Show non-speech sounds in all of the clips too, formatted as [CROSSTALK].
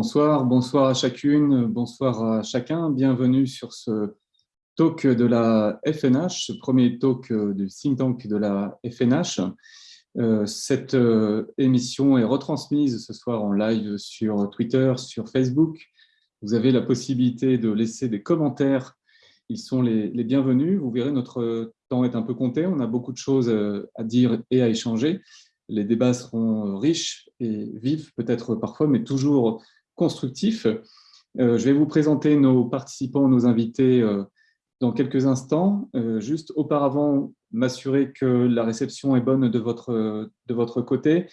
Bonsoir, bonsoir à chacune, bonsoir à chacun. Bienvenue sur ce talk de la FNH, ce premier talk du think tank de la FNH. Euh, cette euh, émission est retransmise ce soir en live sur Twitter, sur Facebook. Vous avez la possibilité de laisser des commentaires. Ils sont les, bienvenus. Vous verrez, notre temps est un peu compté. On a beaucoup de choses euh, à dire et à échanger. Les débats seront riches et vifs, peut-être parfois, mais toujours constructif. Euh, je vais vous présenter nos participants, nos invités euh, dans quelques instants. Euh, juste auparavant, m'assurer que la réception est bonne de votre, de votre côté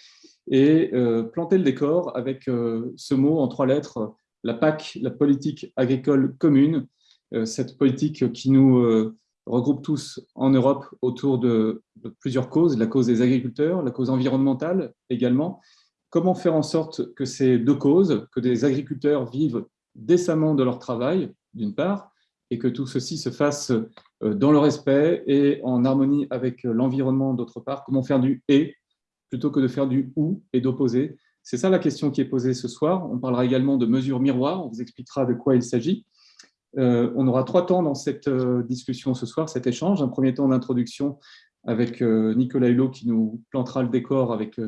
et planter le décor avec ce mot en trois lettres, la PAC, la politique agricole commune, cette politique qui nous regroupe tous en Europe autour de, de, plusieurs causes, la cause des agriculteurs, la cause environnementale également, comment faire en sorte que ces deux causes, que des agriculteurs vivent décemment de leur travail, d'une part, et que tout ceci se fasse euh, dans le respect et en harmonie avec l'environnement, d'autre part? Comment faire du « et » plutôt que de faire du « ou » et d'opposer? C'est ça la question qui est posée ce soir. On parlera également de mesures miroirs, on vous expliquera de quoi il s'agit. Euh, on aura trois temps dans cette euh, discussion ce soir, cet échange. Un premier temps d'introduction avec Nicolas Hulot qui nous plantera le décor avec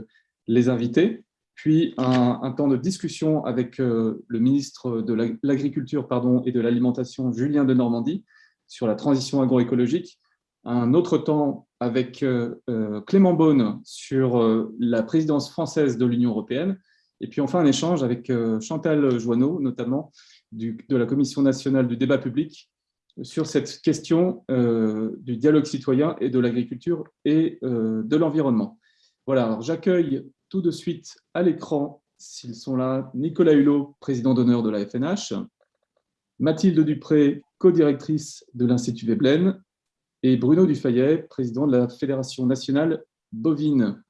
les invités puis un, temps de discussion avec euh, le ministre de l'Agriculture et de l'Alimentation, Julien de Normandie, sur la transition agroécologique, un autre temps avec euh, euh, Clément Beaune sur la présidence française de l'Union européenne, et puis enfin un échange avec Chantal Joanneau, notamment de la Commission nationale du débat public, sur cette question du dialogue citoyen et de l'agriculture et de l'environnement. Voilà, j'accueille tout de suite à l'écran, s'ils sont là, Nicolas Hulot, président d'honneur de la FNH, Mathilde Dupré, co-directrice de l'Institut Veblen, et Bruno Dufayet, président de la Fédération nationale bovine.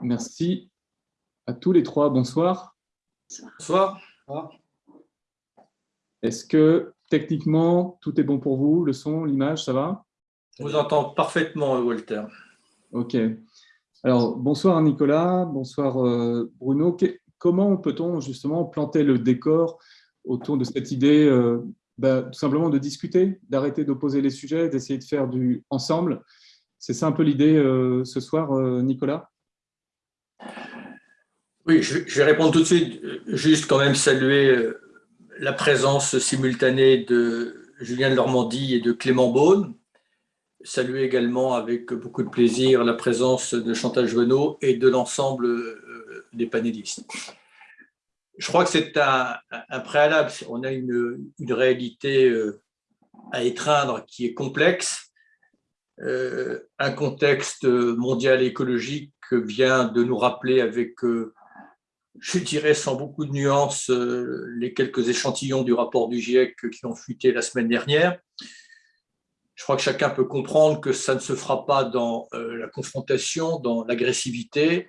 Merci à tous les trois. Bonsoir. Bonsoir. Est-ce que techniquement, tout est bon pour vous? Le son, l'image, ça va? Je vous entends parfaitement, Walter. Ok. Alors, bonsoir Nicolas, bonsoir euh, Bruno. comment peut-on justement planter le décor autour de cette idée euh, bah, tout simplement de discuter, d'arrêter d'opposer les sujets, d'essayer de faire du ensemble? C'est ça un peu l'idée euh, ce soir, Nicolas? Oui, je vais répondre tout de suite. Juste quand même saluer la présence simultanée de Julien de Normandie et de Clément Beaune, saluer également avec beaucoup de plaisir la présence de Chantal Juvenot et de l'ensemble euh, des panélistes. Je crois que c'est un, préalable. On a une, réalité euh, à étreindre qui est complexe. Euh, un contexte mondial écologique vient de nous rappeler avec, je dirais sans beaucoup de nuances, les quelques échantillons du rapport du GIEC qui ont fuité la semaine dernière je crois que chacun peut comprendre que ça ne se fera pas dans euh, la confrontation, dans l'agressivité,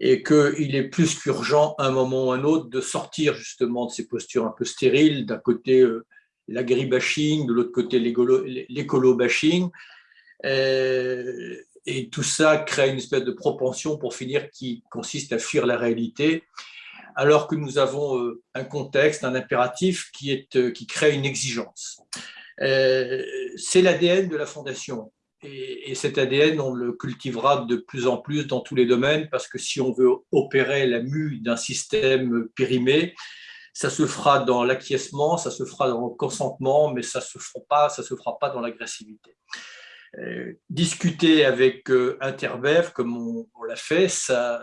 et qu'il est plus qu'urgent, à un moment ou à un autre, de sortir justement de ces postures un peu stériles, d'un côté euh, l'agribashing, de l'autre côté l'écolo-bashing, euh, et tout ça crée une espèce de propension, pour finir, qui consiste à fuir la réalité, alors que nous avons un contexte, un impératif qui, est, qui crée une exigence. Euh, c'est l'ADN de la Fondation. Et, cet ADN, on le cultivera de plus en plus dans tous les domaines, parce que si on veut opérer la mue d'un système périmé, ça se fera dans l'acquiescement, ça se fera dans le consentement, mais ça ne se, fera pas, se fera pas dans l'agressivité. Euh, discuter avec euh, Interbev, comme on, l'a fait, ça,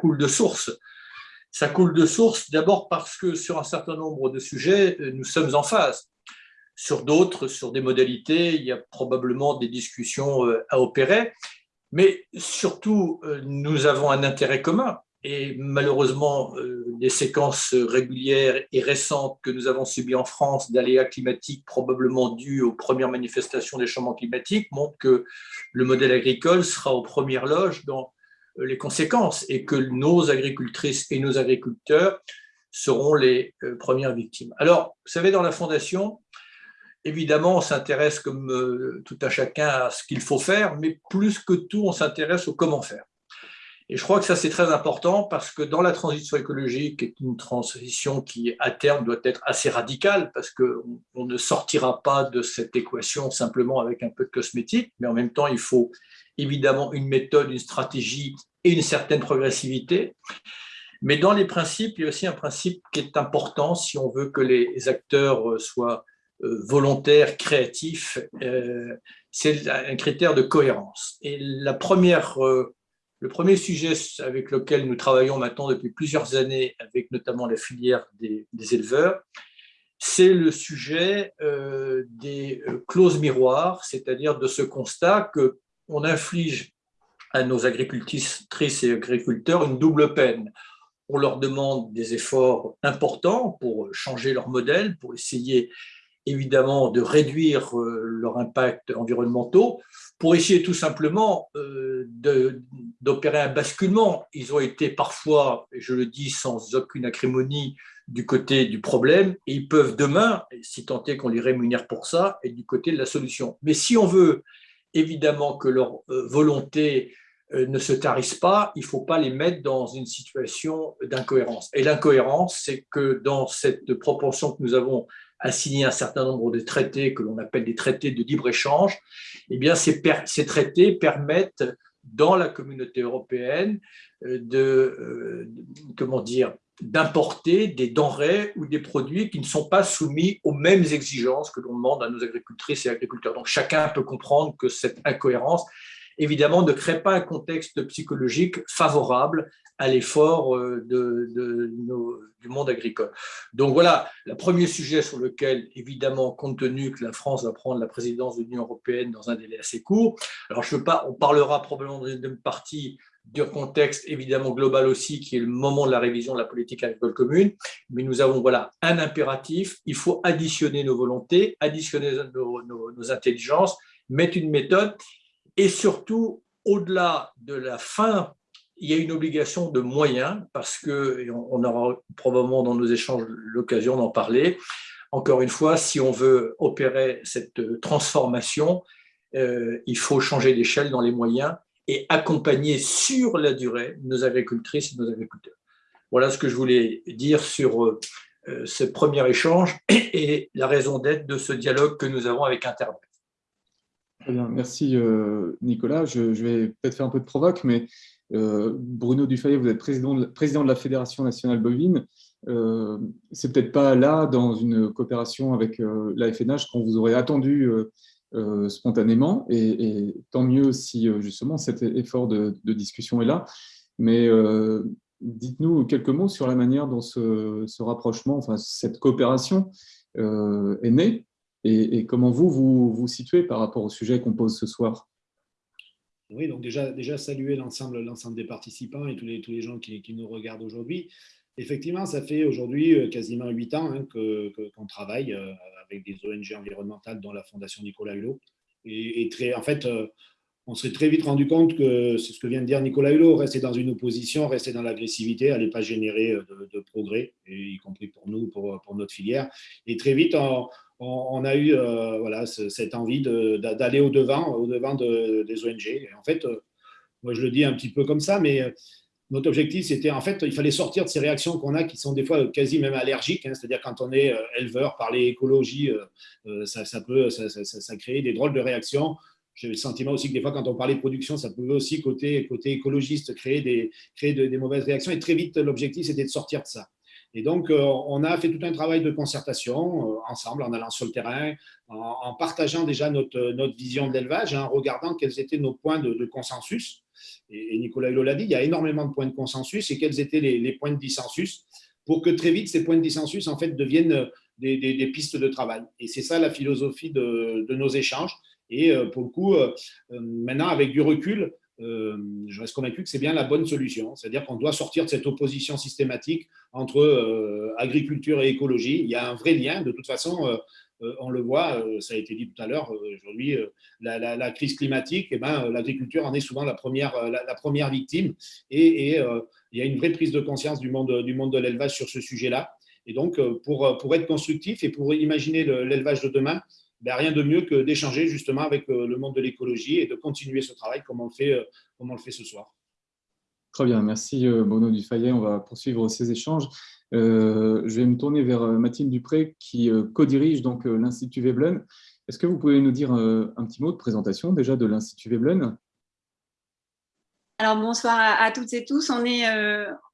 coule de source. Ça coule de source d'abord parce que sur un certain nombre de sujets, nous sommes en phase. Sur d'autres, sur des modalités, il y a probablement des discussions euh, à opérer, mais surtout, euh, nous avons un intérêt commun. Et malheureusement, les euh, séquences régulières et récentes que nous avons subies en France d'aléas climatiques probablement dus aux premières manifestations des changements climatiques montrent que le modèle agricole sera aux premières loges dans les conséquences et que nos agricultrices et nos agriculteurs seront les premières victimes. Alors, vous savez, dans la Fondation, Évidemment, on s'intéresse comme euh, tout à chacun à ce qu'il faut faire, mais plus que tout, on s'intéresse au comment faire. Et je crois que ça, c'est très important parce que dans la transition écologique, qui est une transition qui, à terme, doit être assez radicale parce qu'on on ne sortira pas de cette équation simplement avec un peu de cosmétique, mais en même temps, il faut évidemment une méthode, une stratégie et une certaine progressivité. Mais dans les principes, il y a aussi un principe qui est important si on veut que les acteurs soient euh, volontaires, créatifs, euh, c'est un critère de cohérence. Et la première euh, le premier sujet avec lequel nous travaillons maintenant depuis plusieurs années, avec notamment la filière des, éleveurs, c'est le sujet des clauses miroirs, c'est-à-dire de ce constat qu'on inflige à nos agricultrices et agriculteurs une double peine. On leur demande des efforts importants pour changer leur modèle, pour essayer évidemment de réduire euh, leur impact environnementaux, pour essayer tout simplement euh, d'opérer un basculement. Ils ont été parfois, je le dis sans aucune acrimonie, du côté du problème, et ils peuvent demain, si tant est qu'on les rémunère pour ça, être du côté de la solution. Mais si on veut évidemment que leur euh, volonté ne se tarisse pas, il ne faut pas les mettre dans une situation d'incohérence. Et l'incohérence, c'est que dans cette proportion que nous avons a signé un certain nombre de traités que l'on appelle des traités de libre-échange, eh ces, traités permettent dans la communauté européenne euh, de, euh, comment dire, d'importer des denrées ou des produits qui ne sont pas soumis aux mêmes exigences que l'on demande à nos agricultrices et agriculteurs. Donc chacun peut comprendre que cette incohérence, évidemment, ne crée pas un contexte psychologique favorable à l'effort euh, du monde agricole. Donc voilà, le premier sujet sur lequel, évidemment, compte tenu que la France va prendre la présidence de l'Union européenne dans un délai assez court, alors je veux pas, on parlera probablement d'une partie du contexte évidemment global aussi, qui est le moment de la révision de la politique agricole commune, mais nous avons voilà un impératif, il faut additionner nos volontés, additionner nos intelligences, mettre une méthode, et surtout, au-delà de la fin il y a une obligation de moyens, parce que, on aura probablement dans nos échanges l'occasion d'en parler, encore une fois, si on veut opérer cette transformation, euh, il faut changer d'échelle dans les moyens et accompagner sur la durée nos agricultrices et nos agriculteurs. Voilà ce que je voulais dire sur euh, ce premier échange et la raison d'être de ce dialogue que nous avons avec Internet. Merci euh, Nicolas. Je, vais peut-être faire un peu de provoque, mais euh, Bruno Dufayet, vous êtes président de, la Fédération nationale bovine. Euh, c'est peut-être pas là, dans une coopération avec euh, la FNH, qu'on vous aurait attendu spontanément, et, tant mieux si justement cet effort de, discussion est là. Mais dites-nous quelques mots sur la manière dont ce, rapprochement, enfin cette coopération est née, et, et, comment vous, vous vous situez par rapport au sujet qu'on pose ce soir? Oui, donc déjà, déjà saluer l'ensemble des participants et tous les, tous les gens qui, nous regardent aujourd'hui. Effectivement, ça fait aujourd'hui euh, quasiment huit ans hein, qu'on travaille euh, avec des ONG environnementales, dont la Fondation Nicolas Hulot. Et, très, en fait, euh, on s'est très vite rendu compte que c'est ce que vient de dire Nicolas Hulot, rester dans une opposition, rester dans l'agressivité, n'allait pas générer de, progrès, y compris pour nous, pour, notre filière. Et très vite, on, a eu euh, voilà, cette envie d'aller au-devant au -devant des ONG. En fait, euh, moi je le dis un petit peu comme ça, mais euh, notre objectif, c'était en fait, il fallait sortir de ces réactions qu'on a qui sont des fois quasi même allergiques. Hein. C'est-à-dire quand on est éleveur, parler écologie, ça, peut ça, créer des drôles de réactions. J'ai le sentiment aussi que des fois, quand on parlait production, ça pouvait aussi, côté, côté écologiste, créer, des, créer des mauvaises réactions. Et très vite, l'objectif, c'était de sortir de ça. Et donc, euh, on a fait tout un travail de concertation euh, ensemble, en allant sur le terrain, en, partageant déjà notre, notre vision de l'élevage, en regardant quels étaient nos points de, consensus. Et, Nicolas Hulot l'a dit, il y a énormément de points de consensus et quels étaient les, points de dissensus pour que très vite, ces points de dissensus en fait, deviennent des, pistes de travail. Et c'est ça la philosophie de, nos échanges. Et euh, pour le coup, maintenant, avec du recul, euh, je reste convaincu que c'est bien la bonne solution. C'est-à-dire qu'on doit sortir de cette opposition systématique entre euh, agriculture et écologie. Il y a un vrai lien. De toute façon, euh, on le voit, ça a été dit tout à l'heure, aujourd'hui, la, crise climatique, eh ben, l'agriculture en est souvent la première, la, première victime. Et, et il y a une vraie prise de conscience du monde, du monde de l'élevage sur ce sujet-là. Et donc, pour, pour être constructif et pour imaginer l'élevage de demain, ben, rien de mieux que d'échanger justement avec euh, le monde de l'écologie et de continuer ce travail comme on le fait, euh, comme on le fait ce soir. Très bien, merci Bruno Dufayet. On va poursuivre ces échanges. je vais me tourner vers Mathilde Dupré qui co-dirige donc l'Institut Veblen. Est-ce que vous pouvez nous dire un petit mot de présentation déjà de l'Institut Veblen? Alors bonsoir à, toutes et tous. On est,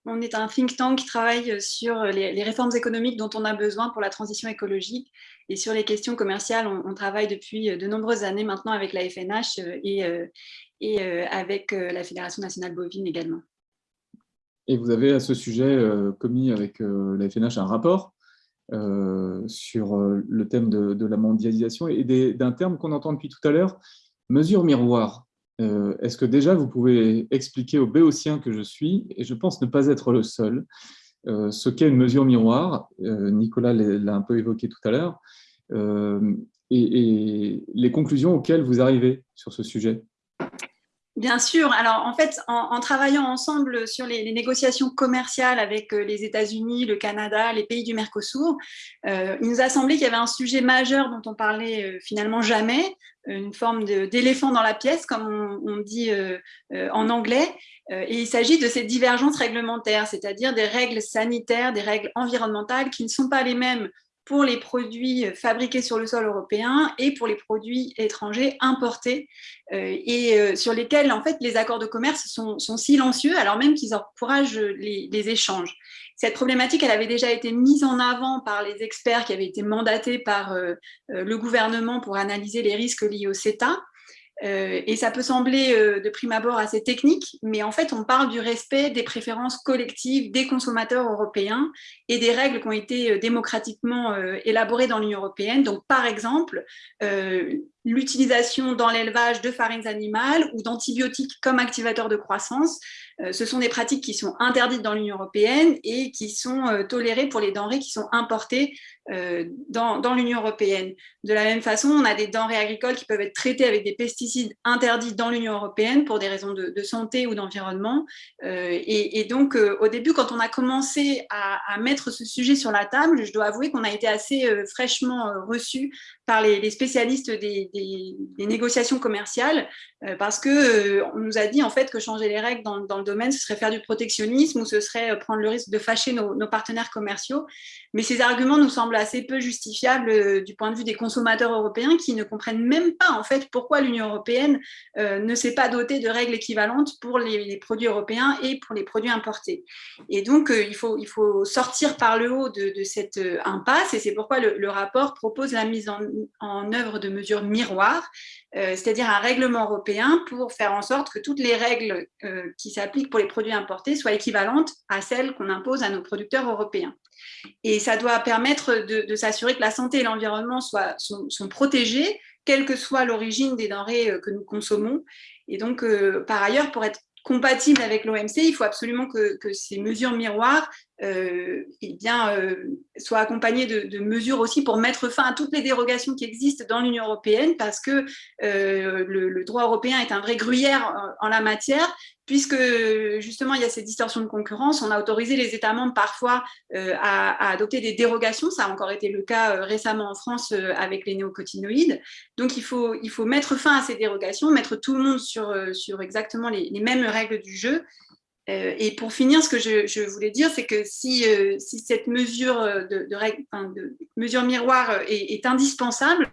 on est un think tank qui travaille sur les, réformes économiques dont on a besoin pour la transition écologique. Et sur les questions commerciales, on, travaille depuis de nombreuses années maintenant avec la FNH et, et avec la Fédération nationale bovine également. Et vous avez à ce sujet commis avec la FNH un rapport sur le thème de la mondialisation et d'un terme qu'on entend depuis tout à l'heure, mesure miroir. Euh, est-ce que déjà vous pouvez expliquer aux béotiens que je suis, et je pense ne pas être le seul, euh, ce qu'est une mesure miroir? Euh, Nicolas l'a un peu évoqué tout à l'heure, et, les conclusions auxquelles vous arrivez sur ce sujet? Bien sûr. Alors, en fait, en, travaillant ensemble sur les, négociations commerciales avec les États-Unis, le Canada, les pays du Mercosur, il nous a semblé qu'il y avait un sujet majeur dont on parlait finalement jamais, une forme d'éléphant dans la pièce, comme on, dit euh, euh, en anglais. Euh, et il s'agit de ces divergences réglementaires, c'est-à-dire des règles sanitaires, des règles environnementales qui ne sont pas les mêmes pour les produits fabriqués sur le sol européen et pour les produits étrangers importés et sur lesquels en fait les accords de commerce sont, silencieux alors même qu'ils encouragent les, les, échanges. Cette problématique, elle avait déjà été mise en avant par les experts qui avaient été mandatés par euh, euh, le gouvernement pour analyser les risques liés au CETA. Euh, et ça peut sembler de prime abord assez technique, mais en fait, on parle du respect des préférences collectives des consommateurs européens et des règles qui ont été démocratiquement élaborées dans l'Union européenne. Donc, par exemple, l'utilisation dans l'élevage de farines animales ou d'antibiotiques comme activateurs de croissance euh, ce sont des pratiques qui sont interdites dans l'Union européenne et qui sont euh, tolérées pour les denrées qui sont importées euh, dans, l'Union européenne. De la même façon, on a des denrées agricoles qui peuvent être traitées avec des pesticides interdits dans l'Union européenne pour des raisons de, santé ou d'environnement. et, donc, au début, quand on a commencé à, mettre ce sujet sur la table, je dois avouer qu'on a été assez fraîchement reçus par les, spécialistes des, négociations commerciales parce qu'on nous a dit en fait que changer les règles dans, le domaine, ce serait faire du protectionnisme ou ce serait euh, prendre le risque de fâcher nos, partenaires commerciaux. Mais ces arguments nous semblent assez peu justifiables euh, du point de vue des consommateurs européens qui ne comprennent même pas en fait pourquoi l'Union européenne euh, ne s'est pas dotée de règles équivalentes pour les, produits européens et pour les produits importés. Et donc, il, faut, il faut sortir par le haut de, cette impasse et c'est pourquoi le, rapport propose la mise en, œuvre de mesures miroirs euh, c'est-à-dire un règlement européen pour faire en sorte que toutes les règles euh, qui s'appliquent pour les produits importés soient équivalentes à celles qu'on impose à nos producteurs européens. Et ça doit permettre de, s'assurer que la santé et l'environnement sont, protégés, quelle que soit l'origine des denrées euh, que nous consommons. Et donc, par ailleurs, pour être compatible avec l'OMC, il faut absolument que, ces mesures miroirs euh, eh bien, euh, soient accompagnées de, mesures aussi pour mettre fin à toutes les dérogations qui existent dans l'Union européenne, parce que euh, le, droit européen est un vrai gruyère en la matière, puisque justement il y a ces distorsions de concurrence, on a autorisé les États membres parfois euh, à, adopter des dérogations, ça a encore été le cas récemment en France avec les néocotinoïdes, donc il faut, il faut mettre fin à ces dérogations, mettre tout le monde sur, sur exactement les mêmes règles du jeu, euh, et pour finir, ce que je, voulais dire, c'est que si, euh, cette mesure, de, de, mesure miroir est, indispensable,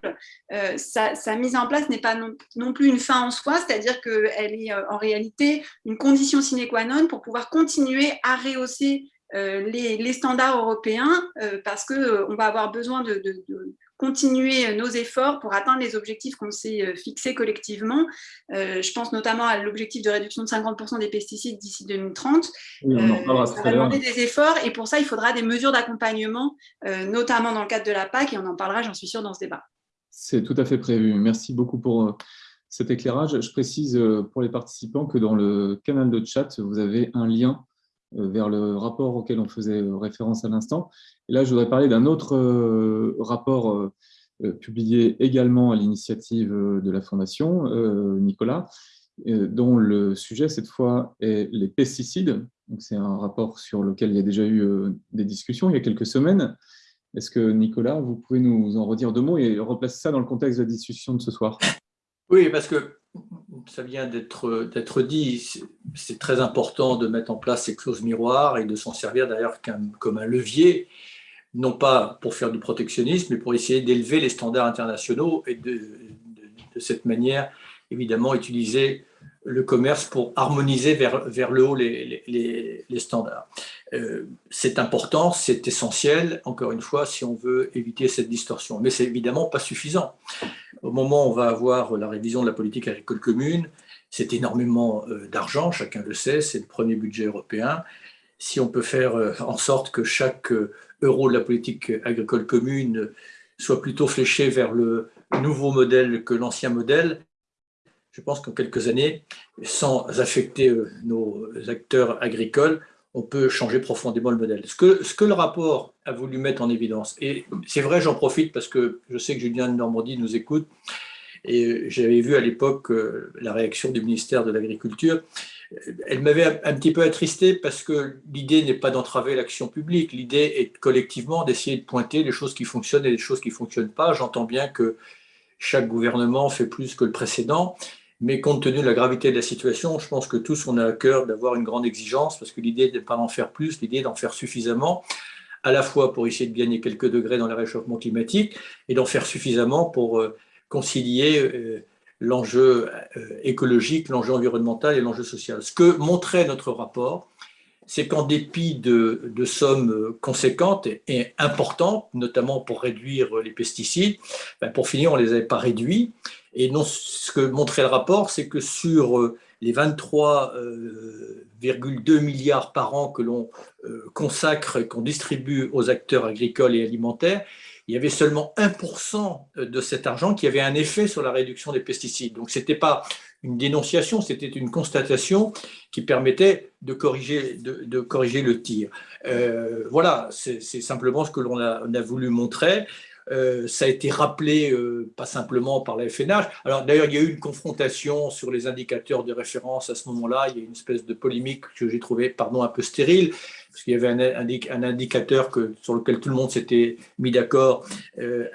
euh, sa, mise en place n'est pas non, plus une fin en soi, c'est-à-dire qu'elle est en réalité une condition sine qua non pour pouvoir continuer à rehausser les, standards européens, parce qu'on va avoir besoin de, continuer nos efforts pour atteindre les objectifs qu'on s'est euh, fixés collectivement. Euh, je pense notamment à l'objectif de réduction de 50% des pesticides d'ici 2030. Oui, on en euh, ça va demander des efforts et pour ça, il faudra des mesures d'accompagnement, notamment dans le cadre de la PAC, et on en parlera, j'en suis sûre, dans ce débat. C'est tout à fait prévu. Merci beaucoup pour cet éclairage. Je précise pour les participants que dans le canal de chat, vous avez un lien euh, vers le rapport auquel on faisait euh, référence à l'instant. Et là, je voudrais parler d'un autre euh, rapport publié également à l'initiative de la Fondation, Nicolas, dont le sujet cette fois est les pesticides. C'est un rapport sur lequel il y a déjà eu des discussions il y a quelques semaines. Est-ce que Nicolas, vous pouvez nous en redire deux mots et replacer ça dans le contexte de la discussion de ce soir? Oui, parce que ça vient d'être dit, c'est très important de mettre en place ces clauses miroirs et de s'en servir d'ailleurs comme un levier, non pas pour faire du protectionnisme, mais pour essayer d'élever les standards internationaux et de, de, cette manière, évidemment, utiliser le commerce pour harmoniser vers, le haut les standards. Euh, c'est important, c'est essentiel, encore une fois, si on veut éviter cette distorsion. Mais c'est évidemment pas suffisant. Au moment où on va avoir la révision de la politique agricole commune, c'est énormément euh, d'argent, chacun le sait, c'est le premier budget européen. Si on peut faire euh, en sorte que chaque euro de la politique agricole commune soit plutôt fléché vers le nouveau modèle que l'ancien modèle, je pense qu'en quelques années, sans affecter nos acteurs agricoles, on peut changer profondément le modèle. Ce que, ce que le rapport a voulu mettre en évidence, et c'est vrai, j'en profite parce que je sais que Julien de Normandie nous écoute, et j'avais vu à l'époque euh, la réaction du ministère de l'Agriculture. Elle m'avait un petit peu attristé parce que l'idée n'est pas d'entraver l'action publique, l'idée est collectivement d'essayer de pointer les choses qui fonctionnent et les choses qui ne fonctionnent pas. J'entends bien que chaque gouvernement fait plus que le précédent, mais compte tenu de la gravité de la situation, je pense que tous, on a à cœur d'avoir une grande exigence, parce que l'idée n'est pas d'en faire plus, l'idée d'en faire suffisamment, à la fois pour essayer de gagner quelques degrés dans le réchauffement climatique, et d'en faire suffisamment pour euh, concilier euh, l'enjeu euh, écologique, l'enjeu environnemental et l'enjeu social. Ce que montrait notre rapport, c'est qu'en dépit de, sommes conséquentes et, importantes, notamment pour réduire les pesticides, ben, pour finir, on ne les avait pas réduits. Et non, ce que montrait le rapport, c'est que sur euh, les 23,2 euh, milliards par an que l'on euh, consacre qu'on distribue aux acteurs agricoles et alimentaires, il y avait seulement 1% de cet argent qui avait un effet sur la réduction des pesticides. Donc, ce n'était pas une dénonciation, c'était une constatation qui permettait de corriger, le tir. voilà, c'est simplement ce que l'on a, voulu montrer. Euh, ça a été rappelé euh, pas simplement par la FNH. Alors d'ailleurs, il y a eu une confrontation sur les indicateurs de référence à ce moment-là. Il y a une espèce de polémique que j'ai trouvé, pardon, un peu stérile, parce qu'il y avait un, indicateur que, sur lequel tout le monde s'était mis d'accord euh,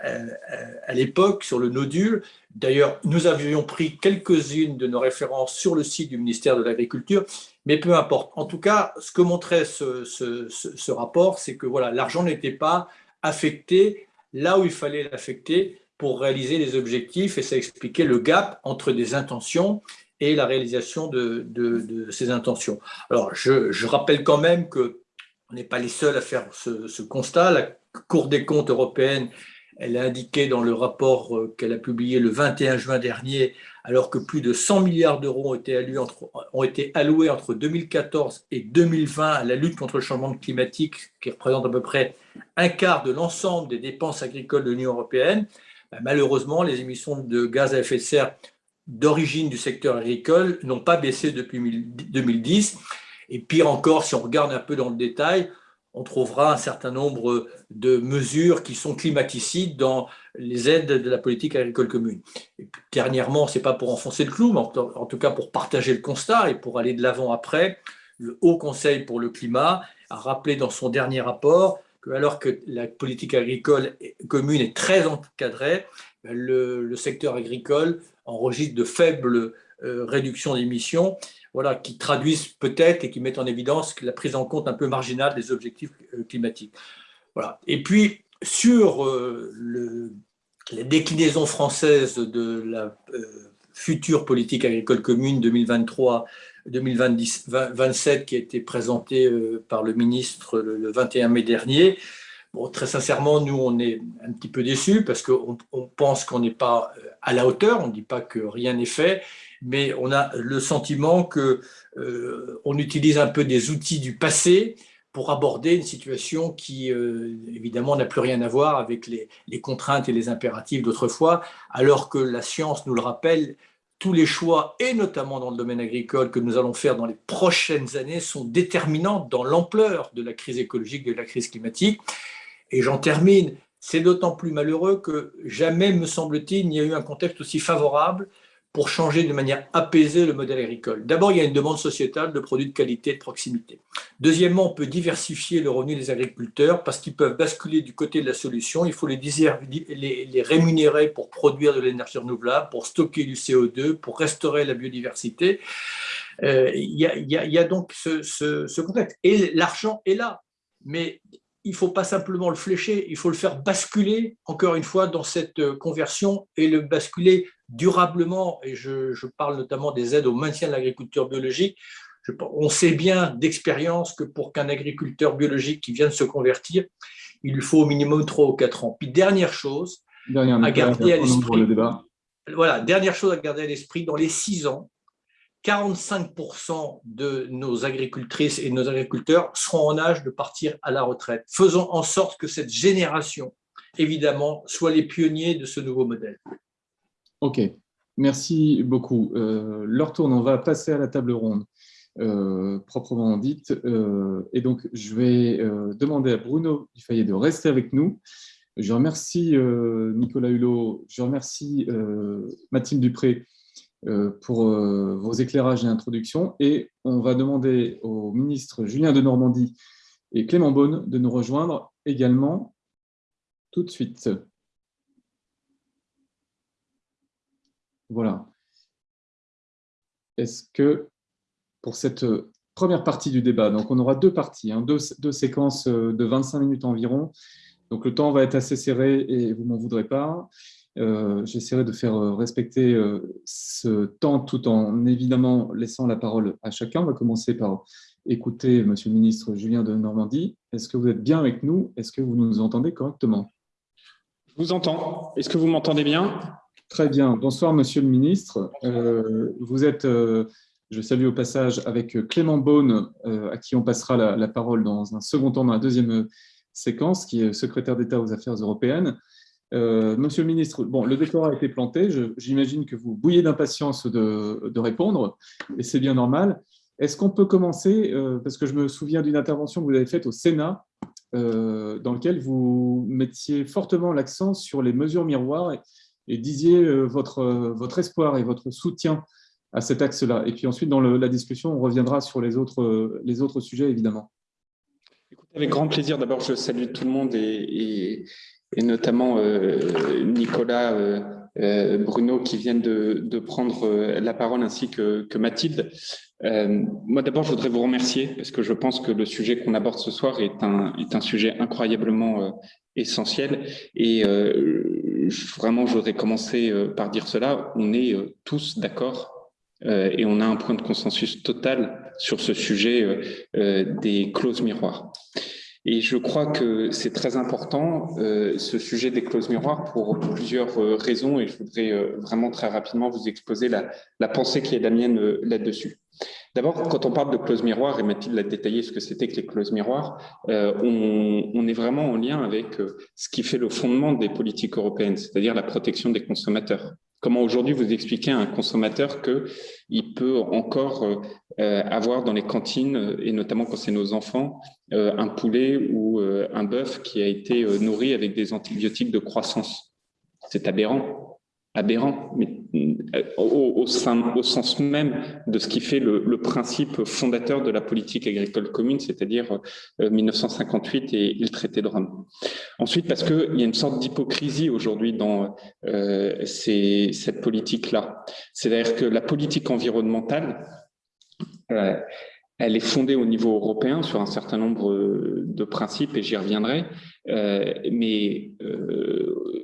à, l'époque, sur le nodule. D'ailleurs, nous avions pris quelques-unes de nos références sur le site du ministère de l'Agriculture, mais peu importe. En tout cas, ce que montrait ce, ce, ce rapport, c'est que voilà, l'argent n'était pas affecté là où il fallait l'affecter pour réaliser les objectifs et ça expliquait le gap entre des intentions et la réalisation de, ces intentions. Alors, je, rappelle quand même que on n'est pas les seuls à faire ce, ce, constat. La Cour des comptes européenne, elle a indiqué dans le rapport euh, qu'elle a publié le 21 juin dernier alors que plus de 100 milliards d'euros ont, été alloués entre, ont été alloués entre 2014 et 2020 à la lutte contre le changement climatique, qui représente à peu près un quart de l'ensemble des dépenses agricoles de l'Union européenne, ben, malheureusement, les émissions de gaz à effet de serre d'origine du secteur agricole n'ont pas baissé depuis 2010. Et pire encore, si on regarde un peu dans le détail, on trouvera un certain nombre de mesures qui sont climaticides dans les aides de la politique agricole commune. Dernièrement, ce n'est pas pour enfoncer le clou, mais en tout cas pour partager le constat et pour aller de l'avant après, le Haut Conseil pour le climat a rappelé dans son dernier rapport que alors que la politique agricole commune est très encadrée, le, secteur agricole enregistre de faibles euh, réductions d'émissions voilà, qui traduisent peut-être et qui mettent en évidence la prise en compte un peu marginale des objectifs euh, climatiques. Voilà. Et puis, sur euh, le, la déclinaison française de la euh, future politique agricole commune 2023-2027 qui a été présentée par le ministre le, 21 mai dernier, Bon, très sincèrement, nous, on est un petit peu déçus parce qu'on on pense qu'on n'est pas à la hauteur, on ne dit pas que rien n'est fait, mais on a le sentiment qu'on euh, utilise un peu des outils du passé pour aborder une situation qui, euh, évidemment, n'a plus rien à voir avec les, contraintes et les impératifs d'autrefois, alors que la science nous le rappelle, tous les choix, et notamment dans le domaine agricole, que nous allons faire dans les prochaines années sont déterminants dans l'ampleur de la crise écologique de la crise climatique. Et j'en termine, c'est d'autant plus malheureux que jamais, me semble-t-il, il n'y a eu un contexte aussi favorable pour changer de manière apaisée le modèle agricole. D'abord, il y a une demande sociétale de produits de qualité et de proximité. Deuxièmement, on peut diversifier le revenu des agriculteurs parce qu'ils peuvent basculer du côté de la solution. Il faut les, rémunérer pour produire de l'énergie renouvelable, pour stocker du CO2, pour restaurer la biodiversité. Il y, a, donc ce, ce contexte. Et l'argent est là, mais il ne faut pas simplement le flécher, il faut le faire basculer, encore une fois, dans cette euh, conversion et le basculer durablement. Et je, parle notamment des aides au maintien de l'agriculture biologique. on sait bien d'expérience que pour qu'un agriculteur biologique qui vient de se convertir, il lui faut au minimum 3 ou 4 ans. Puis dernière chose à garder à l'esprit. Voilà, dernière chose à garder à l'esprit, dans les 6 ans, 45% de nos agricultrices et nos agriculteurs seront en âge de partir à la retraite. Faisons en sorte que cette génération, évidemment, soit les pionniers de ce nouveau modèle. OK, merci beaucoup. Euh, leur tourne, on va passer à la table ronde. Euh, proprement dite. Euh, et donc, je vais demander à Bruno Dufayet de rester avec nous. Je remercie Nicolas Hulot, je remercie Mathilde Dupré euh, pour euh, vos éclairages et introductions. Et on va demander au ministre Julien de Normandie et Clément Beaune de nous rejoindre également tout de suite. Voilà. Est-ce que pour cette première partie du débat, donc on aura deux parties, hein, deux, séquences de 25 minutes environ, donc le temps va être assez serré et vous m'en voudrez pas. Euh, j'essaierai de faire euh, respecter euh, ce temps tout en évidemment laissant la parole à chacun. On va commencer par écouter Monsieur le ministre Julien de Normandie. Est-ce que vous êtes bien avec nous? Est-ce que vous nous entendez correctement? Je vous entends. Est-ce que vous m'entendez bien? Très bien. Bonsoir Monsieur le ministre. vous êtes, je salue au passage, avec Clément Beaune, à qui on passera la, parole dans un second temps, dans la deuxième séquence, qui est secrétaire d'État aux affaires européennes. Euh, monsieur le ministre, bon, le décor a été planté. J'imagine que vous bouillez d'impatience de, répondre, et c'est bien normal. Est-ce qu'on peut commencer, euh, parce que je me souviens d'une intervention que vous avez faite au Sénat, euh, dans laquelle vous mettiez fortement l'accent sur les mesures miroirs et, disiez votre, votre espoir et votre soutien à cet axe-là. Et puis ensuite, dans la discussion, on reviendra sur les autres, les autres sujets, évidemment. Avec grand plaisir. D'abord, je salue tout le monde et, notamment euh, Nicolas euh, euh, Bruno qui viennent de, prendre la parole ainsi que, Mathilde. moi d'abord je voudrais vous remercier parce que je pense que le sujet qu'on aborde ce soir est un, est un sujet incroyablement essentiel et vraiment je voudrais commencer par dire cela, on est tous d'accord et on a un point de consensus total sur ce sujet des clauses miroirs. Et je crois que c'est très important, euh, ce sujet des clauses miroirs, pour plusieurs euh, raisons, et je voudrais euh, vraiment très rapidement vous exposer la, pensée qui est la mienne là-dessus. D'abord, quand on parle de clauses miroirs, et Mathilde l'a détaillé ce que c'était que les clauses miroirs, on, on, est vraiment en lien avec ce qui fait le fondement des politiques européennes, c'est-à-dire la protection des consommateurs. Comment aujourd'hui vous expliquez à un consommateur qu'il peut encore euh, avoir dans les cantines, et notamment quand c'est nos enfants, euh, un poulet ou euh, un bœuf qui a été nourri avec des antibiotiques de croissance? C'est aberrant aberrant, mais euh, au, au, sens même de ce qui fait le, principe fondateur de la politique agricole commune, c'est-à-dire 1958 euh, et, le traité de Rome. Ensuite, parce qu'il y a une sorte d'hypocrisie aujourd'hui dans euh, cette politique-là. C'est-à-dire que la politique environnementale, elle est fondée au niveau européen sur un certain nombre de principes, et j'y reviendrai, mais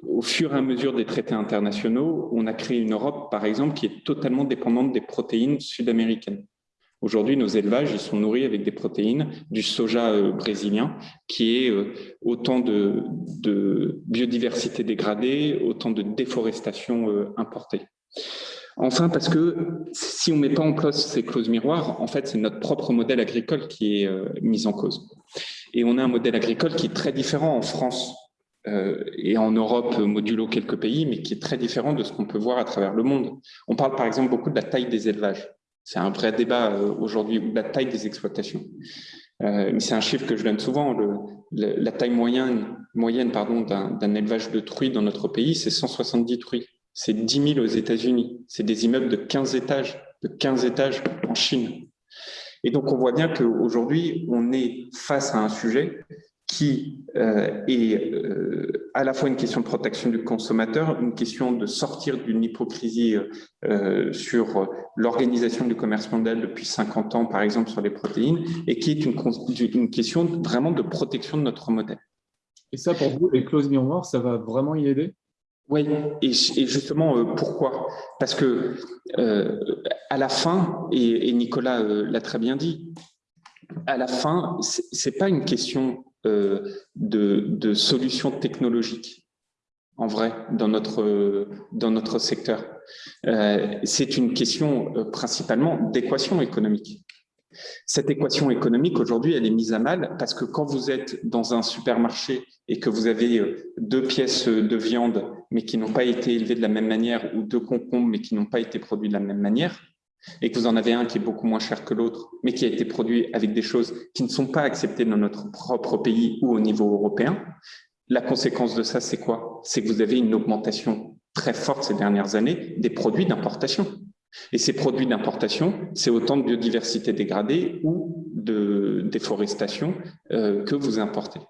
au fur et à mesure des traités internationaux, on a créé une Europe, par exemple, qui est totalement dépendante des protéines sud-américaines. Aujourd'hui, nos élevages sont nourris avec des protéines du soja euh, brésilien, qui est euh, autant de, biodiversité dégradée, autant de déforestation euh, importée. Enfin, parce que si on ne met pas en place ces clauses miroirs, en fait, c'est notre propre modèle agricole qui est mis en cause. Et on a un modèle agricole qui est très différent en France euh, et en Europe modulo quelques pays, mais qui est très différent de ce qu'on peut voir à travers le monde. On parle par exemple beaucoup de la taille des élevages. C'est un vrai débat euh, aujourd'hui, ou de la taille des exploitations. Euh, c'est un chiffre que je donne souvent. La taille moyenne, moyenne d'un élevage de truies dans notre pays, c'est 170 truies. C'est 10 000 aux États-Unis. C'est des immeubles de 15 étages, de 15 étages en Chine. Et donc, on voit bien qu'aujourd'hui, on est face à un sujet qui euh, est euh, à la fois une question de protection du consommateur, une question de sortir d'une hypocrisie euh, sur l'organisation du commerce mondial depuis 50 ans, par exemple, sur les protéines, et qui est une, une question vraiment de protection de notre modèle. Et ça, pour vous, les clauses miroirs, ça va vraiment y aider? Oui, et, justement, pourquoi? Parce que à la fin, et, Nicolas l'a très bien dit, à la fin, ce n'est pas une question euh, de, solutions technologiques, en vrai, dans notre, dans notre secteur. Euh, c'est une question euh, principalement d'équation économique. Cette équation économique, aujourd'hui, elle est mise à mal parce que quand vous êtes dans un supermarché et que vous avez deux pièces de viande mais qui n'ont pas été élevées de la même manière ou deux concombres mais qui n'ont pas été produits de la même manière, et que vous en avez un qui est beaucoup moins cher que l'autre, mais qui a été produit avec des choses qui ne sont pas acceptées dans notre propre pays ou au niveau européen, la conséquence de ça, c'est quoi? C'est que vous avez une augmentation très forte ces dernières années des produits d'importation. Et ces produits d'importation, c'est autant de biodiversité dégradée ou de déforestation euh, que vous importez.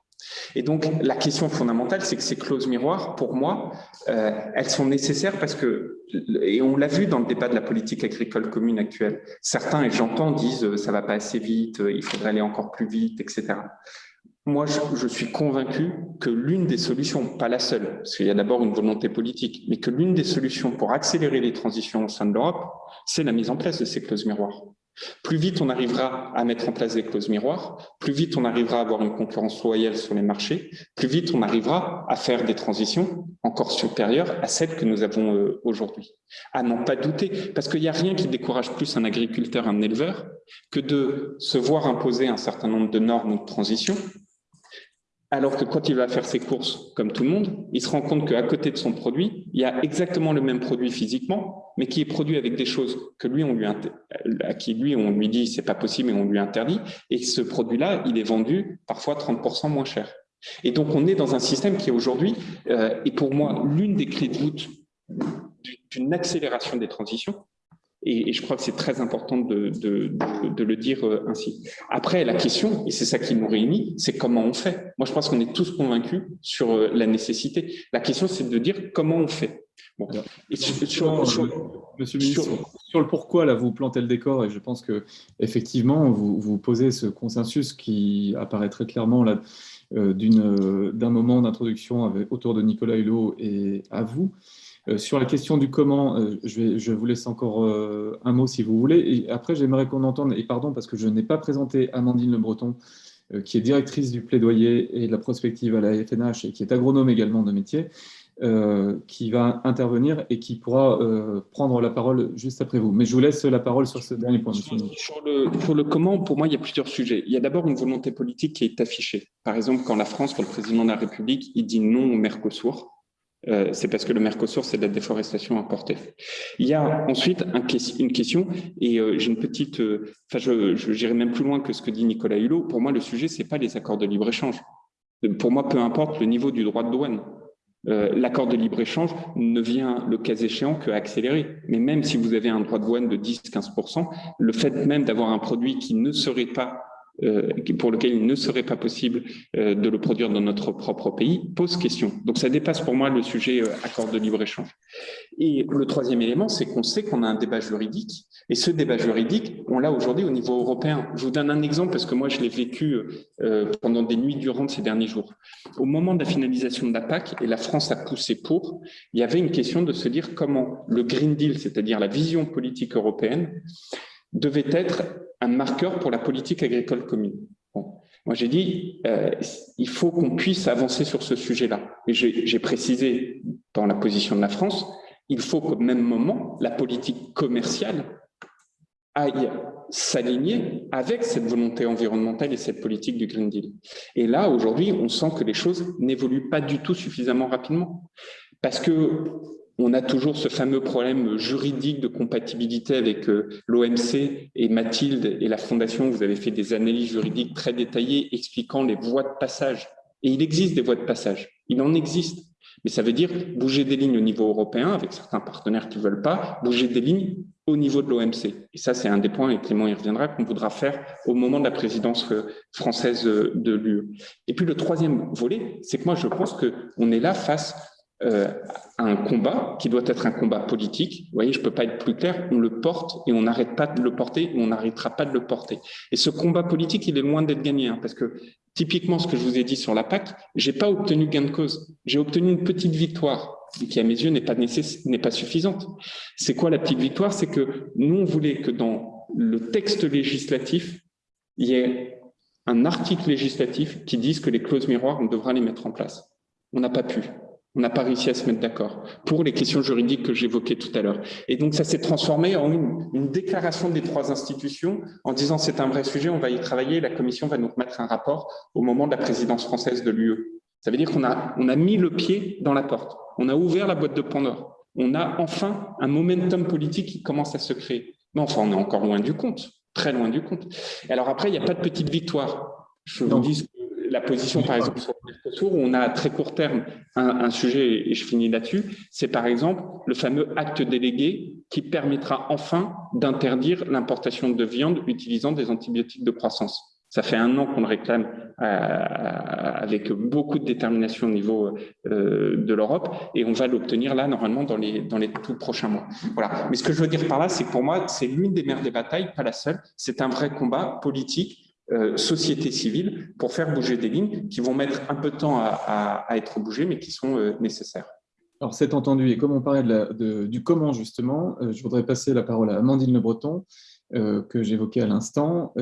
Et donc, la question fondamentale, c'est que ces clauses miroirs, pour moi, euh, elles sont nécessaires parce que, et on l'a vu dans le débat de la politique agricole commune actuelle, certains, et j'entends, disent euh, ça va pas assez vite, euh, il faudrait aller encore plus vite, etc. Moi, je, suis convaincu que l'une des solutions, pas la seule, parce qu'il y a d'abord une volonté politique, mais que l'une des solutions pour accélérer les transitions au sein de l'Europe, c'est la mise en place de ces clauses miroirs. Plus vite on arrivera à mettre en place des clauses miroirs, plus vite on arrivera à avoir une concurrence loyale sur les marchés, plus vite on arrivera à faire des transitions encore supérieures à celles que nous avons euh, aujourd'hui. À n'en pas douter, parce qu'il n'y a rien qui décourage plus un agriculteur, un éleveur, que de se voir imposer un certain nombre de normes de transition alors que quand il va faire ses courses, comme tout le monde, il se rend compte qu'à côté de son produit, il y a exactement le même produit physiquement, mais qui est produit avec des choses que lui, on lui à qui lui, on lui dit c'est pas possible et on lui interdit. Et ce produit-là, il est vendu parfois 30% moins cher. Et donc, on est dans un système qui aujourd'hui, euh, est pour moi, l'une des clés de voûte d'une accélération des transitions, et, je crois que c'est très important de, le dire euh, ainsi. Après, la question, et c'est ça qui nous réunit, c'est comment on fait. Moi, je pense qu'on est tous convaincus sur euh, la nécessité. La question, c'est de dire comment on fait. sur, Monsieur le ministre, sur, le pourquoi, là, vous plantez le décor, et je pense que effectivement, vous, vous posez ce consensus qui apparaît très clairement là, euh, d'un moment d'introduction autour de Nicolas Hulot et à vous. Euh, sur la question du comment, euh, je, vous laisse encore euh, un mot si vous voulez. Après, j'aimerais qu'on entende, et pardon parce que je n'ai pas présenté Amandine Le Breton, qui est directrice du plaidoyer et de la prospective à la FNH et qui est agronome également de métier, qui va intervenir et qui pourra prendre la parole juste après vous. Mais je vous laisse la parole sur ce dernier point. Sur le, sur le comment, pour moi, il y a plusieurs sujets. Il y a d'abord une volonté politique qui est affichée. Par exemple, quand la France, quand le président de la République, il dit non au Mercosur, euh, c'est parce que le Mercosur, c'est de la déforestation importée. Il y a ensuite une question, et euh, j'ai une petite... Euh, enfin, je j'irai même plus loin que ce que dit Nicolas Hulot. Pour moi, le sujet, c'est pas les accords de libre-échange. Pour moi, peu importe le niveau du droit de douane. L'accord de libre-échange ne vient, le cas échéant, qu'accélérer. Mais même si vous avez un droit de douane de 10-15%, le fait même d'avoir un produit qui ne serait pas pour lequel il ne serait pas possible euh, de le produire dans notre propre pays, pose question. Donc ça dépasse pour moi le sujet euh, accord de libre-échange. Et le troisième élément, c'est qu'on sait qu'on a un débat juridique, et ce débat juridique, on l'a aujourd'hui au niveau européen. Je vous donne un exemple parce que moi, je l'ai vécu pendant des nuits durant ces derniers jours. Au moment de la finalisation de la PAC, et la France a poussé pour, il y avait une question de se dire comment le Green Deal, c'est-à-dire la vision politique européenne, devait être un marqueur pour la politique agricole commune. Moi, j'ai dit, euh, il faut qu'on puisse avancer sur ce sujet-là. Et j'ai précisé dans la position de la France, il faut qu'au même moment, la politique commerciale aille s'aligner avec cette volonté environnementale et cette politique du Green Deal. Et là, aujourd'hui, on sent que les choses n'évoluent pas du tout suffisamment rapidement. Parce que on a toujours ce fameux problème juridique de compatibilité avec euh, l'OMC et Mathilde et la Fondation. Vous avez fait des analyses juridiques très détaillées expliquant les voies de passage. Et il existe des voies de passage. Il en existe. Mais ça veut dire bouger des lignes au niveau européen, avec certains partenaires qui ne veulent pas, bouger des lignes au niveau de l'OMC. Et ça, c'est un des points, et Clément y reviendra, qu'on voudra faire au moment de la présidence euh, française euh, de l'UE. Et puis le troisième volet, c'est que moi, je pense qu'on est là face euh, un combat qui doit être un combat politique. Vous voyez, je ne peux pas être plus clair, on le porte et on n'arrête pas de le porter on n'arrêtera pas de le porter. Et ce combat politique, il est loin d'être gagné, hein, parce que typiquement ce que je vous ai dit sur la PAC, j'ai pas obtenu gain de cause, j'ai obtenu une petite victoire qui à mes yeux n'est pas, n'est pas suffisante. C'est quoi la petite victoire? C'est que nous, on voulait que dans le texte législatif, il y ait un article législatif qui dise que les clauses miroirs, on devra les mettre en place. On n'a pas pu. On n'a pas réussi à se mettre d'accord pour les questions juridiques que j'évoquais tout à l'heure. Et donc, ça s'est transformé en une, déclaration des trois institutions en disant c'est un vrai sujet, on va y travailler, la Commission va nous remettre un rapport au moment de la présidence française de l'UE. Ça veut dire qu'on a, on a mis le pied dans la porte, on a ouvert la boîte de Pandore, on a enfin un momentum politique qui commence à se créer. Mais enfin, on est encore loin du compte, très loin du compte. Et alors après, il n'y a pas de petite victoire. Je vous dis la position, par exemple, sur Mercosur, où on a à très court terme un, sujet, et je finis là-dessus, c'est par exemple le fameux acte délégué qui permettra enfin d'interdire l'importation de viande utilisant des antibiotiques de croissance. Ça fait un an qu'on le réclame euh, avec beaucoup de détermination au niveau euh, de l'Europe et on va l'obtenir là, normalement, dans les, dans tout prochains mois. Voilà. Mais ce que je veux dire par là, c'est pour moi, c'est l'une des mères des batailles, pas la seule. C'est un vrai combat politique euh, société civile pour faire bouger des lignes qui vont mettre un peu de temps à, être bougées, mais qui sont euh, nécessaires. Alors, c'est entendu. Et comme on parlait de du comment, justement, euh, je voudrais passer la parole à Amandine Le Breton, que j'évoquais à l'instant.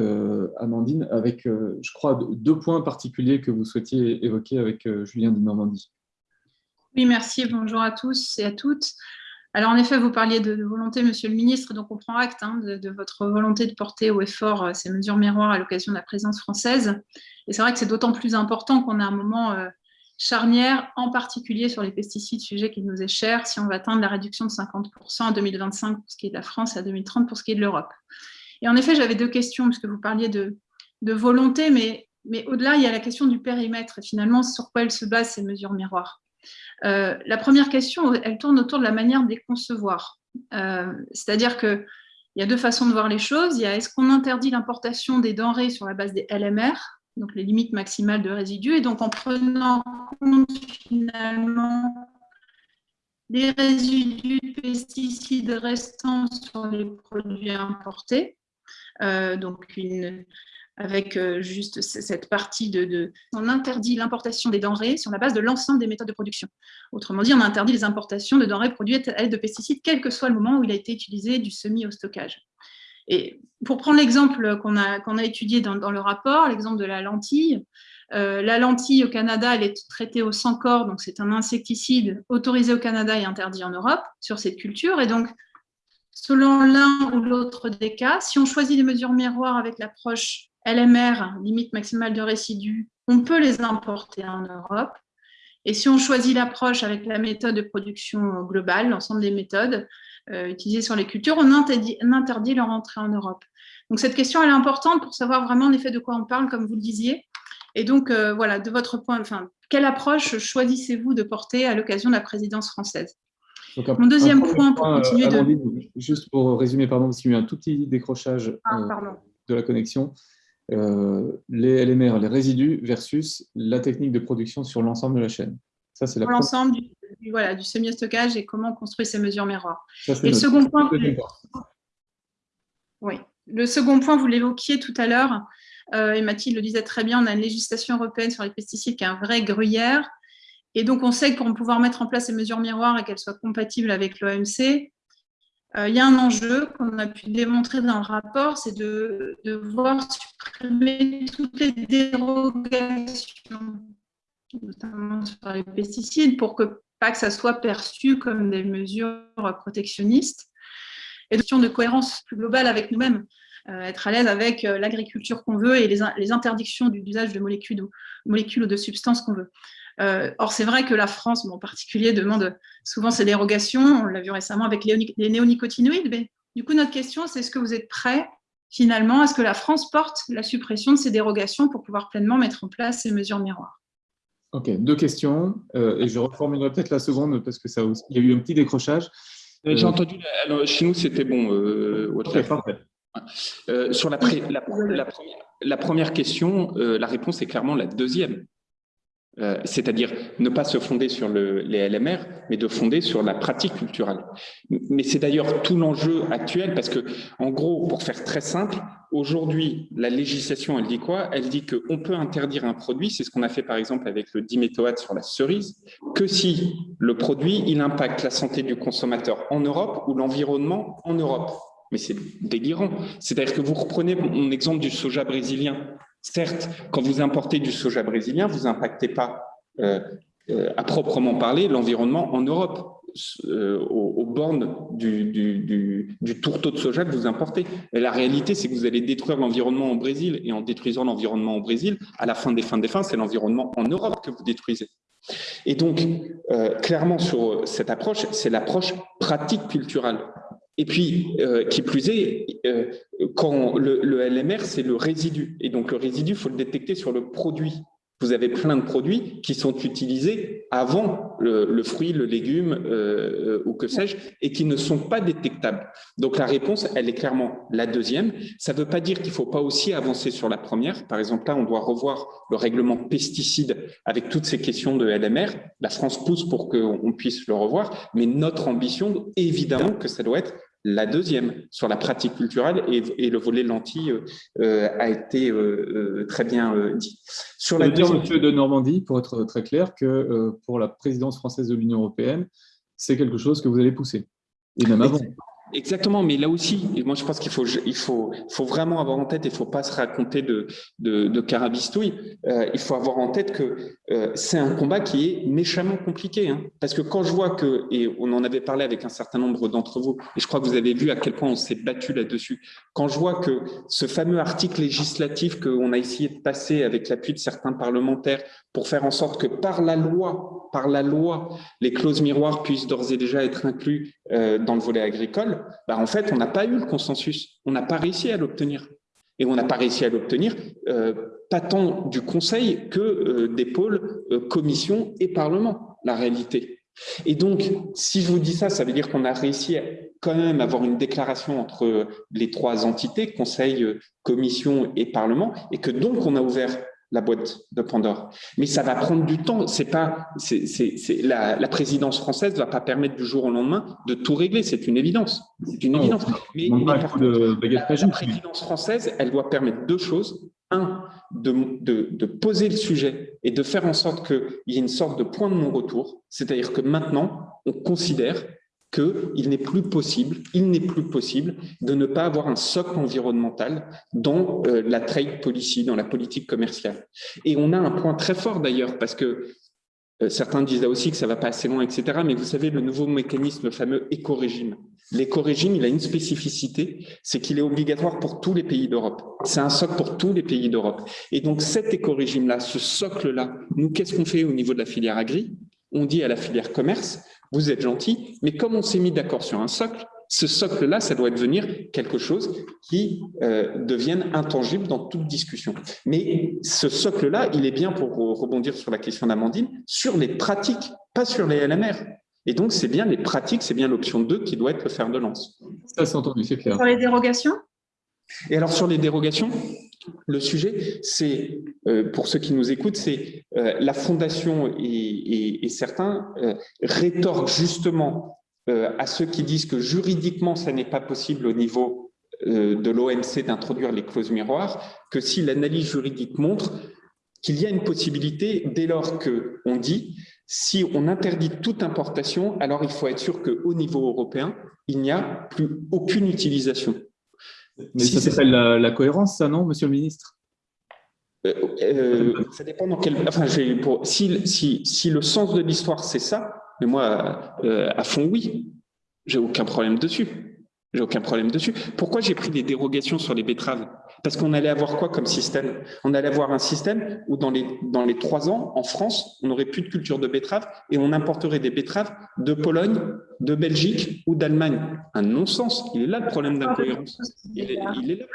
Amandine, avec, je crois, deux points particuliers que vous souhaitiez évoquer avec Julien de Normandie. Oui, merci. Bonjour à tous et à toutes. Alors, en effet, vous parliez de, volonté, monsieur le ministre, donc on prend acte hein, de, votre volonté de porter au effort euh, ces mesures miroirs à l'occasion de la présence française. Et c'est vrai que c'est d'autant plus important qu'on a un moment euh, charnière, en particulier sur les pesticides, sujet qui nous est cher, si on va atteindre la réduction de 50% en 2025 pour ce qui est de la France et à 2030 pour ce qui est de l'Europe. Et en effet, j'avais deux questions, puisque vous parliez de, volonté, mais, mais au-delà, il y a la question du périmètre, et finalement, sur quoi elles se basent ces mesures miroirs? Euh, la première question, elle tourne autour de la manière de les concevoir. Euh, c'est-à-dire qu'il y a deux façons de voir les choses. Il y a est-ce qu'on interdit l'importation des denrées sur la base des LMR, donc les limites maximales de résidus, et donc en prenant compte finalement les résidus de pesticides restants sur les produits importés, euh, donc une, avec euh, juste cette partie de, On interdit l'importation des denrées sur la base de l'ensemble des méthodes de production. Autrement dit, on interdit les importations de denrées produites à l'aide de pesticides, quel que soit le moment où il a été utilisé du semi au stockage. Et pour prendre l'exemple qu'on a, a étudié dans, le rapport, l'exemple de la lentille, euh, la lentille au Canada, elle est traitée au corps, donc c'est un insecticide autorisé au Canada et interdit en Europe sur cette culture. Et donc, selon l'un ou l'autre des cas, si on choisit des mesures miroirs avec l'approche LMR, limite maximale de résidus, on peut les importer en Europe. Et si on choisit l'approche avec la méthode de production globale, l'ensemble des méthodes euh, utilisées sur les cultures, on interdit, leur entrée en Europe. Donc cette question elle est importante pour savoir vraiment en effet de quoi on parle, comme vous le disiez. Et donc euh, voilà, de votre point, enfin, quelle approche choisissez-vous de porter à l'occasion de la présidence française? Mon deuxième point, pour continuer de... Juste pour résumer, pardon, parce qu'il y a eu un tout petit décrochage ah, euh, de la connexion. Euh, les LMR, les résidus, versus la technique de production sur l'ensemble de la chaîne. Ça, c'est l'ensemble du, voilà, du semi-stockage et comment on construit ces mesures miroirs. et le second point, oui. le second point, vous l'évoquiez tout à l'heure, euh, et Mathilde le disait très bien, on a une législation européenne sur les pesticides qui est un vrai gruyère. Et donc, on sait que pour pouvoir mettre en place ces mesures miroirs et qu'elles soient compatibles avec l'OMC, euh, il y a un enjeu qu'on a pu démontrer dans le rapport, c'est de, de, voir supprimer toutes les dérogations, notamment sur les pesticides, pour que pas que ça soit perçu comme des mesures protectionnistes, et question de cohérence plus globale avec nous-mêmes, euh, être à l'aise avec euh, l'agriculture qu'on veut et les, les interdictions d'usage de molécules ou, de substances qu'on veut. Euh, or, c'est vrai que la France, en particulier, demande souvent ces dérogations. On l'a vu récemment avec les, néonicotinoïdes. Mais du coup, notre question, c'est est-ce que vous êtes prêts, finalement, à ce que la France porte la suppression de ces dérogations pour pouvoir pleinement mettre en place ces mesures miroirs? Ok, deux questions. Euh, et je reformulerai peut-être la seconde parce que ça il y a eu un petit décrochage. J'ai entendu, alors, chez nous, c'était bon. parfait. sur la, la, première, la, première, question, la réponse est clairement la deuxième. Euh, c'est-à-dire ne pas se fonder sur les LMR, mais de fonder sur la pratique culturelle. Mais c'est d'ailleurs tout l'enjeu actuel, parce que, en gros, pour faire très simple, aujourd'hui, la législation, elle dit quoi? Elle dit qu'on peut interdire un produit, c'est ce qu'on a fait par exemple avec le diméthoate sur la cerise, que si le produit, il impacte la santé du consommateur en Europe ou l'environnement en Europe. Mais c'est délirant. C'est-à-dire que vous reprenez mon exemple du soja brésilien. Certes, quand vous importez du soja brésilien, vous n'impactez pas euh, euh, à proprement parler l'environnement en Europe, euh, aux, bornes du, tourteau de soja que vous importez. Et la réalité, c'est que vous allez détruire l'environnement au Brésil, et en détruisant l'environnement au Brésil, à la fin des fins des fins, c'est l'environnement en Europe que vous détruisez. Et donc, clairement, sur cette approche, c'est l'approche pratique culturelle. Et puis, euh, qui plus est, euh, quand le, LMR, c'est le résidu. Et donc, le résidu, il faut le détecter sur le produit. Vous avez plein de produits qui sont utilisés avant le, fruit, le légume euh, ou que sais-je, et qui ne sont pas détectables. Donc la réponse, elle est clairement la deuxième. Ça ne veut pas dire qu'il ne faut pas aussi avancer sur la première. Par exemple, là, on doit revoir le règlement pesticides avec toutes ces questions de LMR. La France pousse pour qu'on puisse le revoir, mais notre ambition, évidemment, que ça doit être la deuxième, sur la pratique culturelle, et, le volet lentille euh, a été euh, euh, très bien dit. Sur la dire, Monsieur de Normandie, pour être très clair, que pour la présidence française de l'Union européenne, c'est quelque chose que vous allez pousser, et même avant. Exactement, mais là aussi, moi je pense qu'il faut, il faut, faut vraiment avoir en tête, il ne faut pas se raconter de, de, de carabistouille, euh, il faut avoir en tête que euh, c'est un combat qui est méchamment compliqué. Hein, parce que quand je vois que, et on en avait parlé avec un certain nombre d'entre vous, et je crois que vous avez vu à quel point on s'est battu là-dessus, quand je vois que ce fameux article législatif qu'on a essayé de passer avec l'appui de certains parlementaires pour faire en sorte que par la loi, par la loi, les clauses miroirs puissent d'ores et déjà être inclus euh, dans le volet agricole, bah en fait, on n'a pas eu le consensus, on n'a pas réussi à l'obtenir. Et on n'a pas réussi à l'obtenir, euh, pas tant du Conseil que euh, des pôles Commission et Parlement, la réalité. Et donc, si je vous dis ça, ça veut dire qu'on a réussi à quand même avoir une déclaration entre les trois entités, Conseil, Commission et Parlement, et que donc on a ouvert la boîte de Pandore. Mais ça va prendre du temps. C'est pas, c'est, la, la, présidence française ne va pas permettre du jour au lendemain de tout régler. C'est une évidence. C'est une évidence. Mais, la, présidence française, elle doit permettre deux choses. Un, de, de, de poser le sujet et de faire en sorte qu'il y ait une sorte de point de non-retour. C'est-à-dire que maintenant, on considère qu'il n'est plus possible, il n'est plus possible de ne pas avoir un socle environnemental dans euh, la trade policy, dans la politique commerciale. Et on a un point très fort d'ailleurs, parce que euh, certains disent là aussi que ça va pas assez loin, etc. Mais vous savez, le nouveau mécanisme, le fameux éco-régime. L'éco-régime, il a une spécificité, c'est qu'il est obligatoire pour tous les pays d'Europe. C'est un socle pour tous les pays d'Europe. Et donc cet éco-régime-là, ce socle-là, nous, qu'est-ce qu'on fait au niveau de la filière agri? On dit à la filière commerce, vous êtes gentil, mais comme on s'est mis d'accord sur un socle, ce socle-là, ça doit devenir quelque chose qui euh, devienne intangible dans toute discussion. Mais ce socle-là, il est bien, pour rebondir sur la question d'Amandine, sur les pratiques, pas sur les LMR. Et donc, c'est bien les pratiques, c'est bien l'option 2 qui doit être le fer de lance. Ça, c'est entendu, c'est clair. Sur les dérogations? Et alors, sur les dérogations, le sujet, c'est, euh, pour ceux qui nous écoutent, c'est euh, la Fondation et, certains euh, rétorquent justement à ceux qui disent que juridiquement, ça n'est pas possible au niveau de l'OMC d'introduire les clauses miroirs, que si l'analyse juridique montre qu'il y a une possibilité dès lors qu'on dit si on interdit toute importation, alors il faut être sûr qu'au niveau européen, il n'y a plus aucune utilisation. Mais ça s'appelle la, cohérence, ça, non, monsieur le ministre? Euh, euh, Ça dépend dans quel. Enfin, pour, si, si, si, le sens de l'histoire, c'est ça, mais moi, euh, à fond, oui. J'ai aucun problème dessus. J'ai aucun problème dessus. Pourquoi j'ai pris des dérogations sur les betteraves? Parce qu'on allait avoir quoi comme système? On allait avoir un système où dans les, dans les trois ans, en France, on n'aurait plus de culture de betterave et on importerait des betteraves de Pologne, de Belgique ou d'Allemagne. Un non-sens. Il est là le problème d'incohérence. Il, est là.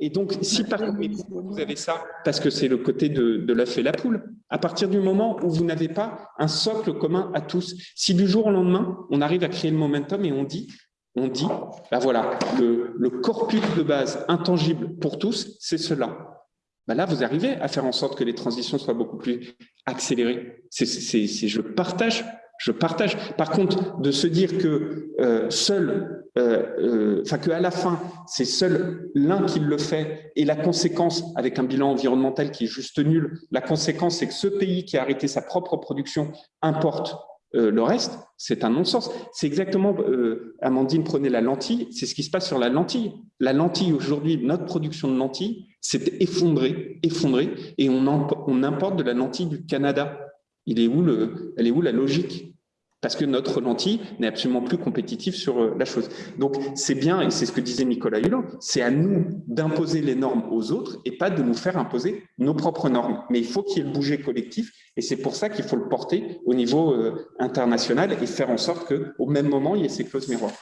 Et donc, si par contre, vous avez ça, parce que c'est le côté de, de l'œuf et la poule, à partir du moment où vous n'avez pas un socle commun à tous, si du jour au lendemain, on arrive à créer le momentum et on dit, on dit, ben voilà, le, corpus de base intangible pour tous, c'est cela. Ben là, vous arrivez à faire en sorte que les transitions soient beaucoup plus accélérées. Je partage, je partage. Par contre, de se dire que euh, seul, euh, euh, enfin que à la fin, c'est seul l'un qui le fait, et la conséquence, avec un bilan environnemental qui est juste nul, la conséquence, c'est que ce pays qui a arrêté sa propre production importe euh, le reste, c'est un non-sens. C'est exactement, euh, Amandine prenait la lentille, c'est ce qui se passe sur la lentille. La lentille, aujourd'hui, notre production de lentilles s'est effondrée, effondrée, et on, on, importe de la lentille du Canada. Il est où le, elle est où la logique? Parce que notre lentille n'est absolument plus compétitive sur euh, la chose. Donc, c'est bien, et c'est ce que disait Nicolas Hulot, c'est à nous d'imposer les normes aux autres et pas de nous faire imposer nos propres normes. Mais il faut qu'il y ait le bouger collectif, et c'est pour ça qu'il faut le porter au niveau euh, international et faire en sorte qu'au même moment, il y ait ces clauses miroirs.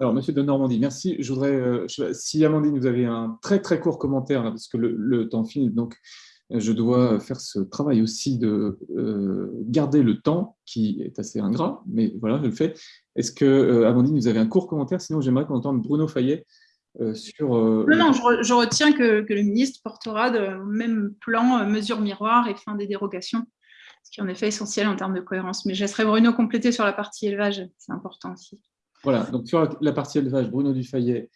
Alors, Monsieur de Normandie, merci. Je voudrais, euh, si Amandine, vous avez un très très court commentaire, parce que le, le temps file, donc je dois faire ce travail aussi de euh, garder le temps, qui est assez ingrat, mais voilà, je le fais. Est-ce que, euh, Amandine, vous avez un court commentaire? Sinon, j'aimerais qu'on entende Bruno Fayet euh, sur... non, non, je, retiens que, le ministre portera le même plan mesures miroirs et fin des dérogations, ce qui est en effet essentiel en termes de cohérence. Mais je laisserai Bruno compléter sur la partie élevage, c'est important aussi. Voilà, donc sur la partie élevage, Bruno Dufayet,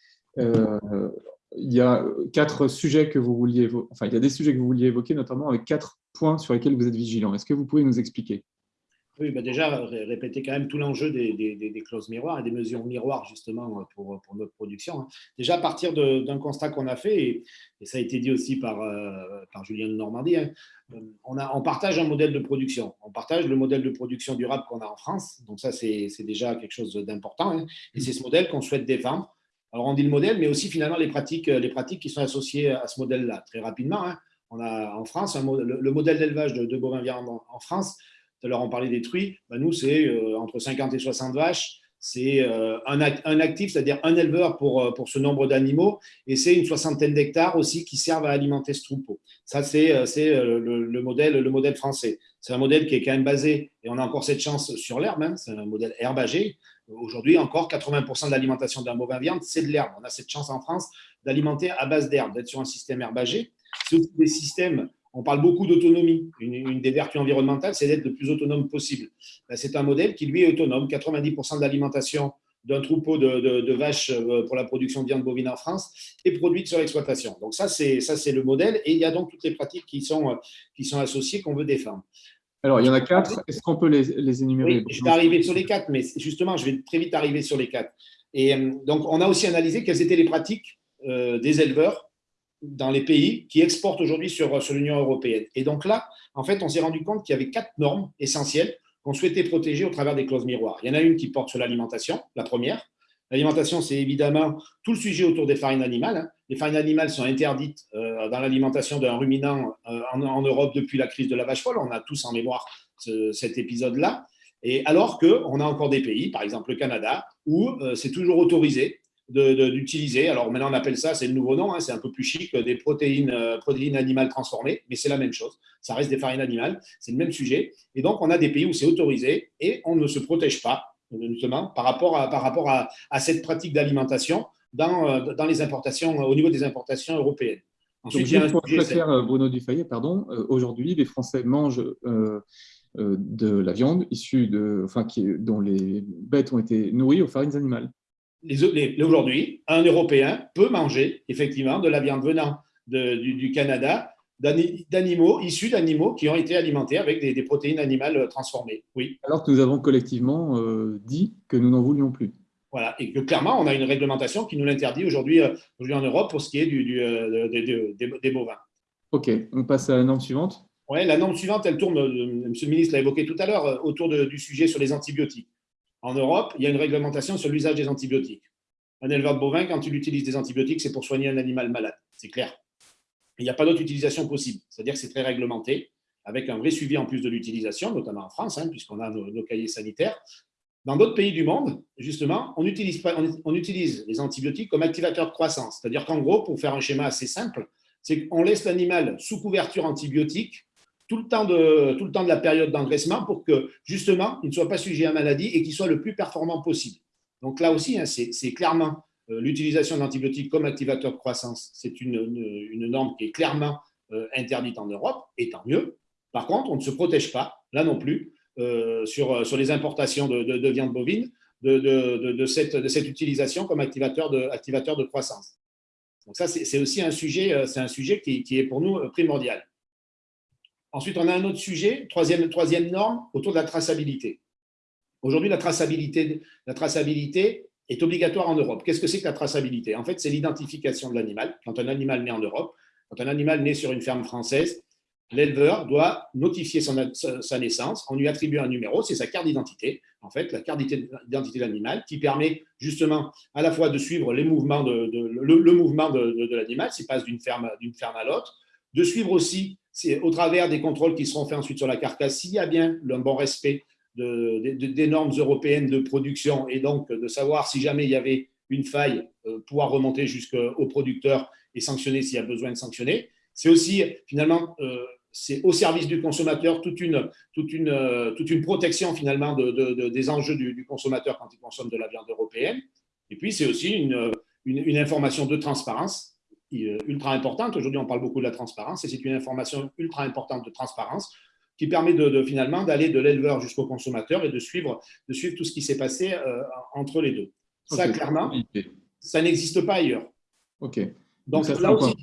il y a quatre sujets que vous vouliez, enfin, il y a des sujets que vous vouliez évoquer, notamment avec quatre points sur lesquels vous êtes vigilant. Est-ce que vous pouvez nous expliquer? Oui, bah déjà, répéter quand même tout l'enjeu des, clauses miroirs et des mesures miroirs, justement, pour, notre production. Hein. Déjà, à partir d'un constat qu'on a fait, et, ça a été dit aussi par, euh, par Julien de Normandie, hein, on, a, on partage un modèle de production. On partage le modèle de production durable qu'on a en France. Donc ça, c'est déjà quelque chose d'important. Hein. Et c'est ce modèle qu'on souhaite défendre alors, on dit le modèle, mais aussi finalement les pratiques, les pratiques qui sont associées à ce modèle-là. Très rapidement, hein, on a en France le, modèle d'élevage de, bovins viande en, France. Tout à l'heure, on parlait des truies. Ben, nous, c'est euh, entre 50 et 60 vaches. C'est euh, un, actif, c'est-à-dire un éleveur pour, euh, pour ce nombre d'animaux. Et c'est une soixantaine d'hectares aussi qui servent à alimenter ce troupeau. Ça, c'est le, modèle, le modèle français. C'est un modèle qui est quand même basé, et on a encore cette chance sur l'herbe, hein, c'est un modèle herbagé. Aujourd'hui, encore 80% de l'alimentation d'un bovin viande, c'est de l'herbe. On a cette chance en France d'alimenter à base d'herbe, d'être sur un système herbagé. C'est aussi des systèmes, on parle beaucoup d'autonomie. Une, des vertus environnementales, c'est d'être le plus autonome possible. Ben, c'est un modèle qui, lui, est autonome. 90% de l'alimentation d'un troupeau de, vaches euh, pour la production de viande bovine en France est produite sur l'exploitation. Donc ça, c'est le modèle. Et il y a donc toutes les pratiques qui sont, euh, qui sont associées qu'on veut défendre. Alors, il y en a quatre. Est-ce qu'on peut les, énumérer? Je vais arriver sur les quatre, mais justement, je vais très vite arriver sur les quatre. Et euh, donc, on a aussi analysé quelles étaient les pratiques euh, des éleveurs dans les pays qui exportent aujourd'hui sur, sur l'Union européenne. Et donc là, en fait, on s'est rendu compte qu'il y avait quatre normes essentielles qu'on souhaitait protéger au travers des clauses miroirs. Il y en a une qui porte sur l'alimentation, la première. L'alimentation, c'est évidemment tout le sujet autour des farines animales. Hein. Les farines animales sont interdites euh, dans l'alimentation d'un ruminant euh, en, Europe depuis la crise de la vache folle. On a tous en mémoire cet épisode-là. Et alors qu'on a encore des pays, par exemple le Canada, où euh, c'est toujours autorisé d'utiliser, alors maintenant on appelle ça, c'est le nouveau nom, hein, c'est un peu plus chic, des protéines, protéines animales transformées, mais c'est la même chose, ça reste des farines animales, c'est le même sujet. Et donc on a des pays où c'est autorisé et on ne se protège pas notamment par rapport à, par rapport à, cette pratique d'alimentation dans, euh, dans, les importations, au niveau des importations européennes. Ensuite, Donc, pour faire euh, Bruno Dufayet, pardon, euh, aujourd'hui, les Français mangent de la viande issue de, enfin, qui, dont les bêtes ont été nourries aux farines animales. Aujourd'hui, un Européen peut manger effectivement de la viande venant du, du, Canada d'animaux, issus d'animaux qui ont été alimentés avec des, protéines animales euh, transformées. Oui. Alors que nous avons collectivement euh, dit que nous n'en voulions plus. Voilà, et que clairement, on a une réglementation qui nous l'interdit aujourd'hui euh, en Europe pour ce qui est du, des, bovins. OK, on passe à la norme suivante. Oui, la norme suivante, elle tourne, Monsieur le ministre l'a évoqué tout à l'heure, autour du sujet sur les antibiotiques. En Europe, il y a une réglementation sur l'usage des antibiotiques. un éleveur de bovins, quand il utilise des antibiotiques, c'est pour soigner un animal malade. C'est clair. Il n'y a pas d'autre utilisation possible. C'est-à-dire que c'est très réglementé, avec un vrai suivi en plus de l'utilisation, notamment en France, hein, puisqu'on a nos, cahiers sanitaires. Dans d'autres pays du monde, justement, on utilise, les antibiotiques comme activateur de croissance. C'est-à-dire qu'en gros, pour faire un schéma assez simple, c'est qu'on laisse l'animal sous couverture antibiotique tout le temps de, tout le temps de la période d'engraissement pour que, justement, il ne soit pas sujet à maladie et qu'il soit le plus performant possible. Donc là aussi, hein, c'est clairement euh, l'utilisation d'antibiotiques comme activateur de croissance. C'est une, norme qui est clairement euh, interdite en Europe, et tant mieux. Par contre, on ne se protège pas, là non plus, euh, sur, sur les importations de, de, viande bovine, de, cette, de cette utilisation comme activateur de, activateur de croissance. Donc ça, c'est aussi un sujet, un sujet qui, est pour nous primordial. Ensuite, on a un autre sujet, troisième, troisième norme, autour de la traçabilité. Aujourd'hui, la traçabilité, est obligatoire en Europe. Qu'est-ce que c'est que la traçabilité? En fait, c'est l'identification de l'animal. Quand un animal naît en Europe, quand un animal naît sur une ferme française, l'éleveur doit notifier sa naissance, on lui attribue un numéro, c'est sa carte d'identité, en fait, la carte d'identité de l'animal, qui permet justement à la fois de suivre les mouvements de, le, mouvement de, l'animal, s'il passe d'une ferme, ferme à l'autre, de suivre aussi, au travers des contrôles qui seront faits ensuite sur la carcasse, s'il y a bien un bon respect des normes européennes de production et donc de savoir si jamais il y avait une faille, euh, pouvoir remonter jusqu'au producteur et sanctionner s'il y a besoin de sanctionner. C'est aussi finalement euh, c'est au service du consommateur toute une, euh, protection finalement de, des enjeux du, consommateur quand il consomme de la viande européenne. Et puis c'est aussi une, information de transparence ultra importante. Aujourd'hui, on parle beaucoup de la transparence et c'est une information ultra importante de transparence qui permet de, finalement d'aller de l'éleveur jusqu'au consommateur et de suivre, de suivre tout ce qui s'est passé euh, entre les deux. Ça, clairement, ça n'existe pas ailleurs. OK. Donc, là, aussi,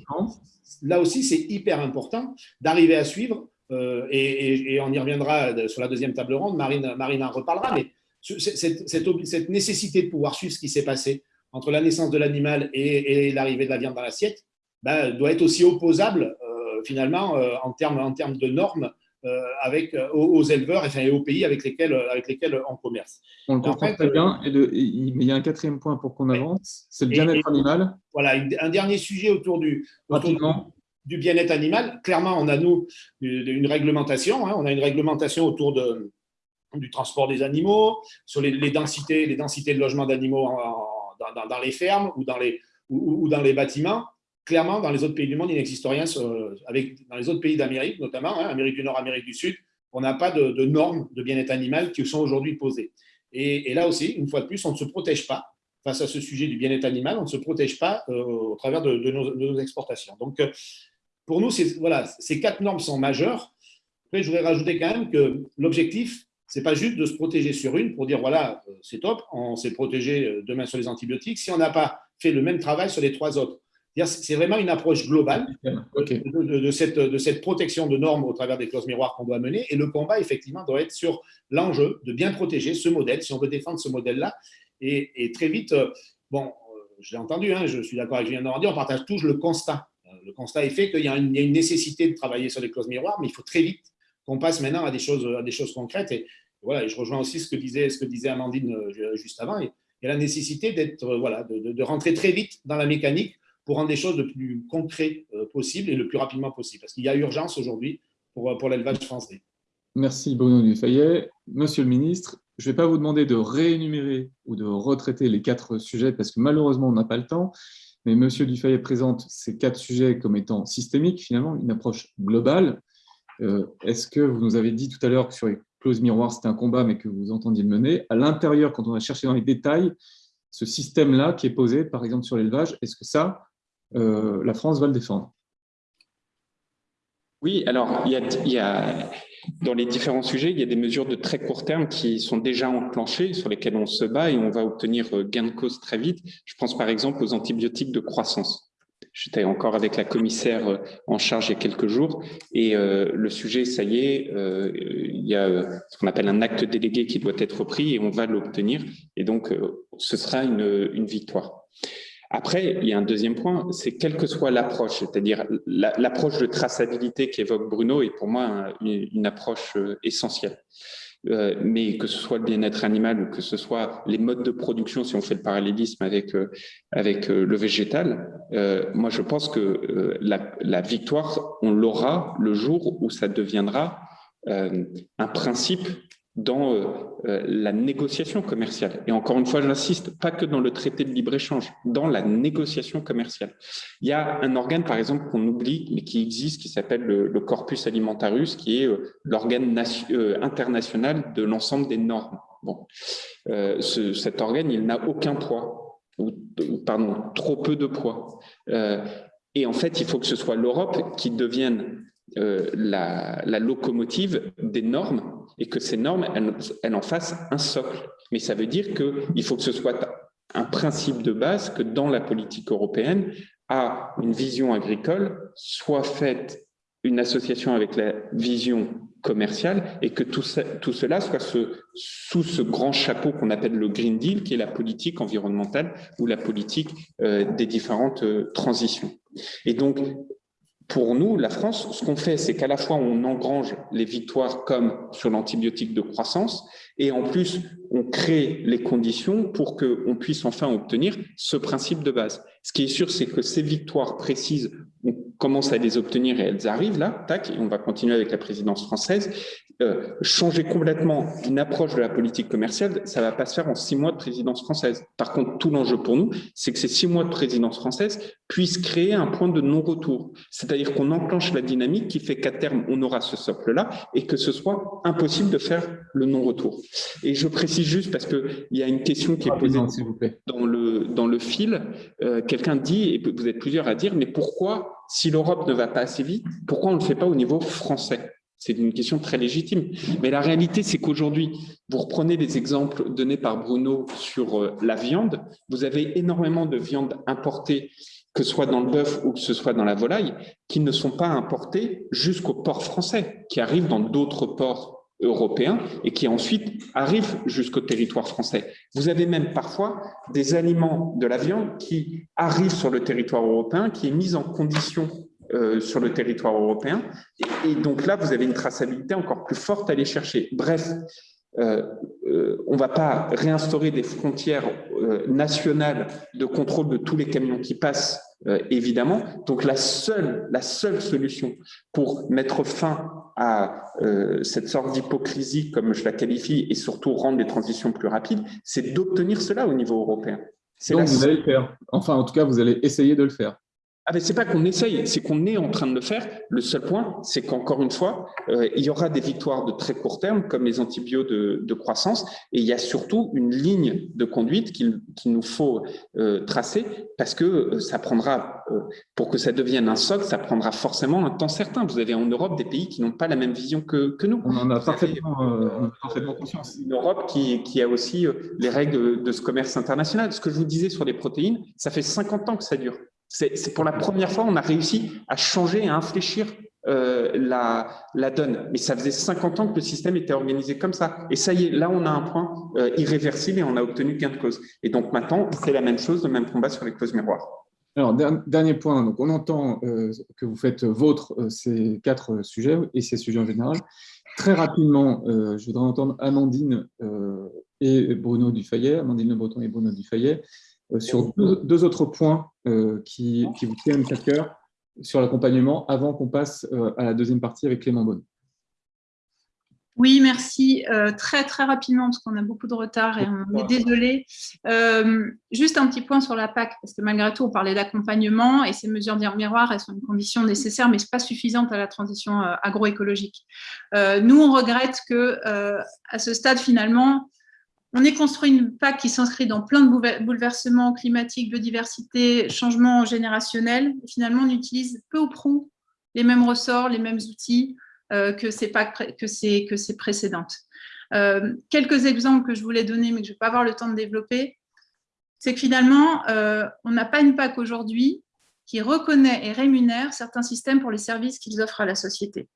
là, aussi, c'est hyper important d'arriver à suivre, euh, et, on y reviendra sur la deuxième table ronde, Marine, Marine en reparlera, mais cette, cette, nécessité de pouvoir suivre ce qui s'est passé entre la naissance de l'animal et, l'arrivée de la viande dans l'assiette ben, doit être aussi opposable, euh, finalement, en termes en termes de normes euh, avec, euh, aux, éleveurs enfin, et aux pays avec lesquels, euh, avec lesquels on commerce. On le comprend très bien. Et il y a un quatrième point pour qu'on avance, c'est le bien-être animal. Voilà, un dernier sujet autour du, du bien-être animal. Clairement, on a, nous, une réglementation. Hein. on a une réglementation autour de, du transport des animaux, sur les, densités, les densités de logement d'animaux dans, les fermes ou dans les, ou dans les bâtiments clairement, dans les autres pays du monde, il n'existe rien. avec, dans les autres pays d'Amérique, notamment, hein, Amérique du Nord, Amérique du Sud, on n'a pas de, normes de bien-être animal qui sont aujourd'hui posées. Et, là aussi, une fois de plus, on ne se protège pas face à ce sujet du bien-être animal, on ne se protège pas euh, au travers de, nos, exportations. Donc, euh, pour nous, voilà, ces quatre normes sont majeures. Après, je voudrais rajouter quand même que l'objectif, ce n'est pas juste de se protéger sur une pour dire, voilà, euh, c'est top, on s'est protégé demain sur les antibiotiques, si on n'a pas fait le même travail sur les trois autres. C'est vraiment une approche globale de, cette, de, cette, protection de normes au travers des clauses miroirs qu'on doit mener. Et le combat, effectivement, doit être sur l'enjeu de bien protéger ce modèle, si on veut défendre ce modèle-là. Et, très vite, euh, bon, euh, je l'ai entendu, hein, je suis d'accord avec Julien Normandie, on partage tous le constat. Euh, le constat est fait qu'il y, a une nécessité de travailler sur les clauses miroirs, mais il faut très vite qu'on passe maintenant à des choses, à des choses concrètes. Et, voilà, je rejoins aussi ce que disait, ce que disait Amandine juste avant. il y a la nécessité d'être, voilà, de, de, rentrer très vite dans la mécanique pour rendre les choses le plus concret euh, possible et le plus rapidement possible. Parce qu'il y a urgence aujourd'hui pour, euh, pour l'élevage français. Merci Bruno Dufayet. Monsieur le ministre, je ne vais pas vous demander de réénumérer ou de retraiter les quatre sujets parce que malheureusement, on n'a pas le temps. Mais Monsieur Dufayet présente ces quatre sujets comme étant systémiques, finalement, une approche globale. Euh, est-ce que vous nous avez dit tout à l'heure que sur les clauses miroirs, c'était un combat, mais que vous entendiez le mener? À l'intérieur, quand on va chercher dans les détails, ce système-là qui est posé, par exemple, sur l'élevage, est-ce que ça, euh, la France va le défendre? Oui, alors a, dans les différents sujets, il y a des mesures de très court terme qui sont déjà enclenchées, sur lesquelles on se bat et on va obtenir euh, gain de cause très vite. Je pense par exemple aux antibiotiques de croissance. J'étais encore avec la commissaire euh, en charge il y a quelques jours. Et le sujet, ça y est, il y a ce qu'on appelle un acte délégué qui doit être pris et on va l'obtenir. Et donc ce sera une, une victoire. Après, il y a un deuxième point, c'est quelle que soit l'approche, c'est-à-dire l'approche de traçabilité qu'évoque Bruno est pour moi une approche euh, mais que ce soit le bien-être animal ou que ce soit les modes de production, si on fait le parallélisme avec, avec le végétal, moi je pense que la victoire, on l'aura le jour où ça deviendra un principe dans euh, euh, la négociation commerciale. Et encore une fois, j'insiste, pas que dans le traité de libre-échange, dans la négociation commerciale. Il y a un organe, par exemple, qu'on oublie, mais qui existe, qui s'appelle le, Corpus Alimentarius, qui est euh, l'organe international de l'ensemble des normes. Bon. cet organe, il n'a aucun poids, ou, pardon, trop peu de poids. et en fait, il faut que ce soit l'Europe qui devienne la, la, locomotive des normes et que ces normes, elles, en fassent un socle. Mais ça veut dire qu'il faut que ce soit un principe de base que dans la politique européenne, à une vision agricole, soit faite une association avec la vision commerciale et que tout, tout cela soit sous ce grand chapeau qu'on appelle le Green Deal, qui est la politique environnementale ou la politique euh, des différentes euh, transitions. Et donc, pour nous, la France, ce qu'on fait, c'est qu'à la fois on engrange les victoires comme sur l'antibiotique de croissance, et en plus on crée les conditions pour qu'on puisse enfin obtenir ce principe de base. Ce qui est sûr, c'est que ces victoires précises, on commence à les obtenir et elles arrivent là, tac, et on va continuer avec la présidence française. Euh, changer complètement une approche de la politique commerciale, ça ne va pas se faire en six mois de présidence française. Par contre, tout l'enjeu pour nous, c'est que ces six mois de présidence française puissent créer un point de non-retour. C'est-à-dire qu'on enclenche la dynamique qui fait qu'à terme, on aura ce socle-là et que ce soit impossible de faire le non-retour. Et je précise juste parce qu'il y a une question qui est posée dans le, dans le fil. Euh, quelqu'un dit, et vous êtes plusieurs à dire, mais pourquoi, si l'Europe ne va pas assez vite, pourquoi on ne le fait pas au niveau français? C'est une question très légitime. Mais la réalité, c'est qu'aujourd'hui, vous reprenez les exemples donnés par Bruno sur euh, la viande. Vous avez énormément de viande importée, que ce soit dans le bœuf ou que ce soit dans la volaille, qui ne sont pas importées jusqu'au port français, qui arrivent dans d'autres ports européens et qui ensuite arrivent jusqu'au territoire français. Vous avez même parfois des aliments de la viande qui arrivent sur le territoire européen, qui est mise en condition euh, sur le territoire européen. Et, donc là, vous avez une traçabilité encore plus forte à aller chercher. Bref, euh, euh, on ne va pas réinstaurer des frontières nationales de contrôle de tous les camions qui passent, évidemment. Donc la seule, la seule solution pour mettre fin à cette sorte d'hypocrisie, comme je la qualifie, et surtout rendre les transitions plus rapides, c'est d'obtenir cela au niveau européen. Donc vous allez le faire. Enfin, en tout cas, vous allez essayer de le faire. Ah ben c'est pas qu'on essaye, c'est qu'on est en train de le faire. Le seul point, c'est qu'encore une fois, euh, il y aura des victoires de très court terme, comme les antibiotiques de, croissance, et il y a surtout une ligne de conduite qu'il nous faut euh, tracer, parce que euh, ça prendra, pour que ça devienne un socle, ça prendra forcément un temps certain. Vous avez en Europe des pays qui n'ont pas la même vision que, que nous. On en a parfaitement, parfaitement, conscience. Une Europe qui, qui a aussi les règles de, de ce commerce international. Ce que je vous disais sur les protéines, ça fait 50 ans que ça dure. C'est pour la première fois, on a réussi à changer, à infléchir euh, la, donne. Mais ça faisait 50 ans que le système était organisé comme ça. Et ça y est, là, on a un point euh, irréversible et on a obtenu gain de cause. Et donc maintenant, c'est la même chose, le même combat sur les causes miroirs. Alors, dernier point, donc on entend euh, que vous faites vôtre ces quatre sujets et ces sujets en général. Très rapidement, je voudrais entendre Amandine et Bruno Dufayet, Amandine Le Breton et Bruno Dufayet, sur deux, autres points euh, qui, vous tiennent à cœur sur l'accompagnement avant qu'on passe euh, à la deuxième partie avec Clément Bonne. Oui, merci. très, très rapidement, parce qu'on a beaucoup de retard et on est désolé. juste un petit point sur la PAC, parce que malgré tout, on parlait d'accompagnement et ces mesures miroir, elles sont une condition nécessaire, mais ce pas suffisante à la transition agroécologique. nous, on regrette que à ce stade, finalement, on est construit une PAC qui s'inscrit dans plein de bouleversements climatiques, biodiversité, changements générationnels. finalement, on utilise peu ou prou les mêmes ressorts, les mêmes outils euh, que, ces PAC, que, ces, précédentes. Euh, quelques exemples que je voulais donner, mais que je ne vais pas avoir le temps de développer, c'est que finalement, euh, on n'a pas une PAC aujourd'hui qui reconnaît et rémunère certains systèmes pour les services qu'ils offrent à la société.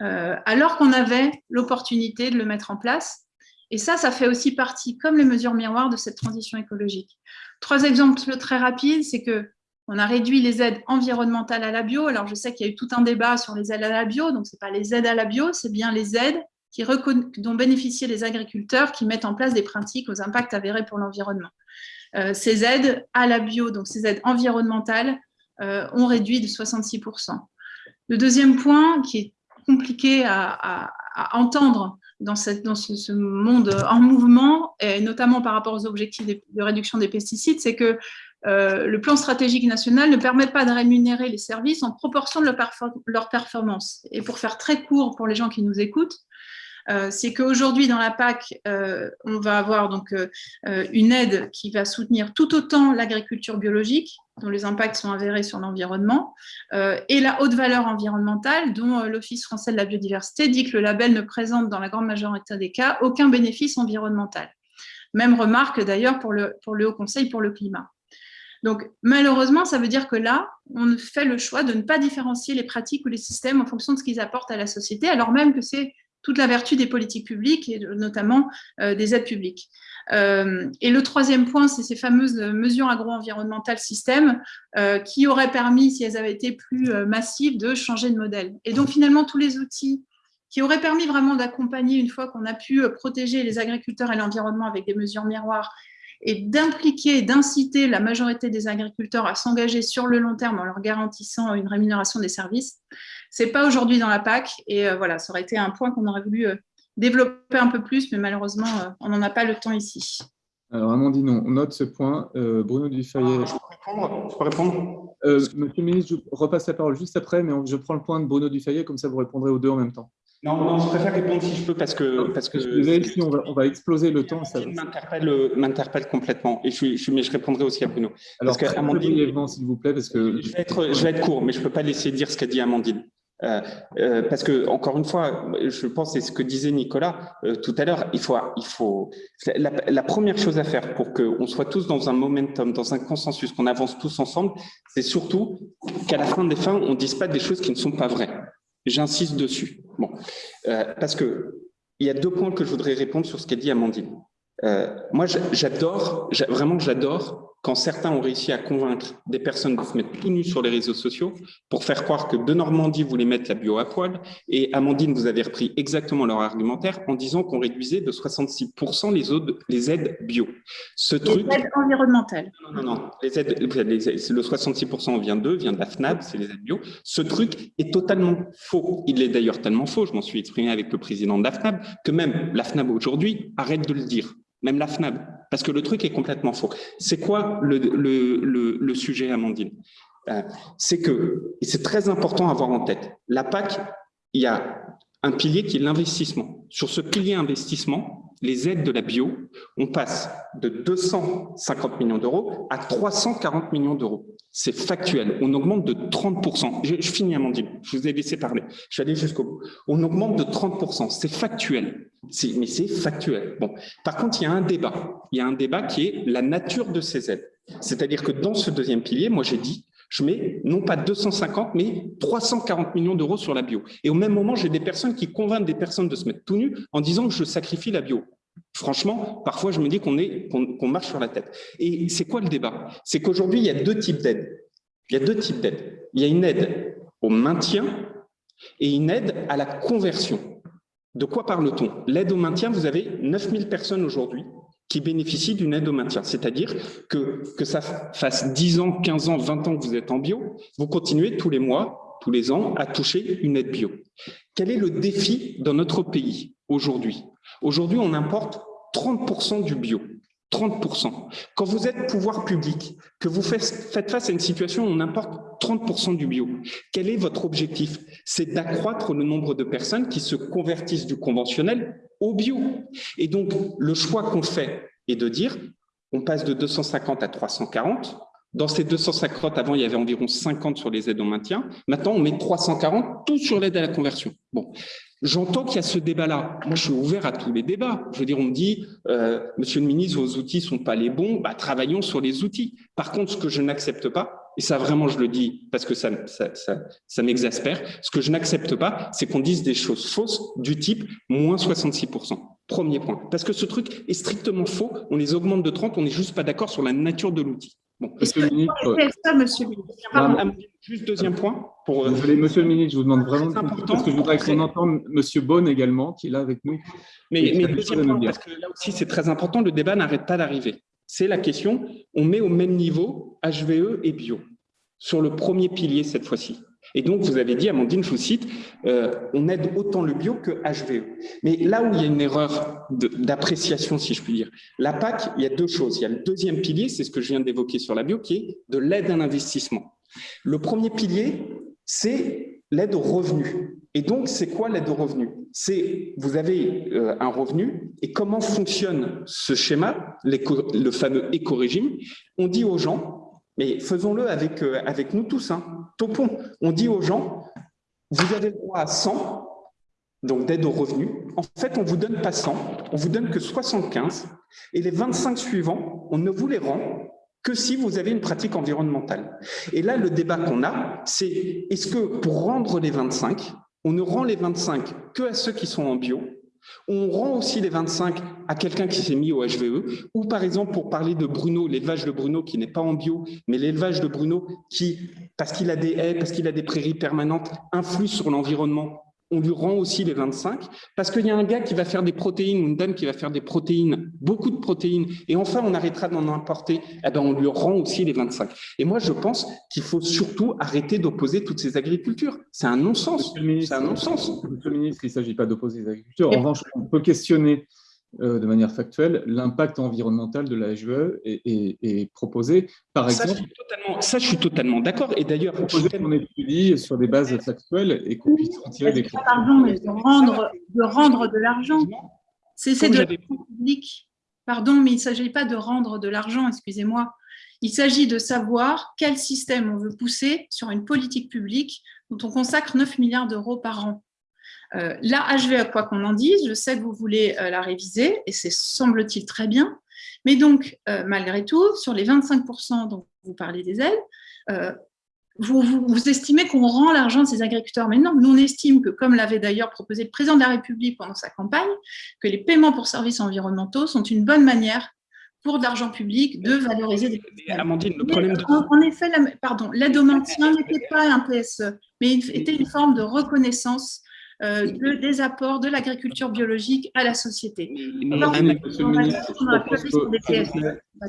alors qu'on avait l'opportunité de le mettre en place, et ça, ça fait aussi partie, comme les mesures miroirs, de cette transition écologique. Trois exemples très rapides, c'est que on a réduit les aides environnementales à la bio. Alors, je sais qu'il y a eu tout un débat sur les aides à la bio, donc ce n'est pas les aides à la bio, c'est bien les aides dont bénéficiaient les agriculteurs qui mettent en place des pratiques aux impacts avérés pour l'environnement. Euh, ces aides à la bio, donc ces aides environnementales, euh, ont réduit de 66%. Le deuxième point qui est compliqué à, entendre dans, ce, monde en mouvement, et notamment par rapport aux objectifs de, réduction des pesticides, c'est que euh, le plan stratégique national ne permet pas de rémunérer les services en proportion de leur, performance. Et pour faire très court pour les gens qui nous écoutent, euh, c'est qu'aujourd'hui, dans la PAC, euh, on va avoir donc une aide qui va soutenir tout autant l'agriculture biologique, dont les impacts sont avérés sur l'environnement, et la haute valeur environnementale, dont l'Office français de la biodiversité dit que le label ne présente dans la grande majorité des cas aucun bénéfice environnemental. Même remarque d'ailleurs pour le, pour le Haut Conseil pour le climat. Donc, malheureusement, ça veut dire que là, on fait le choix de ne pas différencier les pratiques ou les systèmes en fonction de ce qu'ils apportent à la société, alors même que c'est toute la vertu des politiques publiques et notamment euh, des aides publiques. Euh, et le troisième point, c'est ces fameuses mesures agro-environnementales système euh, qui auraient permis, si elles avaient été plus massives, de changer de modèle. Et donc finalement, tous les outils qui auraient permis vraiment d'accompagner, une fois qu'on a pu protéger les agriculteurs et l'environnement avec des mesures miroirs, et d'impliquer, d'inciter la majorité des agriculteurs à s'engager sur le long terme en leur garantissant une rémunération des services, ce n'est pas aujourd'hui dans la PAC. Et euh, voilà, ça aurait été un point qu'on aurait voulu euh, développer un peu plus, mais malheureusement, euh, on n'en a pas le temps ici. Alors, Amandine, on note ce point. Bruno Dufayet. Ah, je peux répondre, je peux répondre Monsieur le ministre, je repasse la parole juste après, mais je prends le point de Bruno Dufayet, comme ça vous répondrez aux deux en même temps. Non, non, je préfère répondre si je peux parce que. Parce que si on, va, on va exploser le temps. Ça m'interpelle complètement. Et je, je, mais je répondrai aussi à Bruno. Alors, parce que Amandine, s'il vous plaît, parce que. Je vais, être, je vais être court, mais je ne peux pas laisser dire ce qu'a dit Amandine. Euh, euh, parce que encore une fois, je pense c'est ce que disait Nicolas euh, tout à l'heure. Il faut, il faut la, première chose à faire pour qu'on soit tous dans un momentum, dans un consensus, qu'on avance tous ensemble, c'est surtout qu'à la fin des fins, on ne dise pas des choses qui ne sont pas vraies. J'insiste dessus. Bon, parce que il y a deux points que je voudrais répondre sur ce qu'a dit Amandine. Moi, j'adore, vraiment, j'adore quand certains ont réussi à convaincre des personnes de se mettre tout nus sur les réseaux sociaux pour faire croire que de Normandie voulait mettre la bio à poil, et Amandine, vous avez repris exactement leur argumentaire en disant qu'on réduisait de 66% les, les aides bio. Ce les truc, aides environnementales. Non, non, non, les aides, le 66% vient d'eux, vient de la FNAB, c'est les aides bio. Ce truc est totalement faux. Il est d'ailleurs tellement faux, je m'en suis exprimé avec le président de la FNAB, que même la FNAB aujourd'hui arrête de le dire même la FNAB, parce que le truc est complètement faux. C'est quoi le, sujet, Amandine? Euh, C'est que, et c'est très important à avoir en tête, la PAC, il y a un pilier qui est l'investissement. Sur ce pilier investissement, les aides de la bio, on passe de 250 millions d'euros à 340 millions d'euros. C'est factuel. On augmente de 30%. Je, je, finis, Amandine. Je vous ai laissé parler. Je suis allé jusqu'au bout. On augmente de 30%. C'est factuel. Mais c'est factuel. Bon. Par contre, il y a un débat. Il y a un débat qui est la nature de ces aides. C'est-à-dire que dans ce deuxième pilier, moi j'ai dit, je mets non pas 250, mais 340 millions d'euros sur la bio. Et au même moment, j'ai des personnes qui convainquent des personnes de se mettre tout nu en disant que je sacrifie la bio. Franchement, parfois, je me dis qu'on marche sur la tête. Et c'est quoi le débat? C'est qu'aujourd'hui, il y a deux types d'aides. Il y a deux types d'aides. Il y a une aide au maintien et une aide à la conversion. De quoi parle-t-on? L'aide au maintien, vous avez 9000 personnes aujourd'hui qui bénéficient d'une aide au maintien. C'est-à-dire que, que ça fasse 10 ans, 15 ans, 20 ans que vous êtes en bio, vous continuez tous les mois, tous les ans, à toucher une aide bio. Quel est le défi dans notre pays aujourd'hui? Aujourd'hui, on importe 30% du bio. 30%. Quand vous êtes pouvoir public, que vous faites face à une situation où on importe 30% du bio, quel est votre objectif? C'est d'accroître le nombre de personnes qui se convertissent du conventionnel au bio. Et donc, le choix qu'on fait est de dire, on passe de 250 à 340. Dans ces 250, avant, il y avait environ 50 sur les aides au maintien. Maintenant, on met 340, tout sur l'aide à la conversion. Bon, J'entends qu'il y a ce débat-là. Moi, je suis ouvert à tous les débats. Je veux dire, on me dit, euh, Monsieur le ministre, vos outils sont pas les bons. Bah, travaillons sur les outils. Par contre, ce que je n'accepte pas, et ça vraiment je le dis parce que ça, ça, ça, ça m'exaspère, ce que je n'accepte pas, c'est qu'on dise des choses fausses du type moins 66%. Premier point. Parce que ce truc est strictement faux. On les augmente de 30, on n'est juste pas d'accord sur la nature de l'outil. Monsieur le ministre, ça, monsieur le ministre. juste deuxième point. Pour, monsieur le ministre, je vous demande vraiment de parce que je voudrais qu'on entende monsieur Beaune également, qui est là avec nous. Mais, mais deuxième point, parce que là aussi c'est très important, le débat n'arrête pas d'arriver. C'est la question, on met au même niveau HVE et bio, sur le premier pilier cette fois-ci. Et donc, vous avez dit, Amandine, je vous cite, euh, on aide autant le bio que HVE. Mais là où il y a une erreur d'appréciation, si je puis dire, la PAC, il y a deux choses. Il y a le deuxième pilier, c'est ce que je viens d'évoquer sur la bio, qui est de l'aide à l'investissement. Le premier pilier, c'est l'aide au revenu. Et donc, c'est quoi l'aide au revenu? C'est, vous avez euh, un revenu, et comment fonctionne ce schéma, le fameux éco-régime? On dit aux gens, mais faisons-le avec, euh, avec nous tous. Hein. Topons. On dit aux gens, vous avez le droit à 100, donc d'aide aux revenus. En fait, on ne vous donne pas 100, on vous donne que 75. Et les 25 suivants, on ne vous les rend que si vous avez une pratique environnementale. Et là, le débat qu'on a, c'est est-ce que pour rendre les 25, on ne rend les 25 que à ceux qui sont en bio. On rend aussi les 25 à quelqu'un qui s'est mis au HVE, ou par exemple, pour parler de Bruno, l'élevage de Bruno qui n'est pas en bio, mais l'élevage de Bruno qui, parce qu'il a des haies, parce qu'il a des prairies permanentes, influe sur l'environnement on lui rend aussi les 25, parce qu'il y a un gars qui va faire des protéines, ou une dame qui va faire des protéines, beaucoup de protéines, et enfin on arrêtera d'en importer, eh ben, on lui rend aussi les 25. Et moi je pense qu'il faut surtout arrêter d'opposer toutes ces agricultures. C'est un non-sens. C'est un non-sens. Monsieur le ministre, il ne s'agit pas d'opposer les agricultures. En revanche, on peut questionner euh, de manière factuelle l'impact environnemental de la HVE est, proposé, par ça, exemple. ça, je suis totalement d'accord. Et d'ailleurs, qu'on étudie sur des bases factuelles et qu'on puisse en tirer des Pardon, mais de rendre de, rendre de l'argent. C'est de l'argent public. Pardon, mais il ne s'agit pas de rendre de l'argent, excusez-moi. Il s'agit de savoir quel système on veut pousser sur une politique publique dont on consacre 9 milliards d'euros par an. Euh, la HVE, quoi qu'on en dise, je sais que vous voulez euh, la réviser, et c'est semble-t-il très bien, mais donc, euh, malgré tout, sur les 25% dont vous parlez des aides, vous, vous, estimez qu'on rend l'argent de ces agriculteurs. Mais non, nous on estime que, comme l'avait d'ailleurs proposé le président de la République pendant sa campagne, que les paiements pour services environnementaux sont une bonne manière pour de l'argent public de valoriser des Amandine, le problème de... en, effet, pardon, l'aide au maintien n'était pas un PSE, mais était une forme de reconnaissance euh, des apports de l'agriculture biologique à la société.